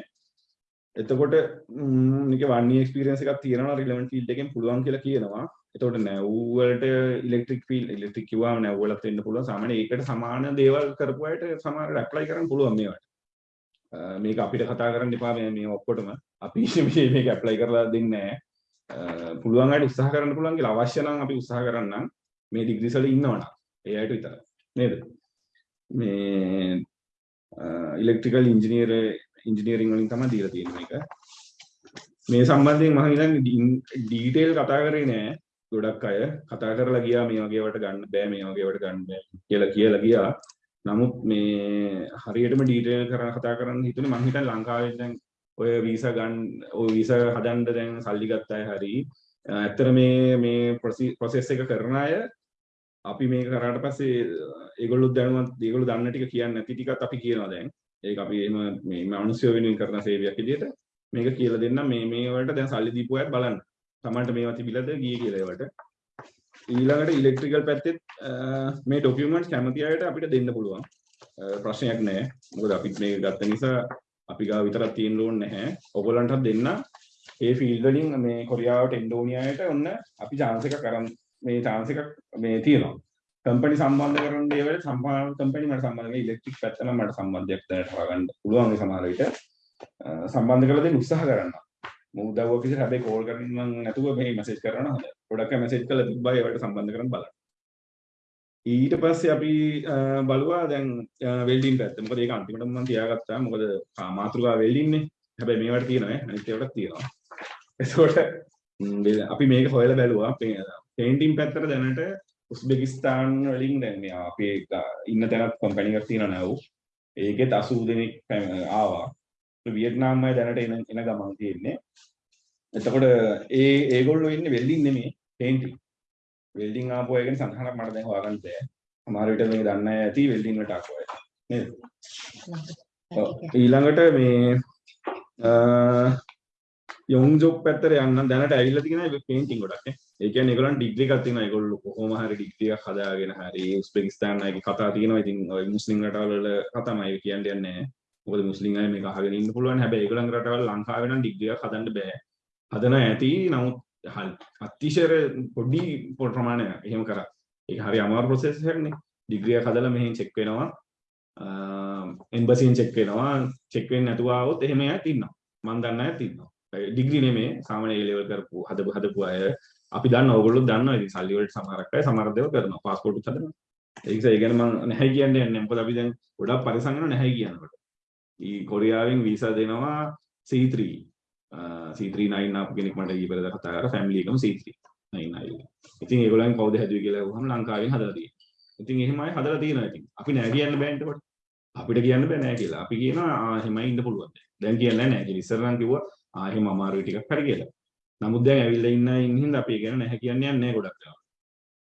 එතකොට ම්, මේකේ one year experience එකක් තියෙනවා relevant field එකෙන් පුළුවන් කියලා කියනවා. එතකොට නැව් වලට ඉලෙක්ට්‍රික් ෆීල්ඩ් ඉලෙක්ට්‍රික් කිව්වම නැව් වලත් වෙන්න පුළුවන්. සාමාන්‍ය ඒකට සමාන දේවල් කරපු අයට සමහරට ඇප්ලයි කරන්න පුළුවන් මේවට. අ, මේක අපිට කතා කරන්න එපා මේ මේ ඔක්කොටම. අපි මේ මේක ඇප්ලයි කරලා දෙන්නේ නැහැ. අ, පුළුවන් අයට උත්සාහ කරන්න පුළුවන් කියලා අවශ්‍ය නම් අපි උත්සාහ කරන්නම්. මේ ඩිග්‍රීස් වල ඉන්නවනම් ඒ අයට විතරයි. නේද? මේ ඉලෙක්ට්‍රිකල් ඉංජිනේර ඉංජිනේරින් වලින් තමයි දීලා තියෙන්නේ මේක. මේ සම්බන්ධයෙන් මම හිතන්නේ ඩීටේල් කතා කරේ නෑ. ගොඩක් අය කතා කරලා ගියා මේ වගේ වට ගන්න බෑ මේ වගේ වට ගන්න බෑ කියලා කියලා ගියා. නමුත් මේ හරියටම ඩීටේල් කරන කතා කරන්න හිතුනේ මම හිතන්නේ ලංකාවේ දැන් ඔය වීසා ගන්න ඔය වීසා හදන්න දැන් සල්ලි ගත්ත අය හරි ඇත්තට මේ මේ ප්‍රොසෙස් එක කරන අය අපි මේක කරාට පස්සේ ඒගොල්ලෝ දැනුවත් ඒගොල්ලෝ දන්න ටික කියන්නේ නැති ටිකත් අපි කියනවා දැන්. ඒක අපි එහෙම මේ මිනිස්සු වෙනුවෙන් කරන සේවයක් විදිහට මේක කියලා දෙන්න මේ මේ වලට දැන් සල්ලි දීපු අයත් බලන්න. තමන්ට මේවා තිබිලාද? ගියේ කියලා ඒවට. ඊළඟට ඉලෙක්ට්‍රිකල් පැත්තෙත් අ, මේ ඩොකියුමන්ට්ස් කැමති අයට අපිට දෙන්න පුළුවන්. අ, ප්‍රශ්නයක් නැහැ. මොකද අපිත් මේක ගත්ත නිසා අපි ගාව විතරක් තියෙන්න ඕනේ නැහැ. ඔයගොල්ලන්ටත් දෙන්න. ඒ ෆීල්ඩ් වලින් මේ කොරියාවට එන්න ඕනි අයට ඔන්න අපි chance එකක් අරන් මේ chance එකක් මේ තියෙනවා. කම්පැනි සම්බන්ධ කරන දේවල් සම්බන්ධ කම්පැනි මට සම්බන්ධ කරලා ඉලෙක්ට්‍රික් පැත්ත නම් මට සම්බන්ධයක් දැනට හොයාගන්න පුළුවන් මේ සමහර විට. අ, සම්බන්ධ කරලා දෙන්න උත්සාහ කරනවා. මම උදව්වක් විදිහට හැබැයි කෝල් කරන්න නම් නැතුව මේ මැසේජ් කරනවා හොඳයි. ගොඩක් අය මැසේජ් කරලා තිබ්බා ඒවට සම්බන්ධ කරන් බලන්න. ඊට පස්සේ අපි අ, බලුවා දැන් වෙල්ඩින් පැත්ත. මොකද ඒක අන්තිමට මම තියාගත්තා. මොකද ආ, මාතෘකාව වෙල්ඩින්නේ හැබැයි මේවට තියෙනවා ඈ අනිත් ඒවාට තියෙනවා. එතකොට ම්, වෙ- අපි මේක හොයලා බැලුවා. පේන්ටින් පැත්තට දැනට උස්බෙකිස්තාන් වලින් දැන් මේ අපේ ග- ඉන්න තැනත් කම්පැනි එකක් තියෙනවා නැව් ඒකෙත් 80 දෙනෙක් පැම- ආවා. වියට්නාම් අය දැනට එන එන ගමන් තියෙන්නේ. එතකොට ඒ ඒගොල්ලෝ ඉන්නේ වෙල්ඩින් නෙමෙයි පේන්ටින් වෙල්ඩින් ආපු අය ගැන සඳහනක් මට දැන් හොයාගන්න බෑ සමහර විට මේක දන්නේ නැහැ ඇති වෙල්ඩින් වලට ආපු අය නේද. ඊළඟට මේ යොන්ජොක් පැත්තට යන්න දැනට ඇවිල්ලා තියෙන පේන්ටිං ගොඩක් නේ. ඒ කියන්නේ ඒගොල්ලන් ඩිග්‍රී එකක් තියෙනවා. ඒගොල්ලෝ කොහොම හරි ඩිග්‍රී එකක් හදාගෙන හරි උස්බෙකිස්තාන් අයගේ කතා තියෙනවා. ඉතින් ඔය මුස්ලිම් රටවල් වල කතාමයි කියන්නේ යන්නේ නැහැ. මොකද මුස්ලිම් අය මේක අහගෙන ඉන්න පුළුවන්. හැබැයි ඒගොල්ලන් රටවල් ලංකාවේ නම් ඩිග්‍රී එකක් හදන්න බෑ. හදන ඇති නමුත් හල්- අතිශය පොඩි පොඩි ප්‍රමාණයක් එහෙම කරා. ඒක හරි අමාරු ප්‍රොසෙස් එකක් නේ. ඩිග්‍රී එකක් හදලා මෙහෙන් චෙක් වෙනවා. එම්බසියෙන් චෙක් වෙනවා. චෙක් වෙන්නේ නැතුව ආවොත් එහෙම අයත් ඉන්නවා. මම දන්න අයත් ඉන්නවා. ඩිග්‍රී නෙමේ සාමාන්‍ය A level කරපු හදපු හදපු අය අපි දන්න ඕගොල්ලෝ දන්නවා ඉතින් සල්ලි වලට සමහරක් අය සමහර දේවල් කරනවා පාස්පෝර්ට් උත් හදනවා ඒ නිසා ඒ ගැන මම නැහැ කියන්නේ නැහැ මොකද අපි දැන් ගොඩක් පරිසම් වෙනවා නැහැ කියනකොට ඊ කොරියාවෙන් වීසා දෙනවා C3 අ, C39 ආපු කෙනෙක් මට ඊ පෙරේද කතා කරා ෆැමිලි එකම C3 99 ඉතින් ඒගොල්ලන් කවුද හැදුවේ කියලා අහුවම ලංකාවෙන් හදලා තියෙනවා. ඉතින් එහෙම අය හදලා තියෙනවා ඉතින්. අපි නෑ කියන්න බෑ එතකොට. අපිට කියන්න බෑ නෑ කියලා. අපි කියනවා ආ එහෙමයි ඉන්න පුළුවන්. දැන් කියන්නේ නෑ. කියලා ඉස්සර නම් කිව්වා ආ එහෙම අමාරුයි ටිකක් හරි කියලා. නමුත් දැන් ඇවිල්ලා ඉන්න අය ඉන්න හින්දා අපි ඒ ගැන නැහැ කියන්නේ නැහැ ගොඩක් වෙලාවට.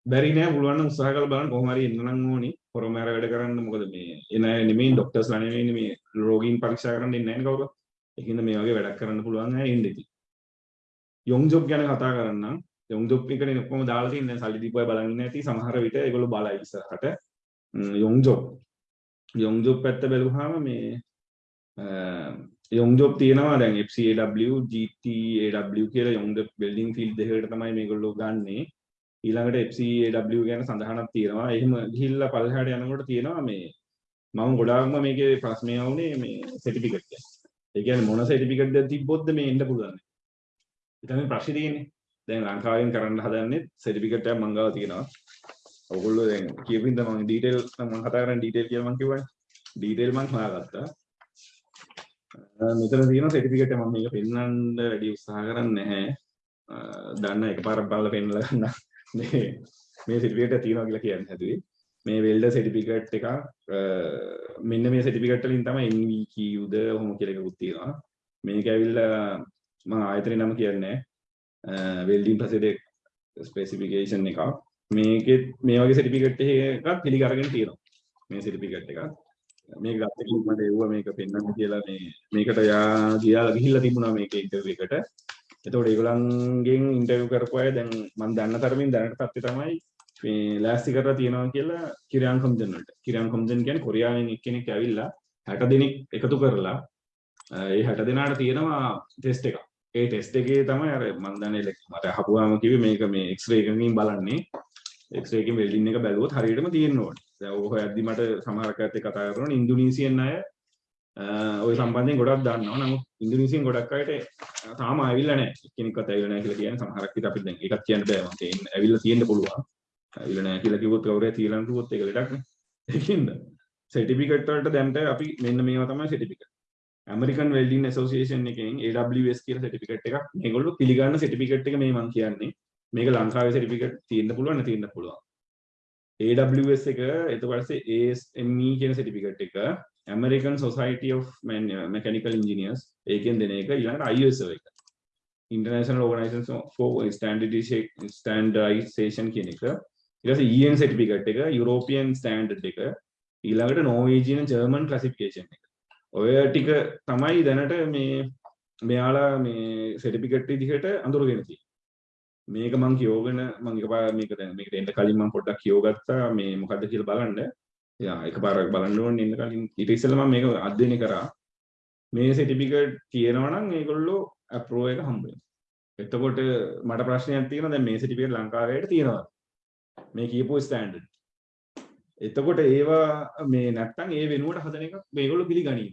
බැරි නෑ. පුළුවන් නම් උත්සාහ කරලා බලන්න කොහොම හරි එන්න නම් ඕනි. පොරමෑර වැඩ කරන්න. මොකද මේ එන අය නෙමෙයි ડોක්ටර්ස්ලා නෙමෙයි මේ රෝගීන් පරීක්ෂා කරන්න ඉන්නේ නැහැ නේ කවුරුත්. ඒකින්ද මේ වගේ වැඩක් කරන්න පුළුවන් අය ඉන්න ඉතින්. යොං ජොබ් ගැන කතා කරන්නම්. යොං ජොබ් එකනේ ඔක්කොම දාලා තියෙන දැන් සල්ලි දීපුවයි බලන් ඉන්නේ නැති සමහර විට ඒගොල්ලෝ බලයි ඉස්සරහට. යොං ජොබ්. යොං ජොබ් පැත්ත බැලුවාම මේ යොං ජොබ් තියෙනවා දැන් FCAW GTAW කියලා යොං බිල්ඩින් ෆීල්ඩ් දෙකකට තමයි මේගොල්ලෝ ගන්නේ. ඊළඟට FCAW ගැන සඳහනක් තියෙනවා. එහෙම ගිහිල්ලා පල්ලෙහාට යනකොට තියෙනවා මේ මම ගොඩාක්ම මේකේ ප්‍රශ්නය වුණේ මේ සර්ටිෆිකට් එක. ඒ කියන්නේ මොන සර්ටිෆිකට් එකක් තිබ්බොත්ද මේ එන්න පුළුවන්. ඒ තමයි ප්‍රශ්නේ තියෙන්නේ. දැන් ලංකාවෙන් කරන්න හදන්නේ සර්ටිෆිකට් එකක් මං ගාව තියෙනවා. ඔයගොල්ලෝ දැන් කියපින්ද මම ඩීටේල් මම කතා කරන්නේ ඩීටේල් කියලා මං කිව්වනේ. ඩීටේල් මං හොයාගත්තා. මෙතන තියෙන සර්ටිෆිකට් එක මම මේක පෙන්වන්න වැඩි උත්සාහ කරන්නේ නැහැ. දන්න එකපාරක් බලලා පෙන්නලා ගන්න මේ මේ සර්ටිෆිකට් එක තියෙනවා කියලා කියන්නේ හැදුවේ. මේ වෙල්ඩර් සර්ටිෆිකට් එකක් මෙන්න මේ සර්ටිෆිකට් වලින් තමයි NVQද ඔහොම කියලා එකකුත් තියෙනවා. මේක ඇවිල්ලා මම ආයතනේ නම කියන්නේ වෙල්ඩින් ප්‍රොසෙඩර් ස්පෙસિෆිකේෂන් එකක්. මේකෙත් මේ වගේ සර්ටිෆිකට් එකක් පිළිගරගෙන තියෙනවා. මේ සර්ටිෆිකට් එකක්. මේක ගත්ත කෙනෙක් මට එව්වා මේක පෙන්වන්න කියලා මේ මේකට යා ගියාලා ගිහිල්ලා තිබුණා මේක ඉන්ටර්විව් එකට. එතකොට ඒගොල්ලන්ගෙන් ඉන්ටර්විව් කරපු අය දැන් මම දන්න තරමින් දැනට තත්ත්වය තමයි මේ ලෑස්ති කරලා තියෙනවා කියලා කිරියන් කොම්ජන් වලට. කිරියන් කොම්ජන් කියන්නේ කොරියාවෙන් එක්කෙනෙක් ඇවිල්ලා 60 දෙනෙක් එකතු කරලා ඒ 60 දෙනාට තියෙනවා ටෙස්ට් එකක්. ඒ ටෙස්ට් එකේ තමයි අර මම දන්නේ මට අහපුවාම කිව්වේ මේක මේ එක්ස්රේ එකකින් බලන්නේ. එක්ස්රේ එකකින් වෙල්ඩින් එක බැලුවොත් හරියටම තියෙන්න ඕනේ. දැන් ඔය හොයද්දි මට සමහර කයත් එක්ක කතා කරනවා ඉන්දුනීසියන් අය ඔය සම්බන්ධයෙන් ගොඩක් දන්නවා. නමුත් ඉන්දුනීසියන් ගොඩක් අයට තාම ආවිල්ලා නැහැ. එක්කෙනෙක්වත් ඇවිල්ලා නැහැ කියලා කියන්නේ සමහරක් විට අපිට දැන් ඒකත් කියන්න බෑ. මම ඇවිල්ලා තියෙන්න පුළුවන්. ඇවිල්ලා නැහැ කියලා කිව්වොත් කවුරුහරි තියලා කිව්වොත් ඒක ලෙඩක් නේ. ඒකින්ද සර්ටිෆිකට් වලට දැන්ට අපි මෙන්න මේවා තමයි සර්ටිෆිකට්. ඇමරිකන් වෙල්ඩින් ඇසෝසියේෂන් එකෙන් AWS කියලා සර්ටිෆිකට් එකක් මේගොල්ලෝ පිළිගන්න සර්ටිෆිකට් එක මේ මම කියන්නේ. මේක ලංකාවේ සර්ටිෆිකට් තියෙන්න පුළුවන් නැති වෙන්න පුළුවන්. AWS එක ඊට පස්සේ ASME කියන සර්ටිෆිකට් එක American Society of Mechanical Engineers ඒකෙන් දෙන එක ඊළඟට ISO එක. International Organization for Standardization Standardization කියන එක ඊට පස්සේ EN සර්ටිෆිකට් එක European Standard එක ඊළඟට Norwegian German classification එක. ඔය ටික තමයි දැනට මේ මෙයාලා මේ සර්ටිෆිකට් විදිහට අඳුරගෙන තියෙන්නේ. මේක මං කියෝගෙන මං එකපාර මේක දැන් මේකට එන්න කලින් මං පොඩ්ඩක් කියෝගත්තා මේ මොකද්ද කියලා බලන්න. යා එකපාරක් බලන්න ඕනේ ඉන්න කලින් ඊට ඉස්සෙල්ලා මම මේක අධ්‍යයනය කරා. මේ සර්ටිෆිකට් තියෙනවා නම් ඒගොල්ලෝ අප්‍රූව් එක හම්බ වෙනවා. එතකොට මට ප්‍රශ්නයක් තියෙනවා දැන් මේ සර්ටිෆිකට් ලංකාවේ තියෙනවා. මේ කියපු ස්ටෑන්ඩඩ්. එතකොට ඒවා මේ නැත්තම් ඒ වෙනුවට හදන එක මේගොල්ලෝ පිළිගනියි.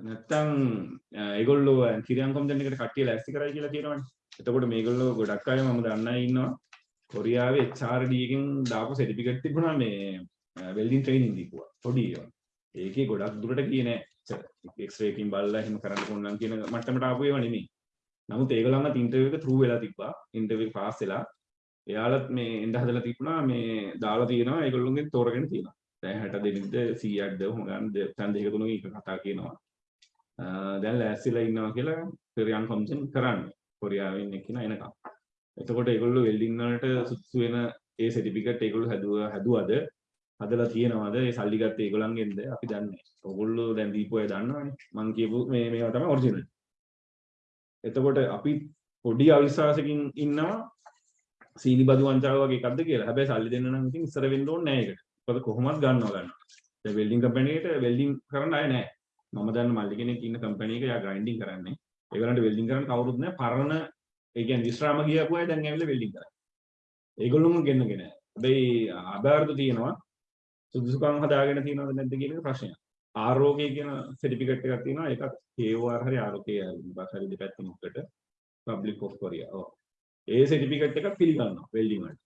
නැත්තම් ඒගොල්ලෝ කිරියන් කොම්දෙන් එකට කට්ටිය ලෑස්ති කරයි කියලා කියනවනේ. එතකොට මේගොල්ලෝ ගොඩක් අය මම දන්න අය ඉන්නවා. කොරියාවේ HRD එකෙන් දාපු සර්ටිෆිකට් තිබුණා මේ වෙල්ඩින් ට්‍රේනින් දීපුවා. පොඩි ඒවා. ඒකේ ගොඩක් දුරට ගියේ නෑ. එක්ස්රේ එකකින් බලලා එහෙම කරන්න පුළුවන් කියන මට්ටමට ආපු ඒවා නෙමෙයි. නමුත් ඒගොල්ලන්වත් ඉන්ටර්විව් එක ත්‍රූ වෙලා තිබ්බා. ඉන්ටර්විව් පාස් වෙලා එයාලත් මේ එන්න හදලා තිබුණා මේ දාලා තියෙනවා ඒගොල්ලොන්ගෙන් තෝරගෙන තියෙනවා. දැන් 60 දෙනෙක්ද 100ක්ද ඔහොම ගන්න තැන් දෙක තුනක එක කතා කියනවා. දැන් ලෑස්තිලා ඉන්නවා කියලා කොරියන් කොම්ෂන් කරන්නේ. කොරියාවෙන් එක්කින එනකම්. එතකොට ඒගොල්ලෝ වෙල්ඩින් වලට සුදුසු වෙන ඒ සර්ටිෆිකට් ඒගොල්ලෝ හැදුවා හැදුවද හදලා තියෙනවද ඒ සල්ලි ගත්තේ ඒගොල්ලන්ගෙන්ද අපි දන්නේ නැහැ. ඕගොල්ලෝ දැන් දීපු අය දන්නවනේ. මං කියපු මේ මේවා තමයි ඔරිජිනල්. එතකොට අපි පොඩි අවිශ්වාසකින් ඉන්නවා සීනි බදු වංචාව වගේ එකක්ද කියලා. හැබැයි සල්ලි දෙන්න නම් ඉතින් ඉස්සර වෙන්න ඕනේ නැහැ ඒකට. මොකද කොහොමවත් ගන්නවා ගන්නවා. දැන් වෙල්ඩින් කම්පැනි එකට වෙල්ඩින් කරන්න අය නැහැ. මම දන්න මල්ලි කෙනෙක් ඉන්න කම්පැනි එක යා ග්‍රයින්ඩින් කරන්නේ. ඒගොල්ලන්ට වෙල්ඩින් කරන්න කවුරුත් නැහැ. පරණ ඒ කියන්නේ විශ්‍රාම ගියපු අය දැන් ඇවිල්ලා වෙල්ඩින් කරන්නේ. ඒගොල්ලොම ගෙන්නගෙන. හැබැයි ආධාරද තියෙනවා. සුදුසුකම් හදාගෙන තියෙනවද නැද්ද කියන එක ප්‍රශ්නයක්. ආරෝග්‍ය කියන සර්ටිෆිකට් එකක් තියෙනවා. ඒකත් KOR හරි ආරෝග්‍ය බාහිර දෙපැත්තෙන් උකට පබ්ලික් ඔෆ් කොරියා. ඔව්. ඒ සර්ටිෆිකට් එකක් පිළිගන්නවා වෙල්ඩින් වලට.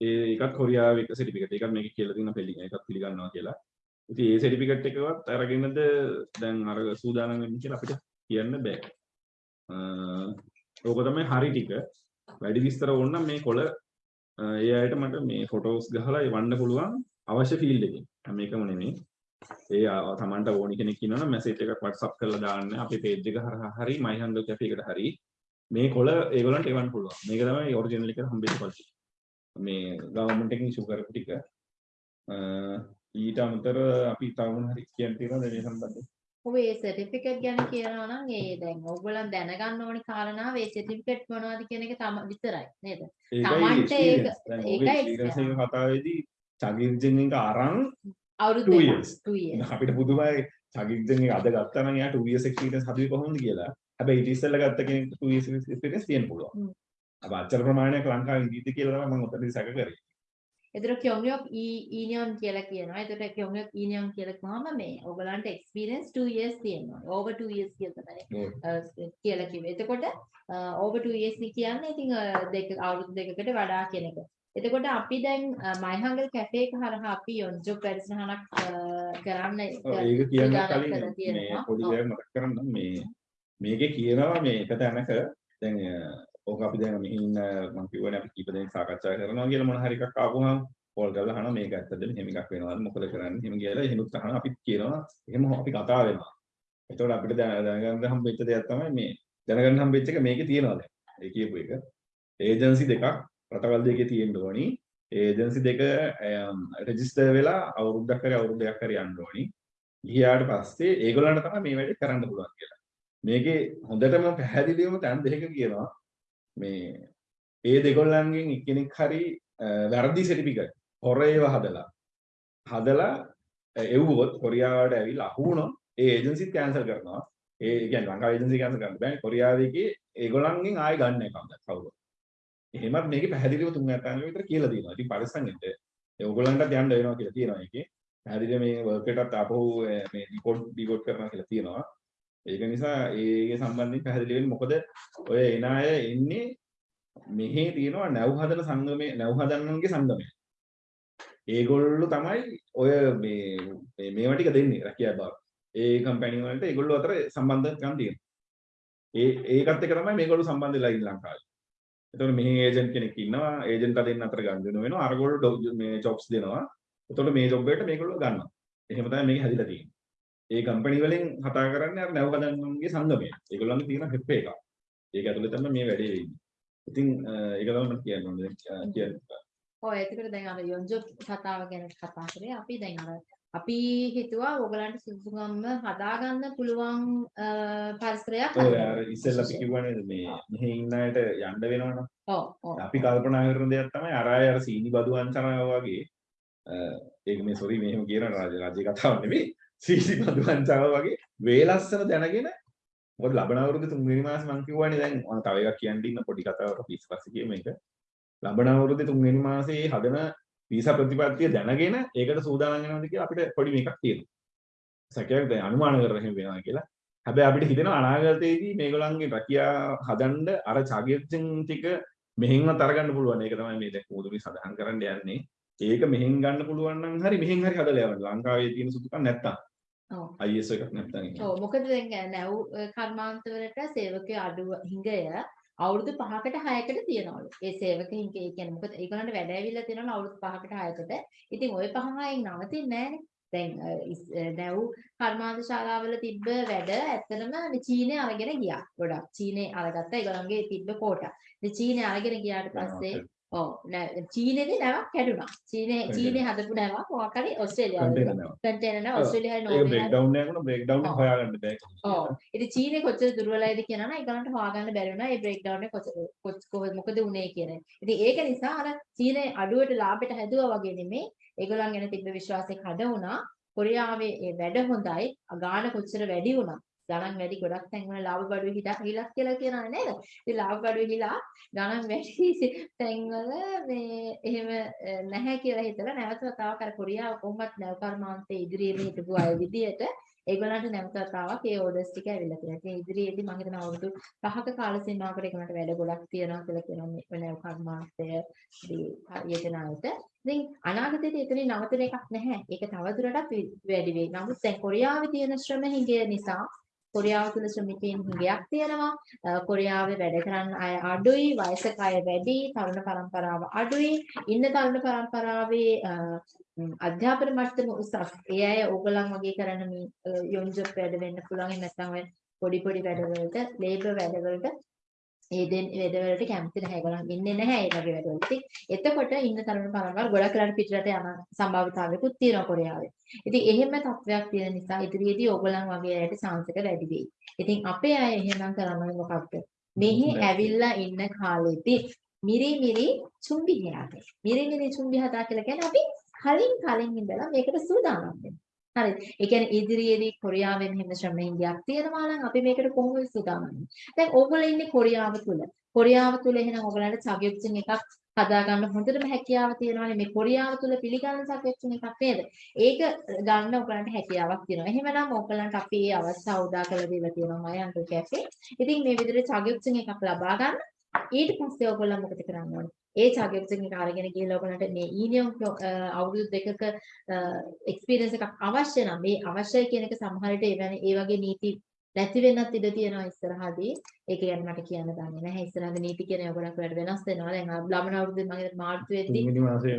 ඒ එකත් කොරියාවේ එක සර්ටිෆිකට් එකක් මේක කියලා තියෙන වෙල්ඩින් එකක් පිළිගන්නවා කියලා. ඉතින් ඒ සර්ටිෆිකට් එකවත් අරගෙනද දැන් අර සූදානම් වෙන්න කියලා අපිට කියන්න බෑ. ඕක තමයි හරි ටික. වැඩි විස්තර ඕන නම් මේ කොළ ඒ අයට මට මේ ෆොටෝස් ගහලා එවන්න පුළුවන් අවශ්‍ය ෆීල්ඩ් එකකින්. හැම එකම නෙමෙයි. ඒ තමන්ට ඕනි කෙනෙක් ඉන්නවනම් මැසේජ් එකක් WhatsApp කරලා දාන්න අපේ page එක හරහා හරි my handle cafe එකට හරි මේ කොළ ඒගොල්ලන්ට එවන්න පුළුවන්. මේක තමයි ඔරිජිනල් එක හම්බෙච්ච quality. මේ ගවර්න්මන්ට් එකකින් ඉෂු කරපු ටික. ඊට අමතර අපි තව මොන හරි කියන්න තියෙනවද මේ සම්බන්ධයෙන්? ඔබ ඒ සර්ටිෆිකේට් ගැන කියනවා නම් ඒ දැන් ඕගොල්ලන් දැනගන්න ඕනි කාරණාව ඒ සර්ටිෆිකේට් මොනවද කියන එක තම විතරයි නේද? Tamanට ඒක- ඒකයි කතාවේදී චගිර්ජන් එක අරන් අවුරුදු Two දෙකක්. years. Two years. අපිට පුදුමයි චගිර්ජන් එක අද ගත්තා නම් එයා 2 years experience හදුවේ කොහොමද කියලා. හැබැයි ඊට ඉස්සෙල්ලා ගත්ත කෙනෙක් 2 years experience තියෙන්න පුළුවන්. අප අච්චර ප්‍රමාණයක් ලංකාවේ ඉඳීද කියලා තමයි මම ඔතනදී සැක කරේ. එතන kyongyok ඊනියම් කියලා කියනවා. එතකොට kyongyok ඊනියම් කියලා කිව්වම මේ ඕගලන්ට experience 2 years තියෙනවා. over 2 years කියලා තමයි කියලා කිව්වේ. එතකොට over 2 years කියන්නේ ඉතින් දෙක අවුරුදු දෙකකට වඩා කියන එක. එතකොට අපි දැන් මයිහංගල් කැෆේ එක හරහා අපි යොන්ජොබ් වැඩසටහනක් කරන්න ඒක කියන්න කලින් මේ. පොඩි. දෙයක් මතක් කරන්න මේ මේකේ කියනවා මේ එක තැනක දැන් අ, ඕක අපි දැන් මෙහි ඉන්න මම කියවනේ අපි කීප දෙනෙක් සාකච්ඡා කරනවා කියලා මොන හරි එකක් ආවම කෝල් කරලා අහනවා මේක ඇත්තද මෙහෙම එකක් වෙනවද මොකද කරන්නේ එහෙම කියලා එහෙනුත් අහනවා. අපිත් කියනවා එහෙම අපි කතා වෙනවා. එතකොට අපිට දැන- දැනගන්න හම්බෙච්ච දෙයක් තමයි මේ දැනගන්න හම්බෙච්ච එක මේකේ තියෙනවා දැන්. ඒ කියපු එක. ඒජන්සි දෙකක් රටවල් දෙකේ තියෙන්න ඕනි. ඒජන්සි දෙක රෙජිස්ටර් වෙලා අවුරුද්දක් හරි අවුරුදු දෙකක් හරි යන්න ඕනි. ගියාට පස්සේ ඒගොල්ලන්ට තමයි මේ වැඩේ කරන්න පුළුවන් කියලා. මේකේ හොඳටම පැහැදිලිවම තැන් දෙකක කියනවා මේ ඒ දෙගොල්ලන්ගෙන් එක්කෙනෙක් හරි අ, වැරදි සර්ටිෆිකට් හොර ඒවා හදලා හදලා අ, එව්වොත් කොරියාවට ඇවිල්ලා අහු වුණොත් ඒ ඒජන්සිත් කැන්සල් කරනවා. ඒ කියන්නේ ලංකාවේ ඒජන්සි කැන්සල් කරන්න බෑ. කොරියාවේකේ ඒගොල්ලන්ගෙන් ආයෙ ගන්න එක කවුරුත්. එහෙමත් මේකේ පැහැදිලිව තුන් ඇතන්ක විතර කියලා තියෙනවා. ඉතින් පරිස්සම් වෙන්න. ඒ ඕගොල්ලන්ටත් යන්න වෙනවා කියලා තියෙනවා ඒකේ. පැහැදිලිව මේ වර්ක් එකටත් ආපහු අ, මේ ඩිකෝඩ් ඩිකෝඩ් කරනවා කියලා තියෙනවා. ඒක නිසා ඒකේ සම්බන්ධයෙන් පැහැදිලි වෙන්න මොකද ඔය එන අය එන්නේ මෙහි තියෙනවා නැව් හදන සංගමේ නැව් හදන්නන්ගේ සංගමය. ඒගොල්ලෝ තමයි ඔය මේ මේ මේවා ටික දෙන්නේ රැකියා බව. ඒ කම්පැනි වලට ඒගොල්ලෝ අතර සම්බන්ධකම් තියෙනවා. ඒ ඒකත් එක තමයි මේගොල්ලෝ සම්බන්ධ වෙලා ඉන්නේ ලංකාවේ. එතකොට මෙහි ඒජන්ට් කෙනෙක් ඉන්නවා ඒජන්ට් දෙන්න අතර ගන්න වෙනවා අරගොල්ලෝ මේ ජොබ්ස් දෙනවා. එතකොට මේ ජොබ් එකට මේගොල්ලෝ ගන්නවා. එහෙම තමයි මේක හැදිලා තියෙන්නේ. ඒ කම්පැනි වලින් කතා කරන්නේ අර නැව් හදන්නන්ගේ සංගමය. ඒගොල්ලන්ගේ තියෙන හෙප් එකක්. ඒක ඇතුලේ තමයි මේ වැඩේ වෙන්නේ. ඉතින් ඒක තමයි මම කියන්න ඕනේ දැන්, කියන්න. ඔය එතකොට දැන් අර යොන්ජොබ් කතාව ගැන කතා කරේ අපි දැන් අර අපි හිතුවා ඕගලන්ට සුදුසුකම්ම හදාගන්න පුළුවන් පරිසරයක් ඔය. අර ඉස්සෙල්ලා අපි කිව්වනේ මේ මෙහි ඉන්න අයට යන්න වෙනවනම් ඔව් ඔව් අපි කල්පනා කරන දෙයක් තමයි අර අය අර සීනි බදු වංචනාව වගේ ඒක මේ සොරි මෙහෙම කියන රාජ රාජ්‍ය කතාවක් නෙමෙයි සීනි බදු වංචනාව වගේ වේලස්සන දැනගෙන මොකද ලබන අවුරුදු තුන්වෙනි මාසේ මම කිව්වනේ දැන් මම තව එකක් කියන්න ඉන්න පොඩි කතාවක් අපි ඉස්සපස්සේ කියමු මේක ලබන අවුරුද්දේ තුන්වෙනි මාසේ හදන වීසා ප්‍රතිපත්තිය දැනගෙන ඒකට සූදානම් වෙනවද කියලා අපිට පොඩි මේකක් තියෙනවා සැකයක් දැන් අනුමාන කරගෙන එහෙම වෙනවා කියලා හැබැයි අපිට හිතෙනවා අනාගතයේදී මේගොල්ලන්ගේ රැකියා හදන්න අර චාගියත්ෙන් ටික මෙහෙන්වත් අරගන්න පුළුවන්. ඒක තමයි මේ දැන් කෝදුරි සඳහන් කරන්න යන්නේ. ඒක මෙහෙන් ගන්න පුළුවන් නම් හරි මෙහෙන් හරි හදලා යවන්න. ලංකාවේ තියෙන සුදුකම් නැත්තම්. IS එකක් නැත්තම්. ඒක. ඔව් මොකද දැන් නැව් කර්මාන්තවලට සේවකයෝ අඩුව හිඟය අවුරුදු 5කට 6කට තියනවලු. ඒ සේවක හිඟ ඒ කියන්නේ මොකද ඒගොල්ලන්ට වැඩ ඇවිල්ලා තියෙනවලු අවුරුදු 5කට 6කට. ඉතින් ওই පහ හයෙන් නවතින්නේ නැහනේ. දැන් නැව් කර්මාන්ත ශාලාවල තිබ්බ වැඩ ඇත්තටම චීනේ අරගෙන ගියා. ගොඩක් චීනේ අරගත්තා ඒගොල්ලන්ගේ තිබ්බ කෝටා. ඉතින් චීනේ අරගෙන ගියාට පස්සේ ඔව් නෑ චීනේදී නැවක් කැඩුනා. චීනේ. චීනේ හදපු නැවක් මොකක් හරි ඕස්ට්‍රේලියාවල කන්ටේනර් නෑ. නැව ඔව්. ඕස්ට්‍රේලියාවේ ඒක බ්‍රේක් ඩවුන් එකක් වුණා බ්‍රේක් ඩවුන් එක. හොයාගන්න බෑ. ඔව්. ඉතින් චීනේ කොච්චර දුර්වලයිද කියනවා නම් ඒගොල්ලන්ට හොයාගන්න බැරි වුණා ඒ බ්‍රේක් ඩවුන් එක කොහොමද මොකද උනේ කියන එක. ඉතින් ඒක නිසා අර චීනේ අඩුවට ලාභයට හැදුවා වගේ නෙමෙයි. ඒගොල්ලන් ගැන තිබ්බ විශ්වාසය කඩ වුණා. කොරියාවේ ඒ වැඩ හොඳයි. ගාණ කොච්චර වැඩි වුණා. ගණන් වැඩි ගොඩක් තැන්වල ලාභ බඩුවේ හිටා හිලක් කියලා කියනවා නේද? ඉතින් ලාභ බඩුවේ හිලා ගණන් වැඩි තැන්වල මේ එහෙම අ, නැහැ කියලා හිතලා නැවත වතාවක් අර කොරියාව කොහොමත් නැව කර්මාන්තයේ ඉදිරියේ හිටපු අය විදියට ඒගොල්ලන්ට නැවත වතාවක් ඒ ඕඩර්ස් ටික ඇවිල්ලා තියෙනවා. ඉතින් ඉදිරියේදී මම හිතනවා අවුරුදු 5ක කාල සීමාවකට ඒගොල්ලන්ට වැඩ ගොඩක් තියෙනවා කියලා කියනවා මේ නැව කර්මාන්තයේදී යෙදෙනාට. ඉතින් අනාගතයේදී එතනින් නවතන එකක් නැහැ. ඒක තවදුරටත් වි- වැඩි වෙයි. නමුත් දැන් කොරියාවේ තියෙන ශ්‍රම හිඟය නිසා කොරියාව තුළ ශ්‍රමිකයන් හිඟයක් තියෙනවා. අ, කොරියාවේ වැඩ කරන්න අය අඩුයි, වයසක අය වැඩි, තරුණ පරම්පරාව අඩුයි. ඉන්න තරුණ පරම්පරාවේ අ, ම්, අධ්‍යාපන මට්ටම උසස්. ඒ අය ඕගලන් වගේ කරන මේ යොන්ජොබ් වැඩ වෙන්න පුළුවන්. එහෙම නැත්නම් ඔය පොඩි පොඩි වැඩවලට, ලේබර් වැඩවලට ඒ දෙන් වැඩවලට කැමති නැහැ. ඒගොල්ලන් ඉන්නේ නැහැ ඒ වගේ වැඩවලට. ඉතින් එතකොට ඉන්න තරුණ පරම්පරාව ගොඩක් වෙලාට පිටරට යන සම්භාවිතාවයකුත් තියෙනවා කොරියාවේ. ඉතින් එහෙම තත්වයක් තියෙන නිසා ඉදිරියේදී ඕගොල්ලන් වගේ අයට chance එක වැඩි වෙයි. ඉතින් අපේ අය එහෙනම් කරන්නේ මොකක්ද? මෙහි ඇවිල්ලා ඉන්න කාලෙදී මිරි මිරි චුම්බි හදාගන්න. මිරි මිරි චුම්බි හදා කියලා කියන්නේ අපි කලින් කලින් ඉඳලා මේකට සූදානම් වෙන්න. හරිද? ඒ කියන්නේ ඉදිරියේදී කොරියාවෙන් මෙහෙම ශ්‍රම හින්දියක් තියෙනවා නම් අපි මේකට කොහොමද සූදානම් වෙන්නේ? දැන් ඕගොල්ලෝ ඉන්නේ කොරියාව තුල. කොරියාව තුල එහෙනම් ඕගොල්ලන්ට සබ්ජෙක්ට්ස් එකක් හදාගන්න හොඳටම හැකියාව තියෙනවානේ මේ කොරියාව තුල පිළිගන්න සබ්ජෙක්ට්ස් එකක් නේද? ඒක ගන්න ඕගොල්ලන්ට හැකියාවක් තියෙනවා. එහෙමනම් ඕගොල්ලන්ට අපි මේ අවස්ථාව උදා කරලා දීලා තියෙනවා මයි අන්කල් කැෆේ. ඉතින් මේ විදිහට සබ්ජෙක්ට්ස් එකක් ලබා ගන්න. ඊට පස්සේ ඕගොල්ලෝ මොකද කරන්න ඕනේ? ඒ සබ්ජෙක්ට්ස් එක අරගෙන ගිහලා ඔයගලන්ට මේ ඊනියම් අවුරුදු දෙකක එක්ස්පීරියන්ස් එකක් අවශ්‍ය නම් මේ අවශ්‍යයි කියන එක සමහර විට ඒ වගේ නීති නැති වෙන්නත් ඉඩ තියෙනවා ඉස්සරහදී. ඒක ගැන මට කියන්න දන්නේ නැහැ. ඉස්සරහදී නීති කියන ගොඩක් වෙලාට වෙනස් වෙනවා. දැන් ලබන අවුරුද්දේ හිතන්නේ මාර්තු වෙද්දී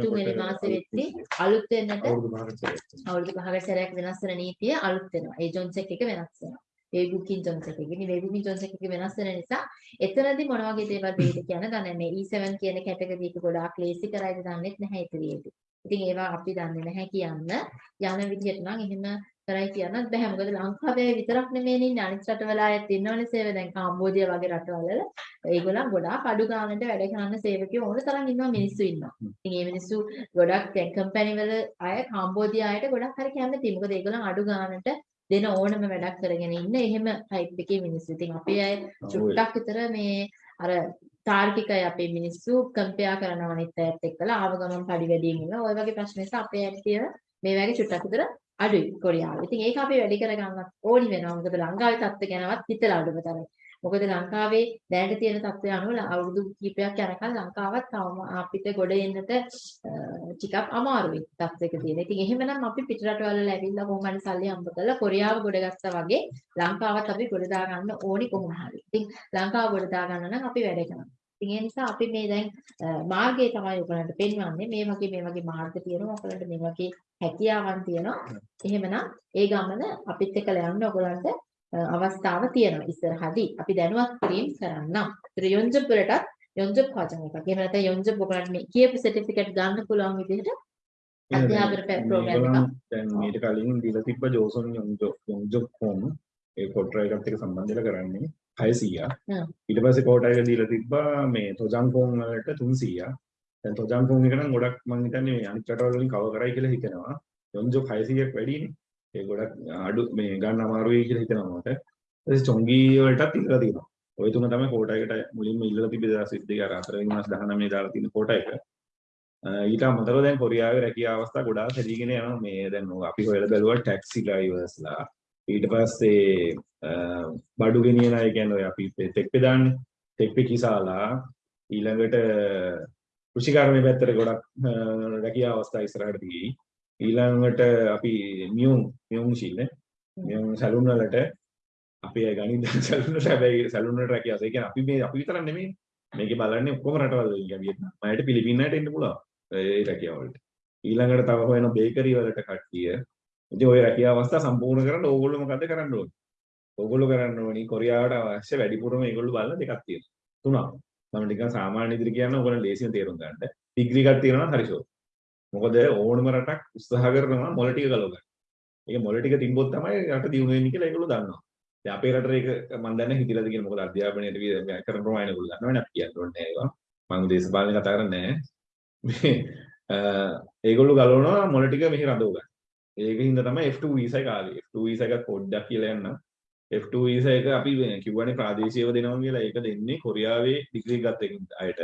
තුන්වෙනි මාසේ වෙද්දී අලුත් වෙන්නට අවුරුදු පහකට සැරයක් වෙනස් වෙන නීතිය අලුත් වෙනවා. ඒ ජොන්ස් එක වෙනස් වෙනවා. වේබුකින් ජොන්ස් එක. ඉතින් වේබුකින් ජොන්ස් එක වෙනස් වෙන නිසා එතනදී මොන වගේ දේවල් වෙයිද කියන දන්නේ නැහැ. E7 කියන කැටගරි එක ගොඩාක් ලේසි කරයිද දන්නේ නැහැ ඉතිරියේදී. ඉතින් ඒවා අපි දන්නේ නැහැ කියන්න. යන විදිහට නම් එහෙම කරයි කියන්නත් බෑ. මොකද ලංකාවේ විතරක් නෙමෙයි ඉන්නේ අනිත් රටවල අයත් ඉන්නවනේ සේව දැන් කාම්බෝඩියා වගේ රටවල. ඒගොල්ලන් ගොඩාක් අඩු ගානට වැඩ කරන සේවකයෝ ඕන තරම් ඉන්නවා මිනිස්සු ඉන්නවා. ඉතින් මේ මිනිස්සු ගොඩක් දැන් කම්පැනි වල අය කාම්බෝඩියා අයට ගොඩක් හරි කැමතියි. මොකද ඒගොල්ලන් අඩු ගානට දෙන ඕනම වැඩක් කරගෙන ඉන්න එහෙම ටයිප් එකේ මිනිස්සු. ඉතින් අපේ අය චුට්ටක් විතර මේ අර තාර්කිකයි අපේ මිනිස්සු කම්පෙයා කරනවා අනිත් අයත් එක්කලා ආව ගමන් පඩි වැඩියෙන් ඉන්න. ওই වගේ ප්‍රශ්න නිසා අපේ අයට තියෙන මේ වගේ චුට්ටක් විතර අඩුයි කොරියාවේ. ඉතින් ඒක අපි වැඩි කරගන්නත් ඕනි වෙනවා. මොකද ලංකාවේ තත්ත්ව ගැනවත් හිතලා අඩුම තරයි. මොකද ලංකාවේ දැනට තියෙන තත්ත්වය අනුව අවුරුදු කිහිපයක් යනකම් ලංකාවත් තවම අපිට ගොඩ එන්නට ටිකක් අමාරුයි තත්ත්වයක තියෙන. ඉතින් එහෙමනම් අපි පිටරටවල ඇවිල්ලා කොහොම හරි සල්ලි හම්බ කරලා කොරියාව ගොඩ ගත්තා වගේ ලංකාවත් අපි ගොඩ දා ගන්න ඕනි කොහොම හරි. ඉතින් ලංකාව ගොඩ දා ගන්න නම් අපි වැඩ කරනවා. ඉතින් ඒ නිසා අපි මේ දැන් මාර්ගය තමයි ඔයගලන්ට පෙන්වන්නේ. මේ වගේ මේ වගේ මාර්ග තියෙනවා. ඔයගලන්ට මේ වගේ හැකියාවන් තියෙනවා. එහෙමනම් ඒ ගමන අපිත් එක්කලා යන්න ඔයගලන්ට අවස්ථාව තියෙනවා ඉස්සරහදී. අපි දැනුවත් කිරීම කරන්නම්. ඒතර යොන්ජබ් වලටත් යොන්ජබ් කාචන් එකක්. එහෙම නැත්නම් යොන්ජබ් ඔයගලන්ට මේ කියපු සර්ටිෆිකේට් ගන්න පුළුවන් විදිහට අධ්‍යාපන ප්‍රෝග්‍රෑම් එකක්. දැන් මීට කලින් දීලා තිබ්බ ජෝසන් යොන්ජොබ් හෝම් ඒ කොට්‍රා එකත් එක්ක සම්බන්ධ වෙලා කරන්නේ 600. හ්ම්. ඊට පස්සේ කෝටා එක දීලා තිබ්බා මේ තොජන්කොන් වලට 300. දැන් තොජන්කොන් එක නම් ගොඩක් මම හිතන්නේ මේ අනිත් රටවල් වලින් කවර් කරයි කියලා හිතනවා. යොන්ජොබ් 600ක් වැඩිනේ. ඒ ගොඩක් අඩු මේ ගන්න අමාරුයි කියලා හිතනවා මට. ඊට චොංගි වලටත් ඉල්ලලා තියෙනවා. ওই තුන තමයි කෝටා එකට මුලින්ම ඉල්ලලා තිබ්බේ 2022 අර 4 වෙනි මාස 19 දාලා තියෙන කෝටා එක. ඊට අමතරව දැන් කොරියාවේ රැකියා අවස්ථා ගොඩාක් හැදීගෙන යනවා මේ දැන් අපි හොයලා බැලුවා ටැක්සි ඩ්‍රයිවර්ස්ලා ඊට පස්සේ බඩු ගෙනියන අය කියන්නේ ඔය අපි තෙක්පේ දාන්නේ තෙක්පේ කිසාලා ඊළඟට කෘෂිකර්මයේ පැත්තට ගොඩක් රැකියා අවස්ථා ඉස්සරහට තියෙයි ඊළඟට අපි මියුම් මියුම් මැෂින් මියුම් සැලුන් වලට අපි අය ගණිත සැලුන් වලට හැබැයි සැලුන් වලට රැකියාව. ඒ කියන්නේ අපි මේ අපි විතරක් නෙමෙයි. මේකේ බලන්නේ ඔක්කොම රටවල් වලින් කියන්නේ වියට්නාම් අයට පිලිපින්නයට එන්න පුළුවන්. ඒ රැකියාව වලට. ඊළඟට තව හොයන බේකරි වලට කට්ටිය. ඉතින් ওই රැකියාව අවස්ථා සම්පූර්ණ කරන්න ඕගොල්ලෝ මොකද කරන්න ඕනේ? ඕගොල්ලෝ කරන්න ඕනි කොරියාවට අවශ්‍ය වැඩිපුරම ඒගොල්ලෝ බලන දෙකක් තියෙනවා. තුනක්. මම නිකන් සාමාන්‍ය ඉදිරි කියන්න ඕගොල්ලෝ ලේසියෙන් තේරුම් ගන්න. ඩිග්‍රී එකක් තියෙනවා නම් හරි ෂෝ මොකද ඕනම රටක් උත්සාහ කරනවා මොළ ටික ගලව ගන්න. ඒක මොළ ටික තිබ්බොත් තමයි රට දියුණු වෙන්නේ කියලා ඒගොල්ලෝ දන්නවා. දැන් අපේ රටේ ඒක මම දන්නේ හිතිලාද කියලා මොකද අධ්‍යාපනයට මේ කරන ප්‍රමාණය ඒගොල්ලෝ දන්නවනේ අපි කියන්න ඕනේ ඒවා. මම දේශපාලන කතා කරන්නේ නැහැ. ඒගොල්ලෝ ගලවනවා මොළ ටික මෙහි රඳව ගන්න. ඒක හින්දා තමයි F2 වීසා එක ආවේ. F2 වීසා එකක් පොඩ්ඩක් කියලා යන්න. F2 වීසා එක අපි කිව්වනේ ප්‍රාදේශීයව දෙනවා කියලා ඒක දෙන්නේ කොරියාවේ ඩිග්‍රී ගත්ත අයට.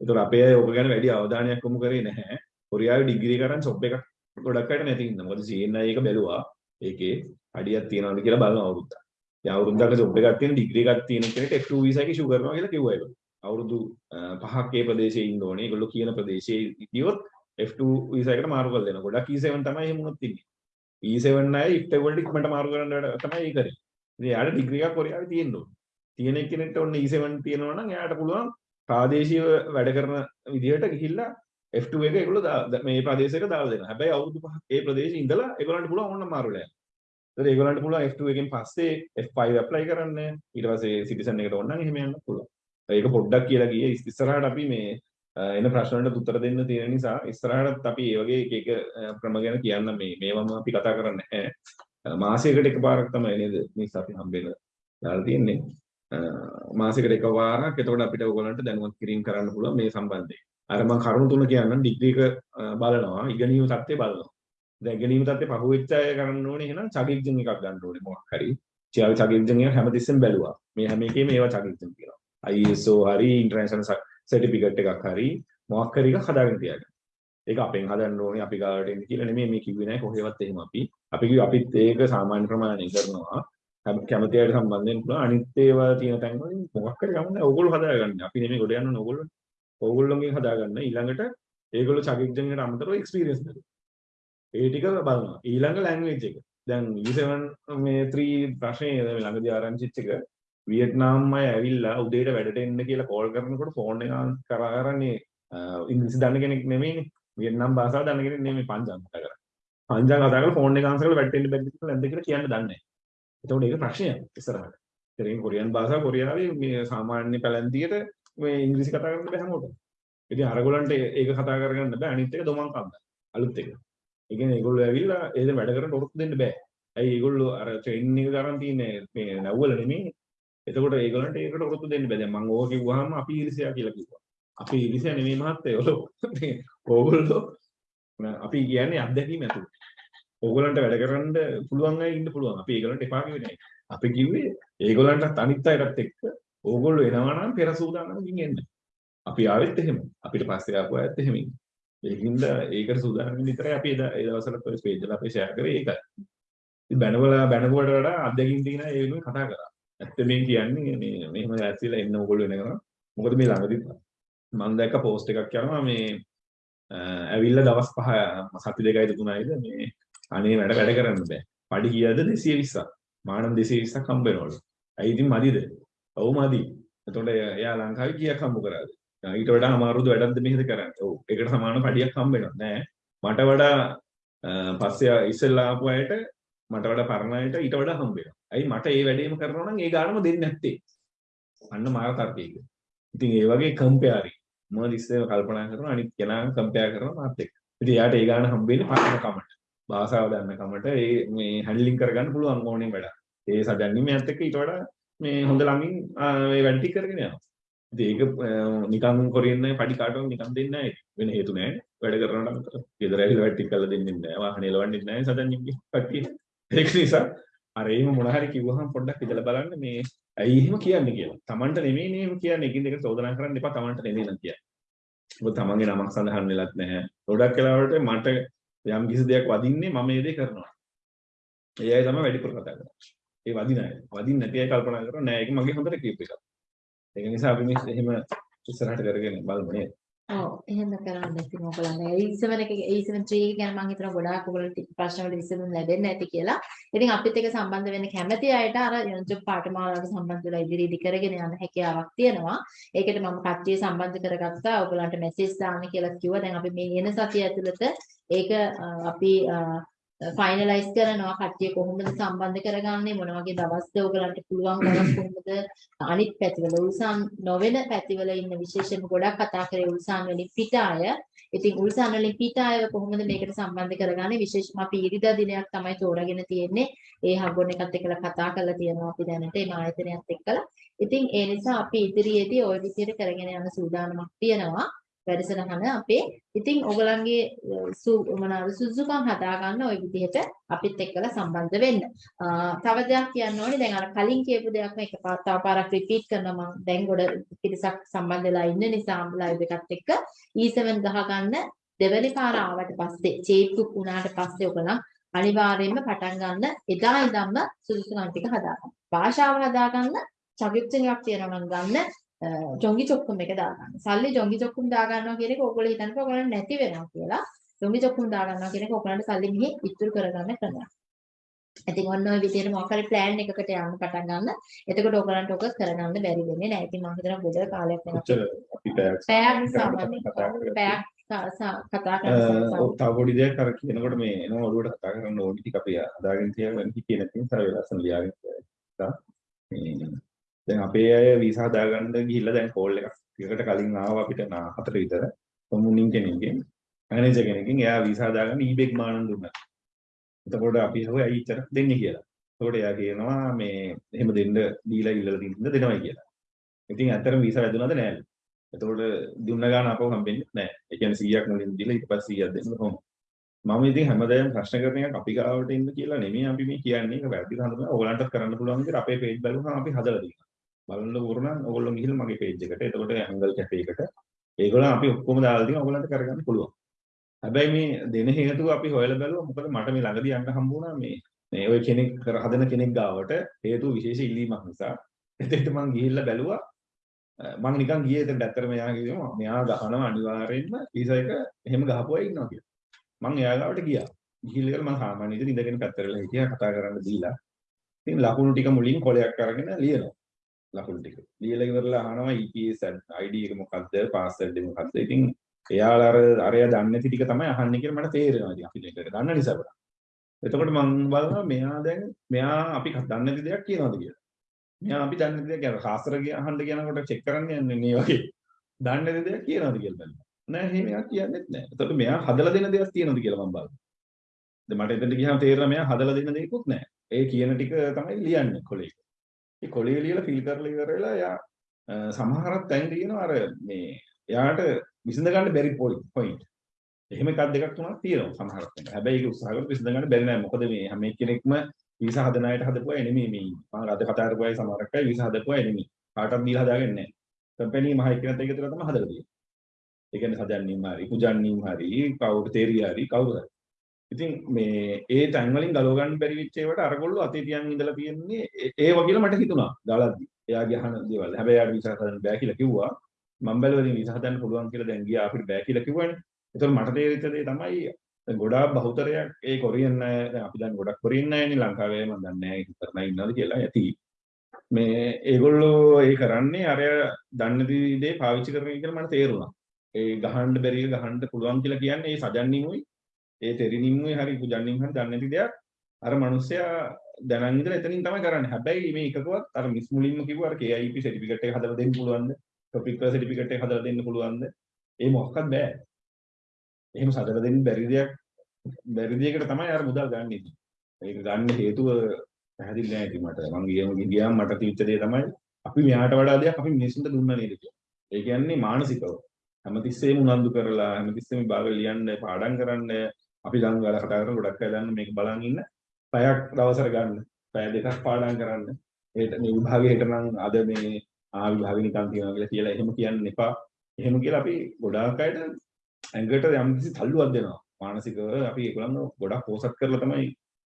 ඒතර අපේ අය ඕක ගැන වැඩි අවධානයක් යොමු කරේ නැහැ. කොරියාවේ ඩිග්‍රී කරන් ජොබ් එකක් ගොඩක් අයට නැති හින්දා. මොකද CNI එක බැලුවා. ඒකේ අඩියක් තියනවද කියලා බලන අවුරුද්දක්. දැන් අවුරුද්දක ජොබ් එකක් තියෙන ඩිග්‍රී එකක් තියෙන කෙනෙක්ට F2 වීසා එක ඉෂුව කරනවා කියලා කිව්වා ඒගොල්ලෝ. අවුරුදු පහක් ඒ ප්‍රදේශයේ ඉන්න ඕනේ. ඒගොල්ලෝ කියන ප්‍රදේශයේ ඉතියොත් F2 වීසා එකට මාරු කරලා දෙනවා. ගොඩක් E7 තමයි එහෙම වුණොත් ඉන්නේ. E7 අය ඉක්ට වලට ඉක්මනට මාරු කරන්න වැඩ තමයි ඒ කරේ. ඉතින් එයාට ඩිග්‍රී එකක් කොරියාවේ තියෙන්න ඕනේ. තියෙන කෙනෙක්ට ඔන්න E7 තියෙනවා නම් එයාට පුළුවන් ප්‍රාදේශීය වැඩ කරන විදිහට ගිහිල්ලා F2 එක ඒගොල්ලෝ මේ ප්‍රදේශයක දාලා දෙනවා. හැබැයි අවුරුදු පහක් ඒ ප්‍රදේශයේ ඉඳලා ඒගොල්ලන්ට පුළුවන් ඕනනම් මාරු වෙලා යන්න. ඒතර ඒගොල්ලන්ට පුළුවන් F2 එකෙන් පස්සේ F5 ඇප්ලයි කරන්න. ඊට පස්සේ සිටිසන් එකට ඕන නම් එහෙම යන්න පුළුවන්. ඒක පොඩ්ඩක් කියලා ගියේ ඉස්- ඉස්සරහට අපි මේ අ, එන ප්‍රශ්න වලට උත්තර දෙන්න තියෙන නිසා ඉස්සරහටත් අපි ඒ වගේ එක එක අ, ක්‍රම ගැන කියන්න මේ මේවම අපි කතා කරන්නේ නැහැ. අ, මාසයකට එකපාරක් තමයි නේද මේ අපි හම්බෙන්න දාලා තියෙන්නේ. අ, මාසයකට එකපාරක් එතකොට අපිට ඔයගොල්ලන්ට දැනුවත් කිරීම කරන්න පුළුවන් මේ සම්බන්ධයෙන්. අර මම කරුණු තුන කියන්නම් ඩිග්‍රී එක අ, බලනවා ඉගෙනීම තත්ත්වය බලනවා. දැන් ඉගෙනීම තත්ත්වය පහුවෙච්ච අය කරන්න ඕනේ එහෙනම් චගික්ජන් එකක් ගන්න ඕනේ මොකක් හරි. චියාව චගික්ජන් එක හැමතිස්සෙම බැලුවා. මේ හැම එකේම ඒවා චගික්ජන් කියනවා. ISO හරි ඉන්ටර්නැෂනල් සර්ටිෆිකට් එකක් හරි මොකක් හරි එකක් හදාගෙන තියාගන්න. ඒක අපෙන් හදන්න ඕනේ අපි ගාවට එන්න කියලා නෙමෙයි මේ කිව්වේ නෑ කොහෙවත් එහෙම අපි. අපි කිව්වේ අපිත් ඒක සාමාන්‍ය ප්‍රමාණය කරනවා. හැම කැමති අයට සම්බන්ධ වෙන්න පුළුවන්. අනිත් ඒවා තියෙන තැන් වලින් මොකක් හරි ගමන් ඕගොල්ලෝ හදාගන්න. අපි නෙමෙයි ගොඩ යන්න ඕනේ ඕගොල්ලෝ. ඕගොල්ලෝගෙන් හදාගන්න. ඊළඟට ඒගොල්ලෝ චගික්ජන් එකට අමතරව එක්ස්පීරියන්ස් දෙනවා. ඒ ටික බලනවා. ඊළඟ ලැන්ග්වේජ් එක. දැන් e U7 මේ 3 ප්‍රශ්නේ මේ ළඟදී ආරංචිච්ච එක වියට්නාම් අය ඇවිල්ලා උදේට වැඩට එන්න කියලා කෝල් කරනකොට ෆෝන් එක කරා කරන්නේ ඉංග්‍රීසි දන්න කෙනෙක් නෙමෙයිනේ. වියට්නාම් භාෂාව දන්න කෙනෙක් නෙමෙයි පංජාබ් කතා කරන්නේ. පංජාබ් කතා කරලා ෆෝන් එක ආන්සර් කරලා වැඩට එන්න බැරිද කියලා නැද්ද කියලා කියන්න දන්නේ නැහැ. එතකොට ඒක ප්‍රශ්නයක් ඉස්සරහට. ඉතින් කොරියන් භාෂාව කොරියාවේ මේ සාමාන්‍ය පැලැන්තියට මේ ඉංග්‍රීසි කතා කරන්න බෑ හැමෝටම. ඉතින් අරගොල්ලන්ට ඒක කතා කරගන්න බෑ අනිත් එක දොමන් කම්බ. අලුත් එක. ඒ කියන්නේ ඒගොල්ලෝ ඇවිල්ලා ඒක වැඩ කරන්න ඔරොත්තු දෙන්න බෑ. ඇයි ඒගොල්ලෝ අර ට්‍රේනින් එක ගන්න තියෙන්නේ මේ නැව්වල නෙමෙයි. එතකොට ඒගොල්ලන්ට ඒකට ඔරොත්තු දෙන්න බෑ. දැන් මම ඕක කිව්වහම අපි ඊර්ෂ්‍යා කියලා කිව්වා. අපි ඊර්ෂ්‍යා නෙමෙයි මහත්තයෝ. ඕගොල්ලෝ අපි කියන්නේ අත්දැකීම් ඇතුළු. ඕගොල්ලන්ට වැඩ කරන්න පුළුවන් අය ඉන්න පුළුවන්. අපි ඒගොල්ලන්ට එපා කිව්වේ නෑ. අපි කිව්වේ ඒගොල්ලන්ටත් අනිත් අයටත් එක්ක ඕගොල්ලෝ එනවා නම් පෙර සූදානම්කින් එන්න. අපි ආවෙත් එහෙම. අපිට පස්සේ ආපු අයත් එහෙම ඉන්නේ. ඒකින්ද ඒකට සූදානම් වෙන්න විතරයි අපි එදා ඒ දවස්වල ඔය ස්පේජ් වල අපි ෂෙයා කරේ ඒකයි. ඉතින් බැනවල බැනගුවට වඩා අත්දැකීම් තියෙන ඒ වෙනුවෙන් කතා කරා. ඇත්ත මේ කියන්නේ මේ මෙහෙම ඇස්සිලා එන්න ඕගොල්ලෝ වෙනවා. මොකද මේ ළඟදී මම දැක්ක පෝස්ට් එකක් කරනවා මේ ඇවිල්ලා දවස් පහ සති දෙකයි තුනයිද මේ අනේ වැඩ වැඩ කරන්න බෑ. පඩි කීයද 220ක්. මානම් 220ක් හම්බ වෙනවලු. ඇයි ඉතින් මදිද? ඔව් මදි. එතකොට එයා ලංකාවේ කීයක් හම්බ කරාද? ඊට වඩා අමාරුද වැඩක්ද මෙහෙද කරන්නේ? ඔව්. ඒකට සමාන පඩියක් හම්බ වෙනවා. නෑ. මට වඩා පස්සේ ඉස්සෙල්ලා ආපු අයට මට වඩා පරණ අයට ඊට වඩා හම්බ වෙනවා. ඇයි මට ඒ වැඩේම කරනවා නම් ඒ ගානම දෙන්නේ නැත්තේ? අන්න මාර තර්කයක. ඉතින් ඒ වගේ කම්පෙයාරි. මම ඉස්සෙල්ලා කල්පනා කරනවා අනිත් කෙනා කම්පෙයාර් කරනවා මාත් එක්ක. ඉතින් එයාට ඒ ගාන හම්බ වෙන්නේ පරණ කමට. භාෂාව දන්න කමට ඒ මේ හැන්ඩලින් කරගන්න පුළුවන් ඕනේ වැඩ. ඒ සජන්නිමයත් එක්ක ඊට වඩා මේ හොඳ ළමින් මේ වැඩ ටික කරගෙන යනවා. ඉතින් ඒක නිකන් කොරියන් අය පඩි කාටවත් නිකන් දෙන්නේ නැහැ. වෙන හේතු නැහැ. වැඩ කරනවට අමතර. ගෙදර ඇවිල්ලා වැඩ ටික කරලා දෙන්නේ නැහැ. වාහනේ ලවන්නේ නැහැ සජන්නිම්ගේ කට්ටිය. ඒක නිසා අර එහෙම මොන හරි කිව්වහම පොඩ්ඩක් ඉඳලා බලන්න මේ ඇයි එහෙම කියන්නේ කියලා. Tamanට නෙමෙයි නේ එහෙම කියන්නේ. එකින් එක චෝදනා කරන්න එපා Tamanට නෙමෙයි නම් කියන්නේ. මොකද Tamanගේ නමක් සඳහන් වෙලත් නැහැ. ගොඩක් වෙලාවට මට යම් කිසි දෙයක් වදින්නේ මම මේ දේ කරනවා. ඒ අය තමයි වැඩිපුර කතා කරන්නේ. ඒ වදින අය. වදින්න නැති අය කල්පනා කරනවා නෑ ඒක මගේ හොඳට කියපු එකක්. ඒක නිසා අපි මේ එහෙම ඉස්සරහට කරගෙන බලමු නේද? ඔව් එහෙම කරන්න ඉතින් ඔයගොල්ලන් E7 එක E7 3 එක ගැන මම හිතනවා ගොඩාක් ඔයගොල්ලන්ට ප්‍රශ්න වලට විසඳුම් ලැබෙන්න ඇති කියලා. ඉතින් අපිත් එක්ක සම්බන්ධ වෙන්න කැමති අයට අර යොන්ජොබ් පාඨමාලාවට සම්බන්ධ වෙලා ඉදිරි ඉදි කරගෙන යන හැකියාවක් තියෙනවා. ඒකට මම කට්ටිය සම්බන්ධ කරගත්තා. ඔයගොල්ලන්ට මෙසේජ් දාන්න කියලා කිව්වා. දැන් අපි මේ එන සතිය ඇතුළත ඒක අපි ෆයිනලයිස් කරනවා කට්ටිය කොහොමද සම්බන්ධ කරගන්නේ මොන වගේ දවස්ද ඔයගලන්ට පුළුවන් දවස් කොහොමද? අනිත් පැතිවල උල්සන් නොවන පැතිවල ඉන්න විශේෂයෙන්ම ගොඩක් කතා කරේ උල්සන් වලින් පිට අය ඉතින් උල්සන් වලින් පිට අයව කොහොමද මේකට සම්බන්ධ කරගන්නේ? විශේෂයෙන්ම අපි ඉරිදා දිනයක් තමයි තෝරාගෙන තියෙන්නේ. ඒ හගොන් එකත් එක්කලා කතා කරලා තියෙනවා අපි දැනට මේ ආයතනයත් එක්කලා. ඉතින් ඒ නිසා අපි ඉදිරියේදී ওই විදිහට කරගෙන යන සූදානමක් තියෙනවා. වැඩසටහන අපේ ඉතින් ඔයගලන්ගේ මොනවාද සුසුකම් හදාගන්න ওই විදිහට අපිත් එක්කලා සම්බන්ධ වෙන්න. තව දෙයක් කියන්න ඕනේ දැන් අර කලින් කියපු දෙයක්ම එක පාර තව පාරක් රිපීට් කරනවා මම දැන් ගොඩ පිරිසක් සම්බන්ධ වෙලා ඉන්න නිසා ලයිව් එකත් එක්ක E7 ගහගන්න දෙවැනි පාර ආවට පස්සේ චේප්කුක් වුණාට පස්සේ ඔයගලන් අනිවාර්යයෙන්ම පටන් ගන්න එදා ඉඳන්ම සුසුකම් ටික හදාගන්න. භාෂාව හදාගන්න චවික්ෂණයක් තියෙනවා නම් ගන්න ජොංගි චොක්කුම් එක දාගන්න. සල්ලි ජොංගි චොක්කුම් දාගන්නවා කියන එක ඕගොල්ලෝ හිතනකොට ඕගොල්ලන්ට නැති වෙනවා කියලා. ජොංගි චොක්කුම් දාගන්නවා කියන එක ඕගොල්ලන්ට සල්ලි මෙහි ඉතුරු කරගන්න ක්‍රමයක්. ඉතින් ඔන්න ඔය විදිහට මොකක් හරි ප්ලෑන් එකකට යන්න පටන් ගන්න. එතකොට ඕගොල්ලන්ට ඕක කරගන්න බැරි වෙන්නේ නැහැ. ඉතින් මම හිතනවා ගොඩ කාලයක් වෙනවා. පැයක් කරලා පැයක් කතා කරනවා. ඔව් තව පොඩි දෙයක් අර කියනකොට මේ එනවා ඔළුවට කතා කරන්න ඕනි ටික අපි හදාගෙන තියාගෙන හිටියේ නැති නිසා ඒ ලස්සන ලියාගෙන තියලා මේ දැන් අපේ අය වීසා හදාගන්න ගිහිල්ලා දැන් කෝල් එකක් ටිකකට කලින් ආවා අපිට නා හතර විතර කොමුනින් කෙනෙක්ගෙන් මැනේජර් කෙනෙක්ගෙන් එයා වීසා හදාගන්න ඊබෙක් මානන් දුන්නා. එතකොට අපි හොය ඇයි ඉතර දෙන්නේ කියලා. එතකොට එයා කියනවා මේ එහෙම දෙන්න දීලා ඉල්ලලා තින්න දෙනවයි කියලා. ඉතින් ඇත්තටම වීසා වැදුනද නැහැ. එතකොට දුන්න ගාන අපව හම්බෙන්නේ නැහැ. ඒ කියන්නේ 100ක් මුලින් දීලා ඊට පස්සේ 100ක් දෙන්න කොහොමද? මම ඉතින් හැමදාම ප්‍රශ්න කරන එක අපි ගාවට එන්න කියලා නෙමෙයි අපි මේ කියන්නේ. ඒක වැරදිද හඳුනන ඕගලන්ටත් කරන්න පුළුවන් විදිහට අපේ page බලුවම අපි හදලා තියෙනවා. බලන්න ඕන නම් ඕගොල්ලෝ ගිහිල්ලා මගේ page එකට. එතකොට ඇංගල් කැෆේ එකට ඒගොල්ලෝ අපි ඔක්කොම දාලා තියෙනවා. ඕගලන්ට කරගන්න පුළුවන්. හැබැයි මේ දෙන හේතුව අපි හොයලා බැලුවා. මොකද මට මේ ළඟදී යන්න හම්බ වුණා මේ මේ ඔය කෙනෙක් කර හදන කෙනෙක් ගාවට හේතුව විශේෂ ඉල්ලීමක් නිසා. එතෙන්ට මං ගිහිල්ලා බැලුවා. මං නිකන් ගියේ එතනට ඇත්තටම එයා කිව්වා මෙයා ගහනවා අනිවාර්යෙන්ම වීසා එක එහෙම ගහපු අය ඉන්නවා කියලා. මං එයා ගාවට ගියා. ගිහිල්ලා මං සාමාන්‍ය විදිහට ඉඳගෙන පැත්තට හිටියා කතා කරන්න දීලා. ඉතින් ලකුණු ටික මුලින් කොලයක් අරගෙන ලියනවා. ලකුණු ටික. ලියලා ඉවරලා අහනවා EPS ID එක මොකක්ද පාස්වර්ඩ් එක මොකක්ද. ඉතින් එයාලා අර අරයා දන්නේ නැති ටික තමයි අහන්නේ කියලා මට තේරෙනවා. ඉතින් අපි දෙක දන්න නිසා බලන්න. එතකොට මම බලනවා මෙයා දැන් මෙයා අපි දන්නේ නැති දෙයක් කියනවාද කියලා. මෙයා අපි දන්නේ නැති දෙයක් කියන කාසර ගිය අහන්න කියනකොට චෙක් කරන්න යන්නේ මේ වගේ. දන්නේ නැති දෙයක් කියනවාද කියලා බලන්න. නෑ එහෙම එකක් කියන්නේත් නෑ. එතකොට මෙයා හදලා දෙන දෙයක් තියෙනවද කියලා මම බලනවා. දැන් මට එතනට ගියාම තේරෙනවා මෙයා හදලා දෙන දෙයක්වත් නෑ. ඒ කියන ටික තමයි ලියන්නේ කොලේ. ඒ කොලේ ලියලා ෆිල් කරලා ඉවර වෙලා එයා සමහරක් තැන් තියෙනවා අර මේ එයාට විසඳ ගන්න බැරි පොයින්ට්. එහෙම එකක් දෙකක් තුනක් තියෙනවා සමහරක් වෙලාවට. හැබැයි ඒක උත්සාහ කරලා විසඳ ගන්න බැරි නෑ. මොකද මේ හැම එක්කෙනෙක්ම වීසා හදන අයට හදපු අය නෙමෙයි මේ. මම අද කතා කරපු අය සමහරක් අය වීසා හදපු අය නෙමෙයි. කාටවත් දීලා හදාගන්නේ නෑ. කම්පැනි මහ එක්කෙනෙක් එක විතර තමයි හදලා තියෙන්නේ. ඒ කියන්නේ සජන්නින් හරි, පුජන්නින් හරි, කවුරු තේරිය හරි, කවුරු හරි. ඉතින් මේ ඒ තැන් වලින් ගලව ගන්න බැරි වෙච්ච ඒවට අරගොල්ලෝ අතේ තියන් ඉඳලා තියෙන්නේ ඒ වගේලා මට හිතුණා දාලාද්දි. එයාගේ අහන දේවල්. හැබැයි එයාට වීසා හදන්න බෑ කියලා කිව්වා. මම බැලුවා ඉතින් වීසා හදන්න පුළුවන් කියලා දැන් ගියා අපිට බෑ කියලා කිව්වනේ. ඒතකොට මට තේරිච්ච දේ තමයි දැන් ගොඩාක් බහුතරයක් ඒ කොරියන් අය දැන් අපි දැන් ගොඩක් කොරියන් අයනේ ලංකාවේ මම දන්නේ නැහැ ඉතරනා ඉන්නවද කියලා ඇති. මේ ඒගොල්ලෝ ඒ කරන්නේ අර දන්න දේ පාවිච්චි කරන එක කියලා මට තේරුණා. ඒ ගහන්න බැරි එක ගහන්න පුළුවන් කියලා කියන්නේ ඒ සජන්නිමුයි ඒ තෙරිනිමුයි හරි පුජන්නින් හරි දන්නේ නැති දෙයක් අර මිනිස්සයා දැනන් ඉඳලා එතනින් තමයි කරන්නේ. හැබැයි මේ එකකවත් අර මිස් මුලින්ම කිව්වා අර KIP සර්ටිෆිකේට් එක හදලා දෙන්න පුළුවන්ද? ටොපික් සර්ටිෆිකේට් එක හදලා දෙන්න පුළුවන්ද? ඒ මොකක්වත් බෑ. එහෙම සදලා දෙන්න බැරි දෙයක් බැරි දෙයකට තමයි අර මුදල් ගන්න ඉන්නේ. ඒක ගන්න හේතුව පැහැදිලි නෑ ඉතින් මට. මං ගියම ගියාම මට තීච්ච දේ තමයි අපි මෙයාට වඩා දෙයක් අපි මිනිස්සුන්ට දුන්නා නේද කියලා. ඒ කියන්නේ මානසිකව. හැමතිස්සෙම උනන්දු කරලා හැමතිස්සෙම භාග ලියන්න පාඩම් කරන්න අපි ළඟ වැඩ කතා කරන ගොඩක් අය දන්න මේක බලන් ඉන්න පැයක් දවසට ගන්න. පැය දෙකක් පාඩම් කරන්න. ඒට මේ විභාගයේ හිට නම් අද මේ ආ විභාගෙ නිකන් තියනවා කියලා කියලා එහෙම කියන්න එපා. එහෙම කියලා අපි ගොඩාක් අයට ඇඟට යම්කිසි තල්ලුවක් දෙනවා. මානසිකව අපි ඒගොල්ලන්ව ගොඩක් පෝසත් කරලා තමයි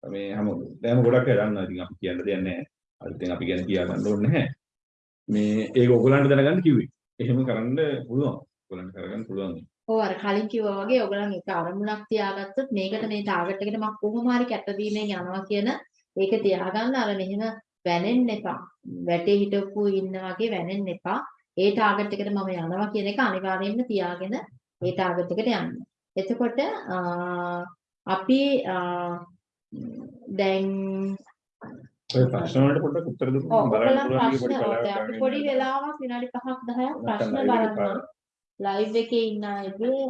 මේ හැම දැන් ගොඩක් අය දන්නවා. ඉතින් අපි කියන්න දෙයක් නැහැ. අලුතෙන් අපි ගැන කියා ගන්න ඕනේ නැහැ. මේ ඒක ඔයගොල්ලන්ට දැනගන්න කිව්වේ. එහෙම කරන්න පුළුවන්. ඔයගොල්ලන්ට කරගන්න පුළුවන්. ඔව් අර කලින් කිව්වා වගේ ඔයගොල්ලන් එක අරමුණක් තියාගත්තොත් මේකට මේ ටාගට් එකට මම කොහොම හරි කැපවීමෙන් යනවා කියන ඒක තියාගන්න අර මෙහෙම වැනෙන්න එපා. වැටේ හිටපු ඉන්න වගේ වැනෙන්න එපා. ඒ ටාගට් එකට මම යනවා කියන එක අනිවාර්යයෙන්ම තියාගෙන ඒ ටාගට් එකට යන්න. එතකොට අපි දැන් ඔය ප්‍රශ්න වලට පොඩ්ඩක් උත්තර දුන්නොත් ඔව් බලන්න පුළුවන් පොඩි වෙලාවක් විනාඩි 5ක් 10ක් ප්‍රශ්න බලන්න ලයිව් එකේ ඉන්න අයගේ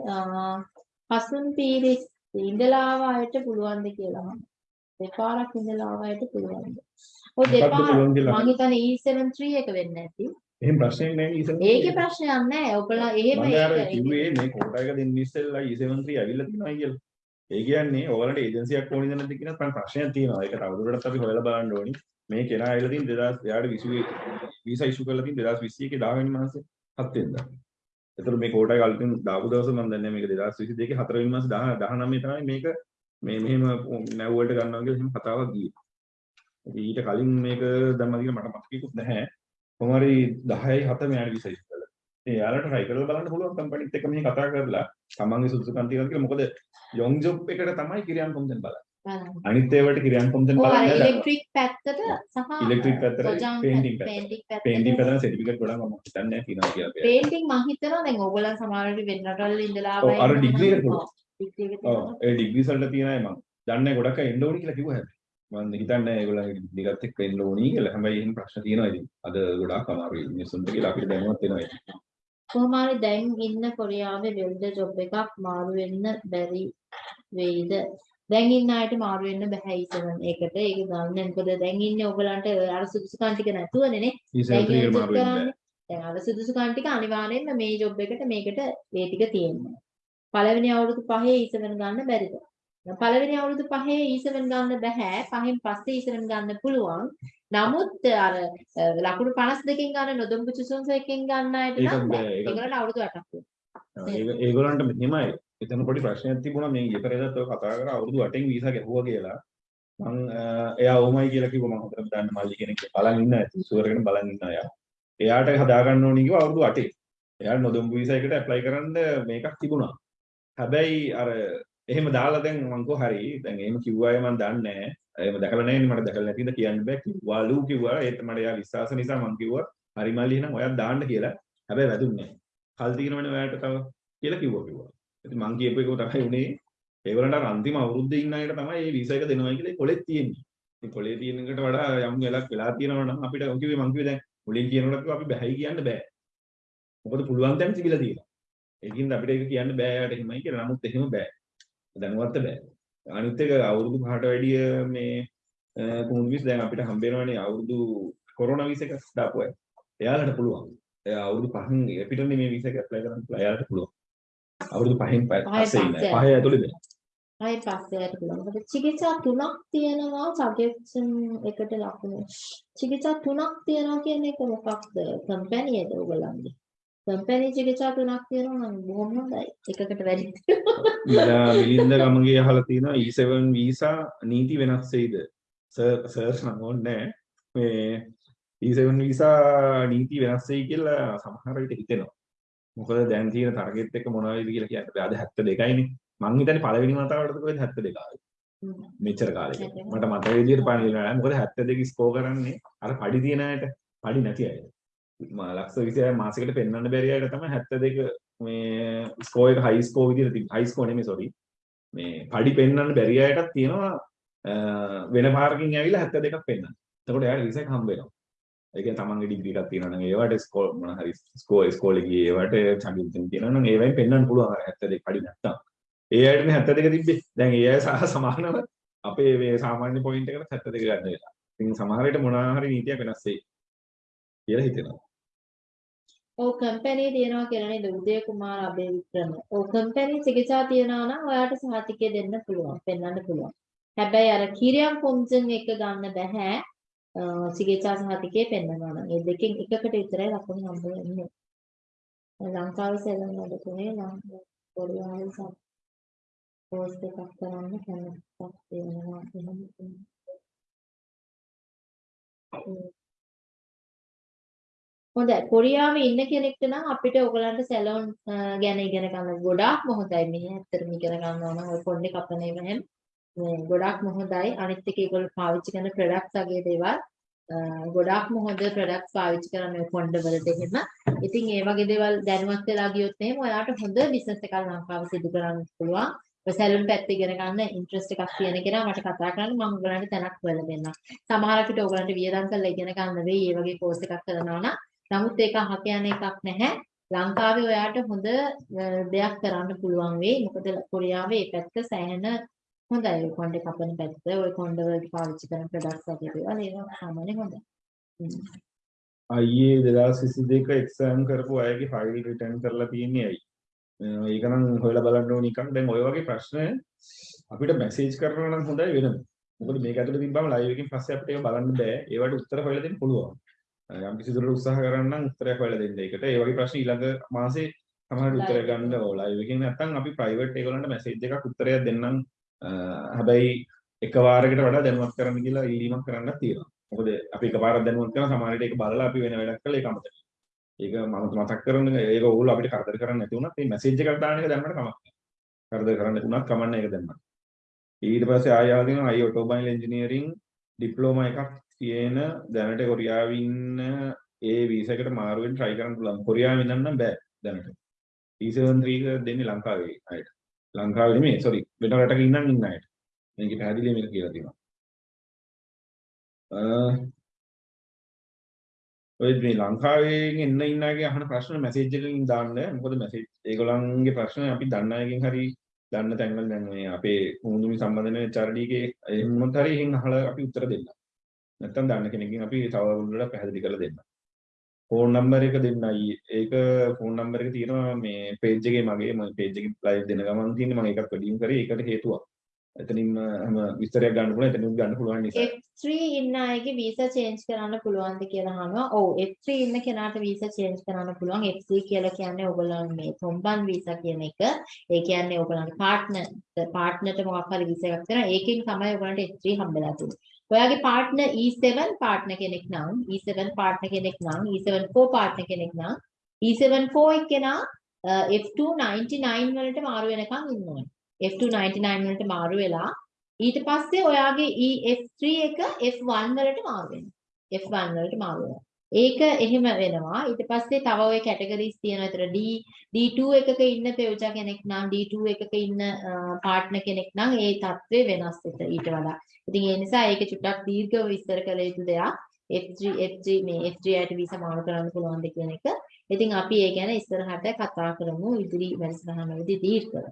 හසුන් පීරිස් ඉඳලා ආව අයට පුළුවන්ද කියලා මම දෙපාරක් ඉඳලා ආව අයට පුළුවන්ද ඔය දෙපාර මම හිතන්නේ E73 එක වෙන්නේ නැති එහෙම ප්‍රශ්නයක් නැහැ ඊසන් ඒකේ ප්‍රශ්නයක් නැහැ ඔයගොල්ලෝ එහෙම ඒක- කිව්වේ මේ කෝටා එක දෙන්න ඉස්සෙල්ලා E73 ඇවිල්ලා තියෙනවා කියලා. ඒ කියන්නේ ඔයාලට ඒජන්සියක් ඕනිද නැද්ද කියන ප්‍රශ්නයක් තියෙනවා. ඒක තවදුරටත් අපි හොයලා බලන්න ඕනි. මේ කෙනා ඇවිල්ලා තියෙන 2000 එයාට විසුවේ වීසා ඉෂු කරලා තියෙන 2021 10 වෙනි මාසේ 7 වෙනිදා. ඒතර මේ කෝටා එක අලුතින් දාපු දවස මම දන්නේ නැහැ මේක 2022 4 වෙනි මාසේ 10 19 තමයි මේක මේ මෙහෙම නැව් වලට ගන්නවා කියලා එහෙම කතාවක් ගියේ. ඉතින් ඊට කලින් මේක දැම්මද කියලා මට මතකෙකුත් නැහැ. කොහොම හරි 10යි 7 මෙයාට වීසා ඉෂු කළා. ඒ යාලට try කරලා බලන්න පුළුවන් කම්පැනිත් එක්ක මෙහි කතා කරලා තමන්ගේ සුදුසුකම් තියෙනවද කියලා මොකද යොං ජොබ් එකට තමයි කිරියන් කොම්දෙන් බලන්නේ. අනිත් ඒවාට කිරියන් අර බලන්නේ. ඉලෙක්ට්‍රික් පැත්තට සහ ඉලෙක්ට්‍රික් පැත්තට සොජාන් පේන්ටිං පැත්තට. පේන්ටික් පැත්තට පේන්ටිං පැත්තට සර්ටිෆිකේට් ගොඩක් මම හිතන්නේ තියෙනවා කියලා. අපේ. පේන්ටිං මං හිතනවා දැන් ඕගොල්ලන් සමහරවිට වෙන රටවල ඉඳලා ඔව්, අර degree එක. ඔව්. ඒ ඩිග්‍රී වලට තියෙන අය මම දන්නේ ගොඩක් අය එන්න ඕනි කියලා කිව්වා හැබැයි. මම හිතන්නේ ඒගොල්ලන්ගේ දිගත් එක්ක එන්න ඕනි කියලා. හැබැයි එහෙම ප්‍රශ්න තියෙනවා ඉතින්. අද ගොඩාක් අමාරුයි මිනිස්සුන්ට කියලා අපිට දැනුවත් වෙනවා ඉතින්. කොහොම හරි දැන් ඉන්න කොරියාවේ වෙල්ඩර් ජොබ් එකක් මාරු වෙන්න බැරි වෙයිද? දැන් ඉන්න අයට මාරු වෙන්න බෑ ඊසවන්. ඒකට ඒක ගන්න. මොකද දැන් ඉන්නේ ඔයගලන්ට අර සුදුසුකම් ටික නැතුවනේ නේ. දැන් අර සුදුසුකම් ටික අනිවාර්යෙන්ම මේ ජොබ් එකට මේකට ඒ ටික තියෙනවා. පළවෙනි අවුරුදු පහේ ඊසවන් ගන්න බැරිද? පළවෙනි අවුරුදු පහේ ඊසවන් ගන්න බෑ. පහෙන් පස්සේ ඊසවන් ගන්න පුළුවන්. නමුත් අර ලකුණු 52කින් ගන්න නොදොම්බු චුසුන්ස එකකින් ගන්න අයට නම් ඒගොල්ලන්ට අවුරුදු 8ක් වෙනවා. ඒක ඒගොල්ලන්ට මෙහෙමයි. එතන පොඩි ප්‍රශ්නයක් තිබුණා මේ ඊයේ පෙරේදත් ඔය කතා කරා අවුරුදු 8න් වීසා ගැහුවා කියලා. මං එයා ඕමයි කියලා කිව්වා මම හොඳට දන්න මල්ලි කෙනෙක් බලන් ඉන්න ඇති ෂුවර් එකෙන් බලන් ඉන්න එයා. එයාට හදාගන්න ඕනි කිව්වා අවුරුදු 8. එයාට නොදොම්බු වීසා එකට ඇප්ලයි කරන්න මේකක් තිබුණා. හැබැයි අර එහෙම දාලා දැන් මං කෝ හරි දැන් එහෙම කිව්වා අය මං දන්නේ නැහැ. එහෙම දැකලා නැහැ මට දැකලා නැතිද කියන්න බෑ කිව්වාලු කිව්වා ඒත් මට එයා විශ්වාස නිසා මං කිව්වා හරි මල්ලි එහෙනම් ඔයත් දාන්න කියලා. හැබැයි වැදුන්නේ නැහැ. කල් තියෙනවනේ ඔයාලට තව කියලා කිව්වා කිව්වා. ඉතින් මං කියපු එක තමයි උනේ ඒගොල්ලන්ට අර අන්තිම අවුරුද්දේ ඉන්න අයට තමයි මේ වීසා එක දෙනවා කියලා කොලෙත් තියෙන්නේ. ඉතින් කොලේ තියෙන එකට වඩා යම් වෙලක් වෙලා තියෙනවා නම් අපිට මං කිව්වේ මං කිව්වේ දැන් මුලින් කියනකොට කිව්වා අපි බැහැයි කියන්න බෑ. මොකද පුළුවන් තැන් තිබිලා තියෙනවා. ඒකින්ද අපිට ඒක කියන්න බෑ යාට එහෙමයි කියලා. නමුත් එහෙම බෑ. දැනුවත් බෑ. අනිත් එක අවුරුදු පහට වැඩිය මේ කුමුදු විස් දැන් අපිට හම්බ වෙනවනේ අවුරුදු කොරෝනා විස එක දාපු අය. එයාලට පුළුවන්. එයා අවුරුදු පහෙන් අපිටනේ මේ විස එක ඇප්ලයි කරන්න පුළුවන්. එයාලට පුළුවන්. අවුරුදු පහෙන් පස්සේ ඉන්න. පස්සේ. පහේ ඇතුළේ දෙන්න. ආයි පස්සේ යට පුළුවන්. මොකද චිකිත්සා තුනක් තියෙනවා සජෙෂන් එකට ලකුණු. චිකිත්සා තුනක් තියෙනවා කියන එක මොකක්ද? කම්පැනි එකද ඔයගොල්ලන්ගේ? කම්පැනි චිකිත්සා තුනක් තියෙනවා නම් බොහොම හොඳයි. එකකට වැඩි. ඉලා මිලින්ද ගමගේ අහලා තියෙනවා E7 වීසා නීති වෙනස් වෙයිද? සර් සර් නම් ඕනේ මේ E7 වීසා නීති වෙනස් වෙයි කියලා සමහර විට හිතෙනවා. මොකද දැන් තියෙන ටාගට් එක මොනවා වේද කියලා කියන්න බෑ. අද 72යිනේ. මං හිතන්නේ පළවෙනි වතාවටද කොහෙද 72 ආවේ. මෙච්චර කාලෙක. මට මතක විදියට පණිවිඩ නෑ. මොකද 72 ස්කෝර් කරන්නේ අර පඩි තියන අයට, පඩි නැති අයට. ලක්ෂ 26 මාසෙකට පෙන්වන්න බැරි අයට තමයි 72 මේ ස්කෝර් එක හයි ස්කෝර් විදියට තිබ්බ. හයි ස්කෝර් නෙමෙයි සෝරි. මේ පඩි පෙන්වන්න බැරි අයටත් තියෙනවා වෙන පාරකින් ඇවිල්ලා 72ක් පෙන්වන්න. එතකොට එයාට රිසෙක් හම්බ වෙනවා. ඒ කියන්නේ තමන්ගේ ඩිග්‍රී එකක් තියෙනවා නම් ඒවට ස්කෝර් මොන හරි ස්කෝර් ස්කෝලේ ගියේ ඒවට චම්පියන් තියෙනවා නම් ඒවෙන් පෙන්වන්න පුළුවන් අර 72 පඩි නැත්තම්. ඒ අයටනේ 72 තිබ්බේ. දැන් ඒ අය සහ සමානව අපේ මේ සාමාන්‍ය පොයින්ට් එකට 72 ගන්න වෙලා. ඉතින් සමහර විට මොනවා හරි නීතියක් වෙනස් වෙයි කියලා හිතෙනවා. ඔව් කම්පැනි තියනවා කියලා නේද උදය කුමාර අබේවික්‍රම. ඔව් කම්පැනි චිකිත්සා තියනවා නම් ඔයාට සහතිකය දෙන්න පුළුවන්, පෙන්වන්න පුළුවන්. හැබැයි අර කිරියම් කොම්සන් එක ගන්න බෑ. අ, චිකිත්සා සහතිකය පෙන්වනවා නම්. ඒ දෙකෙන් එකකට විතරයි ලකුණු හම්බ වෙන්නේ. ලංකාවේ සෙල්ලම් වල තුනේ ලංකාවේ කොරියාවේ සම් පෝස්ට් එකක් කරන්න කැමතික් තියෙනවා එහෙම තියෙනවා. හොඳයි කොරියාවේ ඉන්න කෙනෙක්ට නම් අපිට ඔයගලන්ට සැලොන් ගැන ඉගෙන ගන්න ගොඩාක්ම හොඳයි මේ ඇත්තටම ඉගෙන ගන්නවා නම් ඔය පොඩ්ඩේ කපන ඒවා හැම මේ ගොඩාක්ම හොඳයි අනිත් එක ඒගොල්ලෝ පාවිච්චි කරන ප්‍රොඩක්ට්ස් වගේ දේවල්. අ, ගොඩාක්ම හොඳ ප්‍රොඩක්ට්ස් පාවිච්චි කරන මේ කොණ්ඩ වලට එහෙම. ඉතින් ඒ වගේ දේවල් දැනුවත් වෙලා ගියොත් එහෙම ඔයාට හොඳ බිස්නස් එකක් ලංකාවේ සිදු කරන්න පුළුවන්. ඔය සැලුන් පැත්තේ ඉගෙන ගන්න ඉන්ට්‍රස්ට් එකක් තියෙන කෙනා මට කතා කරන්න මම ඔයගලන්ට තැනක් හොයලා දෙන්නම් සමහර අපිට ඔයගලන්ට වියදම් කරලා ඉගෙන ගන්න වෙයි. මේ වගේ කෝස් එකක් කරනවා නම්. නමුත් ඒක අහ කියන එකක් නැහැ. ලංකාවේ ඔයාට හොඳ අ, දෙයක් කරන්න පුළුවන් වෙයි. මොකද කොරියාවේ මේ පැත්ත සෑහෙන හොඳයි. ඔය කොණ්ඩේ කපන පැත්ත, ඔය කොණ්ඩ වලට පාවිච්චි කරන ප්‍රොඩක්ට්ස් වගේ දේවල් ඒවා සාමාන්‍යයෙන් හොඳයි. හ්ම්. අයියේ 2022 එක්සෑම් කරපු අයගේ ෆයිල් රිටර්න් කරලා තියෙන්නේ ඇයි? අ, ඒක නම් හොයලා බලන්න ඕන එකක්. දැන් ඔය වගේ ප්‍රශ්න අපිට මැසේජ් කරනවා නම් හොඳයි වෙනම. මොකද මේක ඇතුලේ තිබ්බම ලයිව් එකකින් පස්සේ අපිට ඒක බලන්න බෑ. ඒවට උත්තර හොයලා දෙන්න පුළුවන්. අ, යම් කිසි දුරට උත්සාහ කරන්න නම් උත්තරයක් හොයලා දෙන්න ඒකට. ඒ වගේ ප්‍රශ්න ඊළඟ මාසේ සමහරවිට උත්තර Live ගන්න ඕ ලයිව් එකකින් නැත්නම් අපි ප්‍රයිවට් ඒගොල්ලන්ට මැසේජ් එකක් උත්තරයක් දෙන්නම්. අ, හැබැයි එක වාරයකට වඩා දැනුවත් කරන්න කියලා ඉල්ලීමක් කරන්නත් තියෙනවා. මොකද අපි එකපාරක් දැනුවත් කරන සමහර විට ඒක බලලා අපි වෙන වැඩක් කළා ඒක අමතක. ඒක මම මතක් කරන ඒක ඕගොල්ලෝ අපිට කරදර කරන්නේ නැති වුණත් මේ මැසේජ් එකක් දාන එක දැම්මට කමක් නැහැ. කරදර කරන්න නැතුණත් කමන්නේ ඒක දැම්මට. ඊට පස්සේ ආය ආවදින අයි ඔටෝමොබයිල් ඉංජිනේරින් ඩිප්ලෝමා එකක් තියෙන දැනට කොරියාවේ ඉන්න ඒ වීසා එකට මාරු වෙන්න try කරන්න පුළුවන්. කොරියාවේ ඉඳන් නම් බෑ දැනට. E73 එක දෙන්නේ ලංකාවේ අයට. ලංකාවේ නෙමෙයි sorry වෙන රටක ඉන්නම් ඉන්න අයට. මේක පැහැදිලිව මේක කියලා තියෙනවා. ඔය මේ ලංකාවෙන් එන්න ඉන්න අයගේ අහන ප්‍රශ්න මැසේජ් එකකින් දාන්න මොකද මැසේජ් ඒගොල්ලන්ගේ ප්‍රශ්න අපි දන්න අයගෙන් හරි දන්න තැන්වල දැන් මේ අපේ මුහුදුමි සම්බන්ධ වෙන HRD ගේ එහෙමත් හරි එහෙන් අහලා අපි උත්තර දෙන්න. නැත්තම් දන්න කෙනකින් අපි තව වුණලා පැහැදිලි කරලා දෙන්න. ෆෝන් නම්බර් එක දෙන්නයි. ඒක ෆෝන් නම්බර් එක තියෙනවා මේ පේජ් එකේ මගේ මම පේජ් එකේ ලයිව් දෙන ගමන් තියෙන්නේ මම ඒකත් වැඩිම කරේ ඒකට හේතුවක්. එතනින්ම හැම විස්තරයක් ගන්න පුළුවන් එතනින් ගන්න පුළුවන් නිසා. F3 ඉන්න අයගේ වීසා චේන්ජ් කරන්න පුළුවන්ද කියලා අහනවා. ඔව් F3 ඉන්න කෙනාට වීසා චේන්ජ් කරන්න පුළුවන්. F3 කියලා කියන්නේ ඔයගොල්ලන් මේ තොම්බන් වීසා කියන එක. ඒ කියන්නේ ඔයගොල්ලන්ගේ පාර්ට්නර් පාර්ට්නර්ට මොකක් හරි වීසා එකක් කරනවා. ඒකෙන් තමයි ඔයගොල්ලන්ට F3 හම්බෙලා තියෙන්නේ. ඔයාගේ පාර්ට්නර් E7 පාර්ට්නර් කෙනෙක් නම් E7 පාර්ට්නර් කෙනෙක් නම් E74 පාර්ට්නර් කෙනෙක් නම් E74 එක්කෙනා අ, F2 99 වලට මාරු වෙනකන් ඉන්න ඕනේ. F2 99 වලට මාරු වෙලා ඊට පස්සේ ඔයාගේ E F3 එක F1 වලට මාරු වෙනවා. F1 වලට මාරු වෙනවා. ඒක එහෙම වෙනවා. ඊට පස්සේ තව ওই කැටගරිස් තියෙනවා. ඒතර D D2 එකක ඉන්න පෙවුජා කෙනෙක් නම් D2 එකක ඉන්න පාර්ට්නර් කෙනෙක් නම් ඒ තත්ත්වය වෙනස් වෙත ඊට වඩා. ඉතින් ඒ නිසා ඒක චුට්ටක් දීර්ඝව විස්තර කළ යුතු දෙයක්. F3 F3 මේ F3 යට වීසා මාරු කරන්න පුළුවන්ද කියන එක. ඉතින් අපි ඒ ගැන ඉස්සරහට කතා කරමු ඉදිරි වැඩසටහනවලදී දීර්ඝව.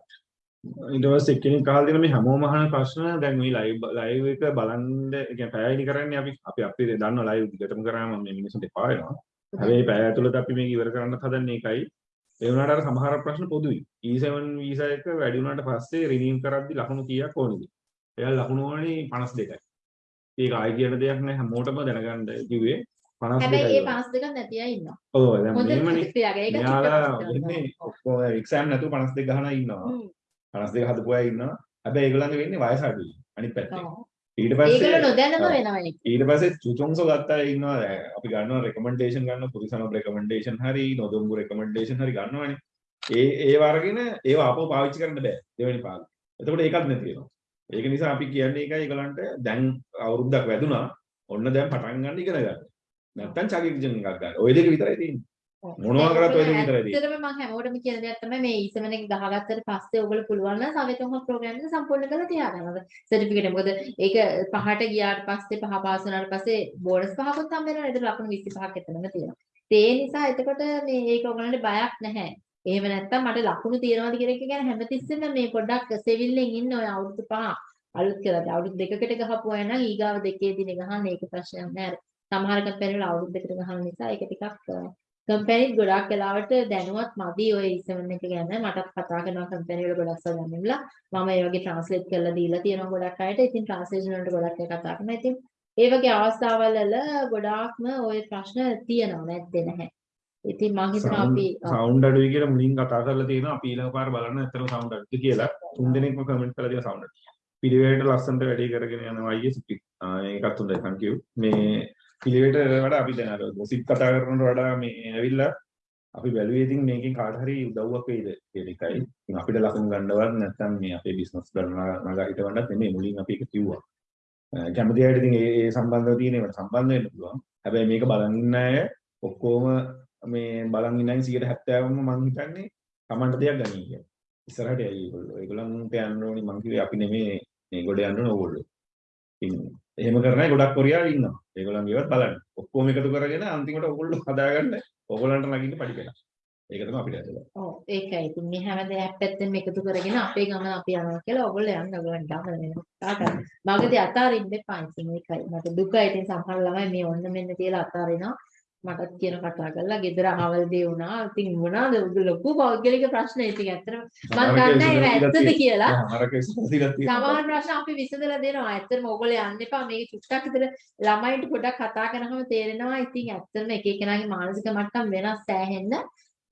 ඊට පස්සේ එක්කෙනෙක් අහලා දෙන මේ හැමෝම අහන ප්‍රශ්න දැන් මේ ලයිව් ලයිව් එක බලන්න ඒ කියන්නේ පැයයිනි කරන්නේ අපි අපි අපි දන්නවා ලයිව් දිගටම කරාම මේ මිනිස්සුන්ට එපා වෙනවා. හැබැයි පැය ඇතුළත අපි මේක ඉවර කරන්න හදන්නේ ඒකයි. ඒ වුණාට අර සමහර ප්‍රශ්න පොදුයි. E7 වීසා එක වැඩි වුණාට පස්සේ රිනීව් කරද්දි ලකුණු කීයක් ඕනේද? එයා ලකුණු ඕනේ 52යි. ඒක ආයි කියන දෙයක් නෑ හැමෝටම දැනගන්න කිව්වේ 52යි. හැබැයි ඒ 52ක් නැති අය ඉන්නවා. ඔව් දැන් මෙහෙමනේ. චුට්ටක් වෙන්නේ ඔක්කොම එක්සෑම් නැතුව 52 ගහන ඉන්නවා. හ්ම්. 52 හදපු අය ඉන්නවා. හැබැයි ඒගොල්ලන්ගේ වෙන්නේ වයස අඩුයි. අනිත් පැත්තේ. ඊට ඒගොල්ලෝ පස්සේ නොදැනම ඔව්. වෙනවා ඒක. ඊට පස්සේ චුචොන්සෝ ගත්ත ඉන්නවා. අපි ගන්නවා රෙකමෙන්ඩේෂන් ගන්නවා පුරිසම රෙකමෙන්ඩේෂන් හරි නොදොම්බු රෙකමෙන්ඩේෂන් හරි ගන්නවනේ. ඒ ඒ වර්ගින ඒව ආපහු පාවිච්චි කරන්න බෑ දෙවෙනි පාඩම. එතකොට ඒකත් නැති වෙනවා. ඒක නිසා අපි කියන්නේ ඒකයි ඒගොල්ලන්ට දැන් අවුරුද්දක් වැදුනා. ඔන්න දැන් පටන් ගන්න ඉගෙන ගන්න. නැත්තම් චකිරිජන් එකක් ගන්න. ওই දෙක විතරයි තියෙන්නේ. මොනවා කරත් ඔය දෙක විතරයි තියෙන්නේ. ඇත්තටම මම හැමෝටම කියන දෙයක් තමයි මේ ඊසමන එක ගහගත්තට පස්සේ ඔයගොල්ලෝ පුළුවන් නම් සවෙතොම ප්‍රෝග්‍රෑම් එක සම්පූර්ණ කරලා තියාගන්න. සර්ටිෆිකේට් එක. මොකද ඒක පහට ගියාට පස්සේ පහ පාස් වුණාට පස්සේ බෝනස් පහකුත් හම්බ වෙනවා. ඒක ලකුණු 25ක් එතනම තියෙනවා. ඒ නිසා එතකොට මේ ඒක ඔයගොල්ලන්ට බයක් නැහැ. එහෙම නැත්තම් මට ලකුණු තියනවාද කියන එක ගැන හැමතිස්සෙම මේ පොඩ්ඩක් සෙවිල්ලෙන් ඉන්න ඔය අවුරුදු පහ අලුත් කරලා අවුරුදු දෙකකට ගහපු අය නම් ඊගාව දෙකේදී ගහන්න ඒක ප්‍රශ්නයක් නෑ. සමහර කම්පැනි වල අවුරුදු දෙකකට ගහන නිසා ඒක ටිකක් කම්පැනිත් ගොඩක් වෙලාවට දැනුවත් මදි ඔය ඉසෙවන් එක ගැන මටත් කතා කරනවා කම්පැනි වල ගොඩක් සල්ලන්නේලා මම ඒ වගේ ට්‍රාන්ස්ලේට් කරලා දීලා තියෙනවා ගොඩක් අයට ඉතින් ට්‍රාන්ස්ලේෂන් වලට ගොඩක් අය කතා කරනවා ඉතින් ඒ වගේ අවස්ථාවල් වල ගොඩාක්ම ওই ප්‍රශ්න තියෙනවා නැත්තේ නැහැ ඉතින් මම හිතනවා අපි. සවුන්ඩ් අඩුයි කියලා මුලින් කතා කරලා තියෙනවා. අපි ඊළඟ පාර බලන්න ඇත්තටම සවුන්ඩ් අඩුද කියලා. තුන් දෙනෙක්ම කමෙන්ට් කරලා තියෙනවා සවුන්ඩ්. පිළිවෙලට ලස්සනට වැඩේ කරගෙන යනවා අයියේ සිපි. ඒකත් හොඳයි thank you. මේ පිළිවෙලට වඩා අපි දැන් අර ගොසිප් කතා කරනවට වඩා මේ ඇවිල්ලා අපි බැලුවේ ඉතින් මේකෙන් කාට හරි උදව්වක් වෙයිද කියන එකයි. ඉතින් අපිට ලකුණු ගන්නවත් නැත්නම් මේ අපේ බිස්නස් ගන්න නගා හිටවන්නත් නෙමෙයි මුලින් අපි ඒක කිව්වා. අ, කැමති අයට ඉතින් ඒ ඒ සම්බන්ධව තියෙන ඒවට සම්බන්ධ වෙන්න පුළුවන්. හැබැයි මේක බලන් ඉන්න අය ඔක්කොම මේ බලන් ඉන්න අය 170ම මං හිතන්නේ Tamanට දෙයක් ගනී කියලා. ඉස්සරහට යයි ඒගොල්ලෝ. ඒගොල්ලන්ට යන්න ඕනි මං කිව්වේ අපි නෙමෙයි මේ ගොඩ යන්න ඕන ඕගොල්ලෝ. ඉතින් එහෙම කරන අය ගොඩක් කොරියාවේ ඉන්නවා. ඒගොල්ලන් ඒවත් බලන්න. ඔක්කොම එකතු කරගෙන අන්තිමට ඕගොල්ලෝ හදාගන්න ඕගොල්ලන්ට නගින්න පඩි වෙනවා. ඒක තමයි අපිට ඇතුළත. ඔව් ඒකයි. ඉතින් මේ හැම දෙයක් පැත්තෙන් එකතු කරගෙන අපේ ගමන අපි යනවා කියලා ඔයගොල්ලෝ යන්න ඔයගොල්ලන් ගමන වෙනවා. තාට. මගදී අතාරින්න එපා ඉතින් ඒකයි. මට දුකයි ඉතින් සමහර ළමයි මේ ඔන්න මෙන්න කියලා අතාරිනවා. මටත් කියන කතා කරලා ගෙදර අහවල් දේ වුණා. ඉතින් මොනවාද ලොකු පෞද්ගලික ප්‍රශ්න ඉතින් ඇත්තටම මම දන්නේ ඒවා ඇත්තද කියලා. සමහර ප්‍රශ්න අපි විසඳලා දෙනවා. ඇත්තටම ඕගොල්ලෝ යන්න එපා. මේක චුට්ටක් විතර ළමයින්ට පොඩ්ඩක් කතා කරනකම තේරෙනවා. ඉතින් ඇත්තටම එක එකනාගේ මානසික මට්ටම් වෙනස් සෑහෙන්න.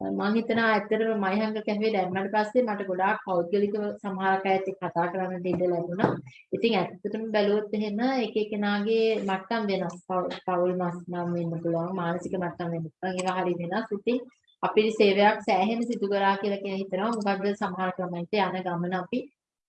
මම හිතනවා ඇත්තටම මයිහංග කැෆේ දැම්මට පස්සේ මට ගොඩාක් පෞද්ගලිකව සමහර අයත් එක්ක කතා කරන්න දෙන්න ලැබුණා. ඉතින් ඇත්තටම බැලුවොත් එහෙම එක එකනාගේ මට්ටම් වෙනස්. පව්- පෞල් මස් නම් වෙන්න පුළුවන්. මානසික මට්ටම් වෙන්න පුළුවන්. ඒවා හරි වෙනස්. ඉතින් අපේ සේවයක් සෑහෙන සිදු කරා කියලා කියන හිතනවා. මොකද සමහර ක්‍රමයන්ට යන ගමන අපි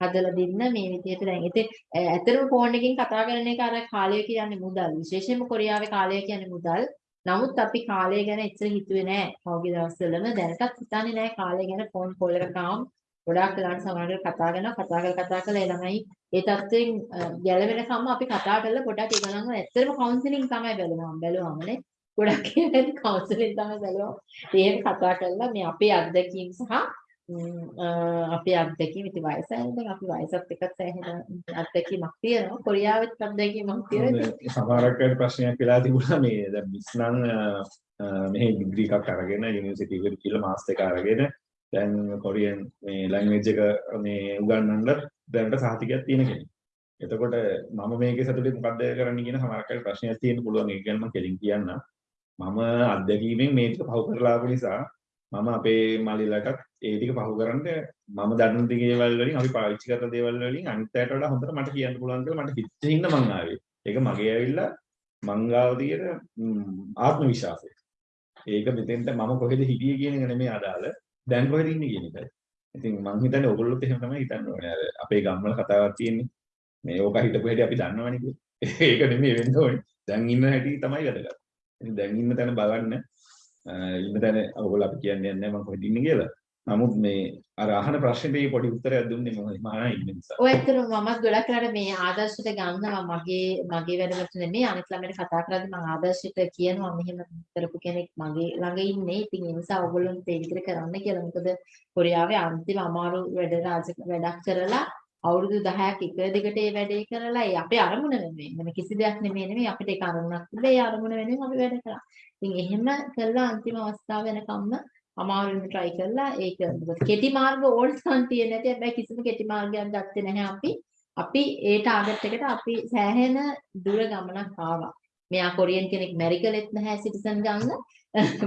හදලා දෙන්න මේ විදිහට දැන් ඉතින් ඈ ඇත්තටම ෆෝන් එකකින් කතා කරන එක අර කාලය කියන්නේ මුදල් විශේෂයෙන්ම කොරියාවේ කාලය කියන්නේ මුදල් නමුත් අපි කාලය ගැන එච්චර හිතුවේ නෑ. පහුගිය දවස්වලම දැනටත් හිතන්නේ නෑ. කාලය ගැන ෆෝන් කෝල් එකක් ආවම ගොඩාක් වෙලාවට සමහරවිට කතා කරනවා කතා කරලා කතා කරලා ඒ ළමයි ඒ තත්ත්වෙන් ගැලවෙනකම්ම අපි කතා කරලා පොඩක් ඒ ගණන්ව ඇත්තටම කවුන්සලින් තමයි බැලුවා බැලුවාමනේ. ගොඩක් කියන්නේ කවුන්සලින් තමයි බැලුවා ඒක කතා කරලා මේ අපේ අත්දැකීම් සහ අපේ අත්දැකීම් ඉතින් වයසයි දැන් අපි වයසත් එක්ක සෑහෙන අත්දැකීමක් තියෙනවා. කොරියාවෙත් අත්දැකීමක් තියෙනවා සමහරක් අය ප්‍රශ්නයක් වෙලා තිබුණා මේ දැන් මිස් නම් මෙහි ඩිග්‍රී එකක් අරගෙන යුනිවර්සිටි එකට කියලා මාස්ටර් එක අරගෙන දැන් කොරියන් මේ ලැන්ග්වේජ් එක මේ උගන්වන්න දැනට සහතිකයක් තියෙන කෙනෙක්. එතකොට මම මේකේ සතුටින් මොකද්ද කරන්න කියන සමහරක් අය ප්‍රශ්නයක් තියෙන්න පුළුවන්. ඒක ගැන මම කෙලින් කියන්න. මම අත්දැකීමෙන් මේක පහු කරලා ආපු නිසා මම අපේ මල්ලිලටත් ඒ ටික පහු කරන්න මම දන්න දේවල් වලින් අපි පාවිච්චි කරන දේවල් වලින් අනිත් අයට වඩා හොඳට මට කියන්න පුළුවන් කියලා මට හිතෙන්න ඉන්න මං ආවේ. ඒක මගේ ඇවිල්ලා මංගාව තියෙන ආත්ම විශ්වාසය. ඒක මෙතෙන්ට මම කොහෙද හිටියේ කියන එක නෙමෙයි අදාළ. දැන් කොහෙද ඉන්නේ කියන එකයි. ඉතින් මං හිතන්නේ ඔයගොල්ලොත් එහෙම තමයි හිතන්න ඕනේ. අර අපේ ගම්වල කතාවක් තියෙන්නේ. මේ ඕක හිටපු හැටි අපි දන්නවනේ කියලා. ඒක නෙමෙයි වෙන්න ඕනේ. දැන් ඉන්න හැටි තමයි වැදගත්. ඉතින් දැන් ඉන්න තැන බලන්න ඉන්න තැන ඔයගොල්ලෝ අපි කියන්නේ නැහැ මම කොහෙද ඉන්නේ කියලා. නමුත් මේ අර අහන ප්‍රශ්නෙට පොඩි උත්තරයක් දුන්නේ මම මහා ඉන්න නිසා. ඔය ඇත්තටම මමත් ගොඩක් වෙලාට මේ ආදර්ශයට ගන්නවා මගේ මගේ වැඩවලට නෙමෙයි අනිත් ළමයට කතා කරද්දී මම ආදර්ශයට කියනවා මෙහෙම කරපු කෙනෙක් මගේ ළඟ ඉන්නේ. ඉතින් ඒ නිසා ඔයගොල්ලොන්ට ඒ විදිහට කරන්න කියලා. මොකද කොරියාවේ අන්තිම අමාරු වැඩ වැඩක් කරලා අවුරුදු 10ක් එක දිගට ඒ වැඩේ කරලා ඒ අපේ අරමුණ වෙනුවෙන් වෙන කිසි දෙයක් නෙමෙයි නෙමෙයි අපිට ඒක අරමුණක් තිබ්බේ ඒ අරමුණ වෙනුවෙන් අපි වැඩ කරා. ඉතින් එහෙම කළා අන්තිම අවස්ථාව වෙනකම්ම අමාරුවෙන් try කරලා ඒක කෙටි මාර්ග ඕල්ස්කන් තියෙන නැති හැබැයි කිසිම කෙටි මාර්ගයක් ගත්තේ නැහැ අපි. අපි ඒ ටාගට් එකට අපි සෑහෙන දුර ගමනක් ආවා. මෙයා කොරියන් කෙනෙක් මැරි කළෙත් නැහැ සිටිසන් ගන්න.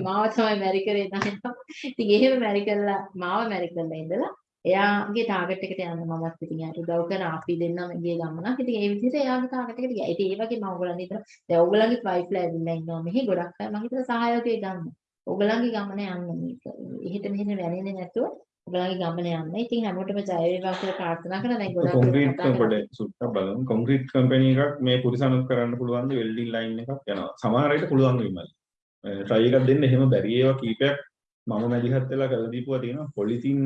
මාව තමයි මැරි කරේ නැහැ. ඉතින් එහෙම මැරි කළා මාව මැරි කළා ඉඳලා එයාගේ ටාගට් එකට යන්න මමත් ඉතින් යාට උදව් කරන අපි දෙන්නම ගිය ගමනක්. ඉතින් ඒ විදිහට එයාගේ ටාගට් එකට ගියා. ඉතින් ඒ වගේ මම ඔයගොල්ලන් හිතන දැන් ඔයගොල්ලන්ගේ වයිෆ්ලා ඇවිල්ලා ඉන්නවා මෙහි ගොඩක් අය මම හිතන සහායකයෙක් ගන්න. ඔයගොල්ලන්ගේ ගමන යන්න මේක. එහෙට මෙහෙට වැනෙන්නේ නැතුව ඔයගොල්ලන්ගේ ගමන යන්න. ඉතින් හැමෝටම ජය වේවා කියලා ප්‍රාර්ථනා කරනවා. දැන් ගොඩක් කොන්ක්‍රීට් පොඩ සුට්ටක් බලමු. කොන්ක්‍රීට් කම්පැනි එකක් මේ පුරිසනුත් කරන්න පුළුවන් ද වෙල්ඩින් ලයින් එකක් යනවා. සමහර අයට පුළුවන් මල්ලි. try එකක් දෙන්න එහෙම බැරි ඒවා කීපයක් මම මැදිහත් වෙලා කරලා දීපුවා තියෙනවා. පොලිතින්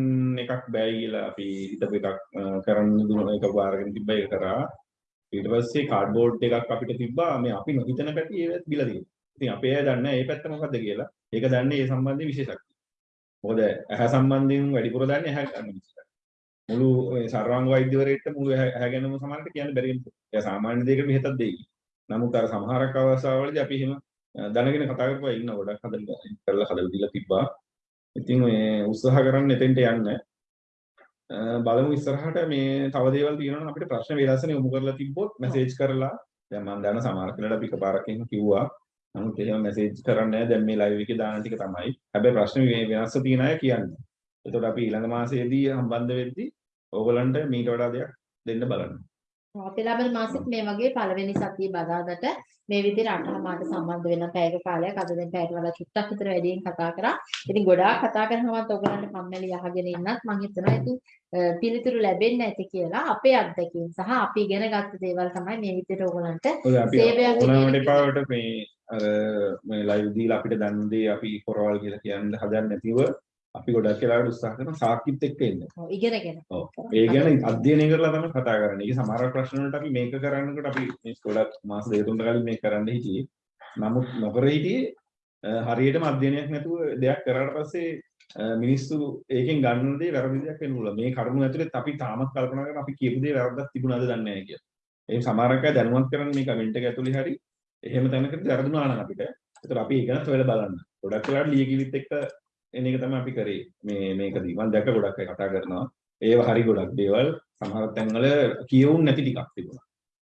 එකක් බෑයි කියලා අපි හිතපු එකක් කරන්න දුන එක පාරගෙන තිබ්බ ඒක කරා. ඊට පස්සේ කාඩ්බෝඩ් එකක් අපිට තිබ්බා. මේ අපි නොහිතන පැටි ඒවත් බිලා තියෙනවා. ඉතින් අපේ අය දන්නේ ඒ පැත්ත මොකද්ද කියලා. ඒක දන්නේ ඒ සම්බන්ධයෙන් විශේෂඥ මොකද ඇහැ සම්බන්ධයෙන් වැඩිපුර දන්නේ ඇහැ ගන්න විශේෂඥ මුළු සර්වාංග වෛද්‍යවරයෙක්ට මුළු ඇහැ ගැනම සමහරට කියන්න බැරි වෙනවා. ඒ සාමාන්‍ය දෙයකට මෙහෙතක් දෙයි. නමුත් අර සමහරක් අවස්ථාවලදී අපි එහෙම දැනගෙන කතා කරපුවා ඉන්න ගොඩක් හදලා කරලා හදලා දීලා තිබ්බා. ඉතින් මේ උත්සාහ කරන්න එතෙන්ට යන්න. බලමු ඉස්සරහට මේ තව දේවල් තියෙනවා නම් අපිට ප්‍රශ්න විලාසන යොමු කරලා තිබ්බොත් මැසේජ් කරලා. දැන් මම දන්න සමහර කෙනෙක්ට අපි එකපාරක් එහෙම කිව්වා. නමුත් එහෙම මැසේජ් කරන්නේ නැහැ. දැන් මේ ලයිව් එකේ දාන ටික තමයි. හැබැයි ප්‍රශ්න වෙනස්ව තියෙන අය කියන්නේ. එතකොට අපි ඊළඟ මාසයේදී සම්බන්ධ වෙද්දී ඕගලන්ට මීට වඩා දෙයක් දෙන්න බලන්න. අපි ලබන මාසෙත් මේ වගේ පළවෙනි සතිය බදාදට මේ විදිහට අටහමාරට සම්බන්ධ වෙන පැයක කාලයක් අද දැන් පැයට වඩා චුට්ටක් විතර වැඩියෙන් කතා කරා. ඉතින් ගොඩාක් කතා කරනවත් ඔයගලන්ට කම්මැලි අහගෙන ඉන්නත් මම හිතනවා ඉතින් පිළිතුරු ලැබෙන්නේ නැති කියලා අපේ අත්දැකීම් සහ අපි ඉගෙන ගත්ත දේවල් තමයි මේ විදිහට ඔයගලන්ට සේවයක් දෙන්න මේ අර මේ ලයිව් දීලා අපිට දන් දේ අපි කොරවල් කියලා කියන්න හදන්නේ නැතිව අපි ගොඩක් වෙලාවට උත්සාහ කරන සාක්කිත් එක්ක එන්න. ඔව් ඉගෙනගෙන. ඔව්. ඒ ගැන අධ්‍යයනය කරලා තමයි කතා කරන්නේ. ඒක සමහර ප්‍රශ්න වලට අපි මේක කරන්නකොට අපි මේ ගොඩක් මාස දෙක තුනකට කලින් මේක කරන්න හිටියේ. නමුත් නොකර හිටියේ හරියටම අධ්‍යයනයක් නැතුව දෙයක් කරාට පස්සේ මිනිස්සු ඒකෙන් ගන්න දේ වැරදි දෙයක් වෙන්න පුළුවන්. මේ කරුණු ඇතුළේ අපි තාමත් කල්පනා කරන අපි කියපු දේ වැරද්දක් තිබුණාද දන්නේ නැහැ කියලා. ඒ සමහරක් අය දැනුවත් කරන්නේ මේ කමෙන්ට් එක ඇතුළේ හරි එහෙම තැනකදී වැරදුනා නම් අපිට. ඒතර අපි ඒක ගැන හොයලා බලන්න. ගොඩක් වෙලාවට ලියකිලිත් එක්ක එන එක තමයි අපි කරේ මේ මේකදී මම දැක්ක ගොඩක් අය කතා කරනවා ඒව හරි ගොඩක් දේවල් සමහර තැන්වල කියවුන් නැති ටිකක් තිබුණා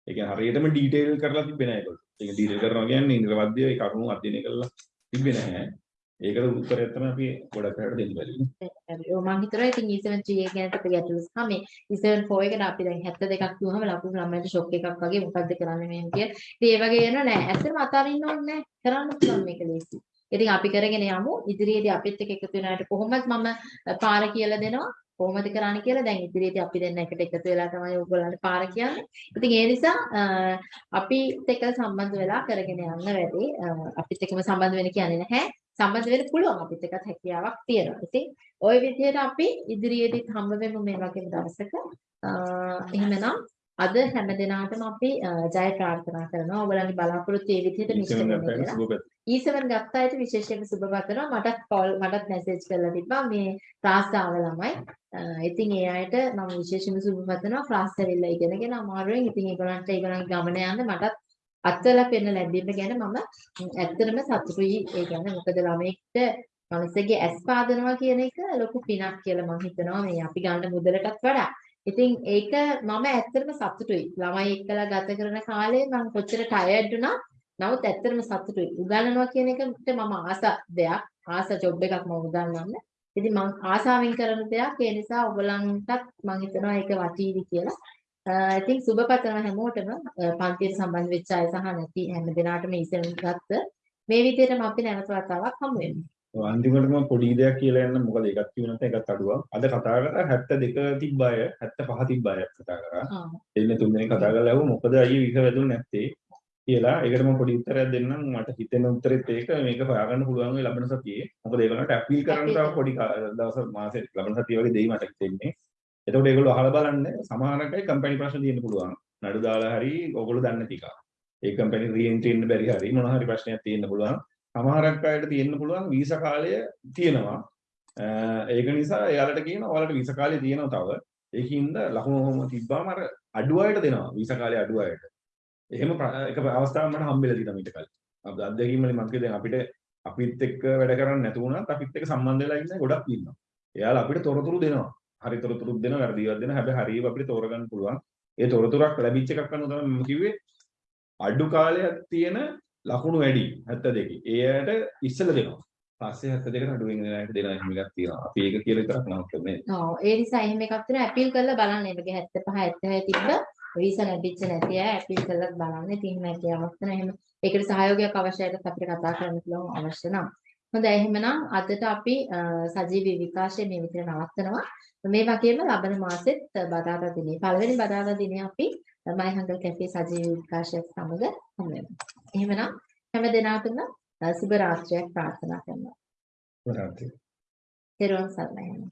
ඒ කියන්නේ හරියටම ඩීටේල් කරලා තිබ්බේ නැහැ ඒගොල්ලෝ ඒක ඩීටේල් කරනවා කියන්නේ නිර්වද්‍ය ඒ කරුණු අධ්‍යයනය කරලා තිබ්බේ නැහැ ඒකට උත්තරයක් තමයි අපි ගොඩක් අයට දෙන්න බැරි. හරි. ඔව් මම හිතනවා ඉතින් E7 ගැන අපිට ගැටලු සහ මේ E7 4 එකට අපි දැන් 72ක් දුවහම ලකුණු ළමයින්ට ෂොක් එකක් වගේ මොකද්ද කරන්නේ මෙහෙම කිය. ඉතින් ඒ වගේ වෙනවා නෑ. ඇත්තටම අතාරින්න ඕනේ නෑ. කරන්න පුළුවන් මේක ලේසි. ඉතින් අපි කරගෙන යමු. ඉදිරියේදී අපිත් එක්ක එකතු වෙනාට කොහොමද මම පාර කියලා දෙනවා. කොහොමද කරන්නේ කියලා දැන් ඉදිරියේදී අපි දෙන්න එකට එකතු වෙලා තමයි ඕගොල්ලන්ට පාර කියන්නේ. ඉතින් ඒ නිසා අපිත් එක්ක සම්බන්ධ වෙලා කරගෙන යන්න වැඩි. අපිත් එක්කම සම්බන්ධ වෙන්න කියන්නේ නැහැ. සම්බන්ධ වෙන්න පුළුවන් අපිත් එකත් හැකියාවක් තියෙනවා. ඉතින් ওই විදිහට අපි ඉදිරියේදීත් හම්බ වෙමු මේ වගේම දවසක. අ, එහෙමනම් අද හැම දිනාටම අපි ජය ප්‍රාර්ථනා කරනවා. ඔයගලගේ බලාපොරොත්තු ඒ විදිහට මිශ්‍ර වෙන්න කියලා. ඊසෙවන් ගත්ත අයට විශේෂයෙන්ම සුබ පතනවා. මටත් කෝල් මටත් මැසේජ් කරලා තිබ්බා මේ ක්ලාස් ආව ළමයි. ඉතින් ඒ අයට මම විශේෂයෙන්ම සුබ පතනවා. ක්ලාස් ඇවිල්ලා ඉගෙනගෙන අමාරුවෙන් ඉතින් ඒගොල්ලන්ට ඒගොල්ලන්ගේ ගමන යන්න මටත් අත්වල පෙන්න ලැබීම ගැන මම ඇත්තටම සතුටුයි. ඒ කියන්නේ මොකද ළමයෙක්ට මනසගේ ඇස් පාදනවා කියන එක ලොකු පිනක් කියලා මම හිතනවා මේ අපි ගන්න මුදලටත් වඩා. ඉතින් ඒක මම ඇත්තටම සතුටුයි. ළමයි එක්කලා ගත කරන කාලේ මම කොච්චර ටයර්ඩ් වුණා. නමුත් ඇත්තටම සතුටුයි. උගන්වනවා කියන එකට මම ආස දෙයක්, ආස ජොබ් එකක් මම උගන්වන්න. ඉතින් මම ආසාවෙන් කරන දෙයක්. ඒ නිසා ඔයගලන්ටත් මම හිතනවා ඒක වටීවි කියලා. අ, ඉතින් සුබ පතනවා හැමෝටම අ, පන්තියට සම්බන්ධ වෙච්ච අය සහ නැති හැම දිනාටම ඉතින් ගත්ත මේ විදිහටම අපි නැවත වතාවක් හමු වෙමු. අන්තිමටම පොඩි දෙයක් කියලා යන්න මොකද ඒකත් කිව්ව නැත්නම් ඒකත් අඩුවක්. අද කතා කරා 72 තිබ්බ අය 75 තිබ්බ අය කතා කරා. එන්නේ තුන් දෙනෙක් කතා කරලා ඇහුවා මොකද අයියේ විස වැදුනේ නැත්තේ කියලා. ඒකට මම පොඩි උත්තරයක් දෙන්නම්. මට හිතෙන උත්තරෙත් ඒක මේක හොයාගන්න පුළුවන් වෙයි ලබන සතියේ. මොකද ඒගොල්ලන්ට අපීල් කරන්න තව පොඩි දවස් මාසෙ ලබන සතිය වගේ දෙයි මට හිතෙන්නේ. එතකොට ඒගොල්ලෝ අහලා බලන්න සමහරකයි කම්පැනි ප්‍රශ්න තියෙන්න පුළුවන්. නඩු දාලා හරි ඕගොල්ලෝ දන්නේ එක. ඒ කම්පැනි රීඑන්ට්‍රි එන්න බැරි හරි මොන හරි ප්‍රශ්නයක් තියෙන්න පුළුවන්. සමහරක් අයට තියෙන්න පුළුවන් වීසා කාලය තියෙනවා. අ, ඒක නිසා එයාලට කියනවා ඔයාලට වීසා කාලය තියෙනවා තව. ඒකින්ද ලකුණු ඔහොම තිබ්බාම අර අඩු අයට දෙනවා වීසා කාලය අඩු අයට. එහෙම પ્ર- එක අවස්ථාවක් මට හම්බෙලා තියෙනවා ඊට කලින්. අපේ අත්දැකීම් වලින් මම කියදෙන අපිට අපිත් එක්ක වැඩ කරන්නේ නැතු වුණත් අපිත් එක්ක සම්බන්ධ වෙලා ඉන්න ගොඩක් ඉන්නවා. එයාලා අපිට තොරතුරු දෙනවා. හරි තොරතුරුත් දෙනවා, වැරදිවත් දෙනවා. හැබැයි හරියව අපිට තෝරගන්න පුළුවන්. ඒ තොරතුරක් ලැබිච්ච එකක් අනුව තමයි මම කිව්වේ අඩු කාලයක් තියෙන ලකුණු වැඩි 72. ඒ අයට ඉස්සෙල්ලා දෙනවා. පස්සේ 72ට අඩුවෙන් දෙන අයට දෙනවා එහෙම එකක් තියෙනවා. අපි ඒක කියලා විතරක් නවත්තන්නේ. ඔව් ඒ නිසා එහෙම එකක් තියෙනවා ඇපීල් කරලා බලන්න. ඒකගේ 75 76 තිබ්බ වීසා ලැබිච්ච නැති අය ඇපීල් කරලා බලන්න. ඉතින් හැකියාවක් තියෙන එහෙම ඒකට සහයෝගයක් අවශ්‍යයිට අපිට කතා කරන්න පුළුවන් අවශ්‍ය නම්. හොඳයි එහෙමනම් අදට අපි අ, සජීවී විකාශය මේ විදිහට නවත්තනවා. මේ වගේම ලබන මාසෙත් බදාදා දිනේ පළවෙනි බදාදා දිනේ අපි මයි හංගල් කැෆේ සජීවී විකාශයත් සමග හමු වෙනවා. එහෙමනම් හැම දිනකටම සුබ රාත්‍රියක් ප්‍රාර්ථනා කරනවා. වරන්ති. තෙරුවන් සරණයි.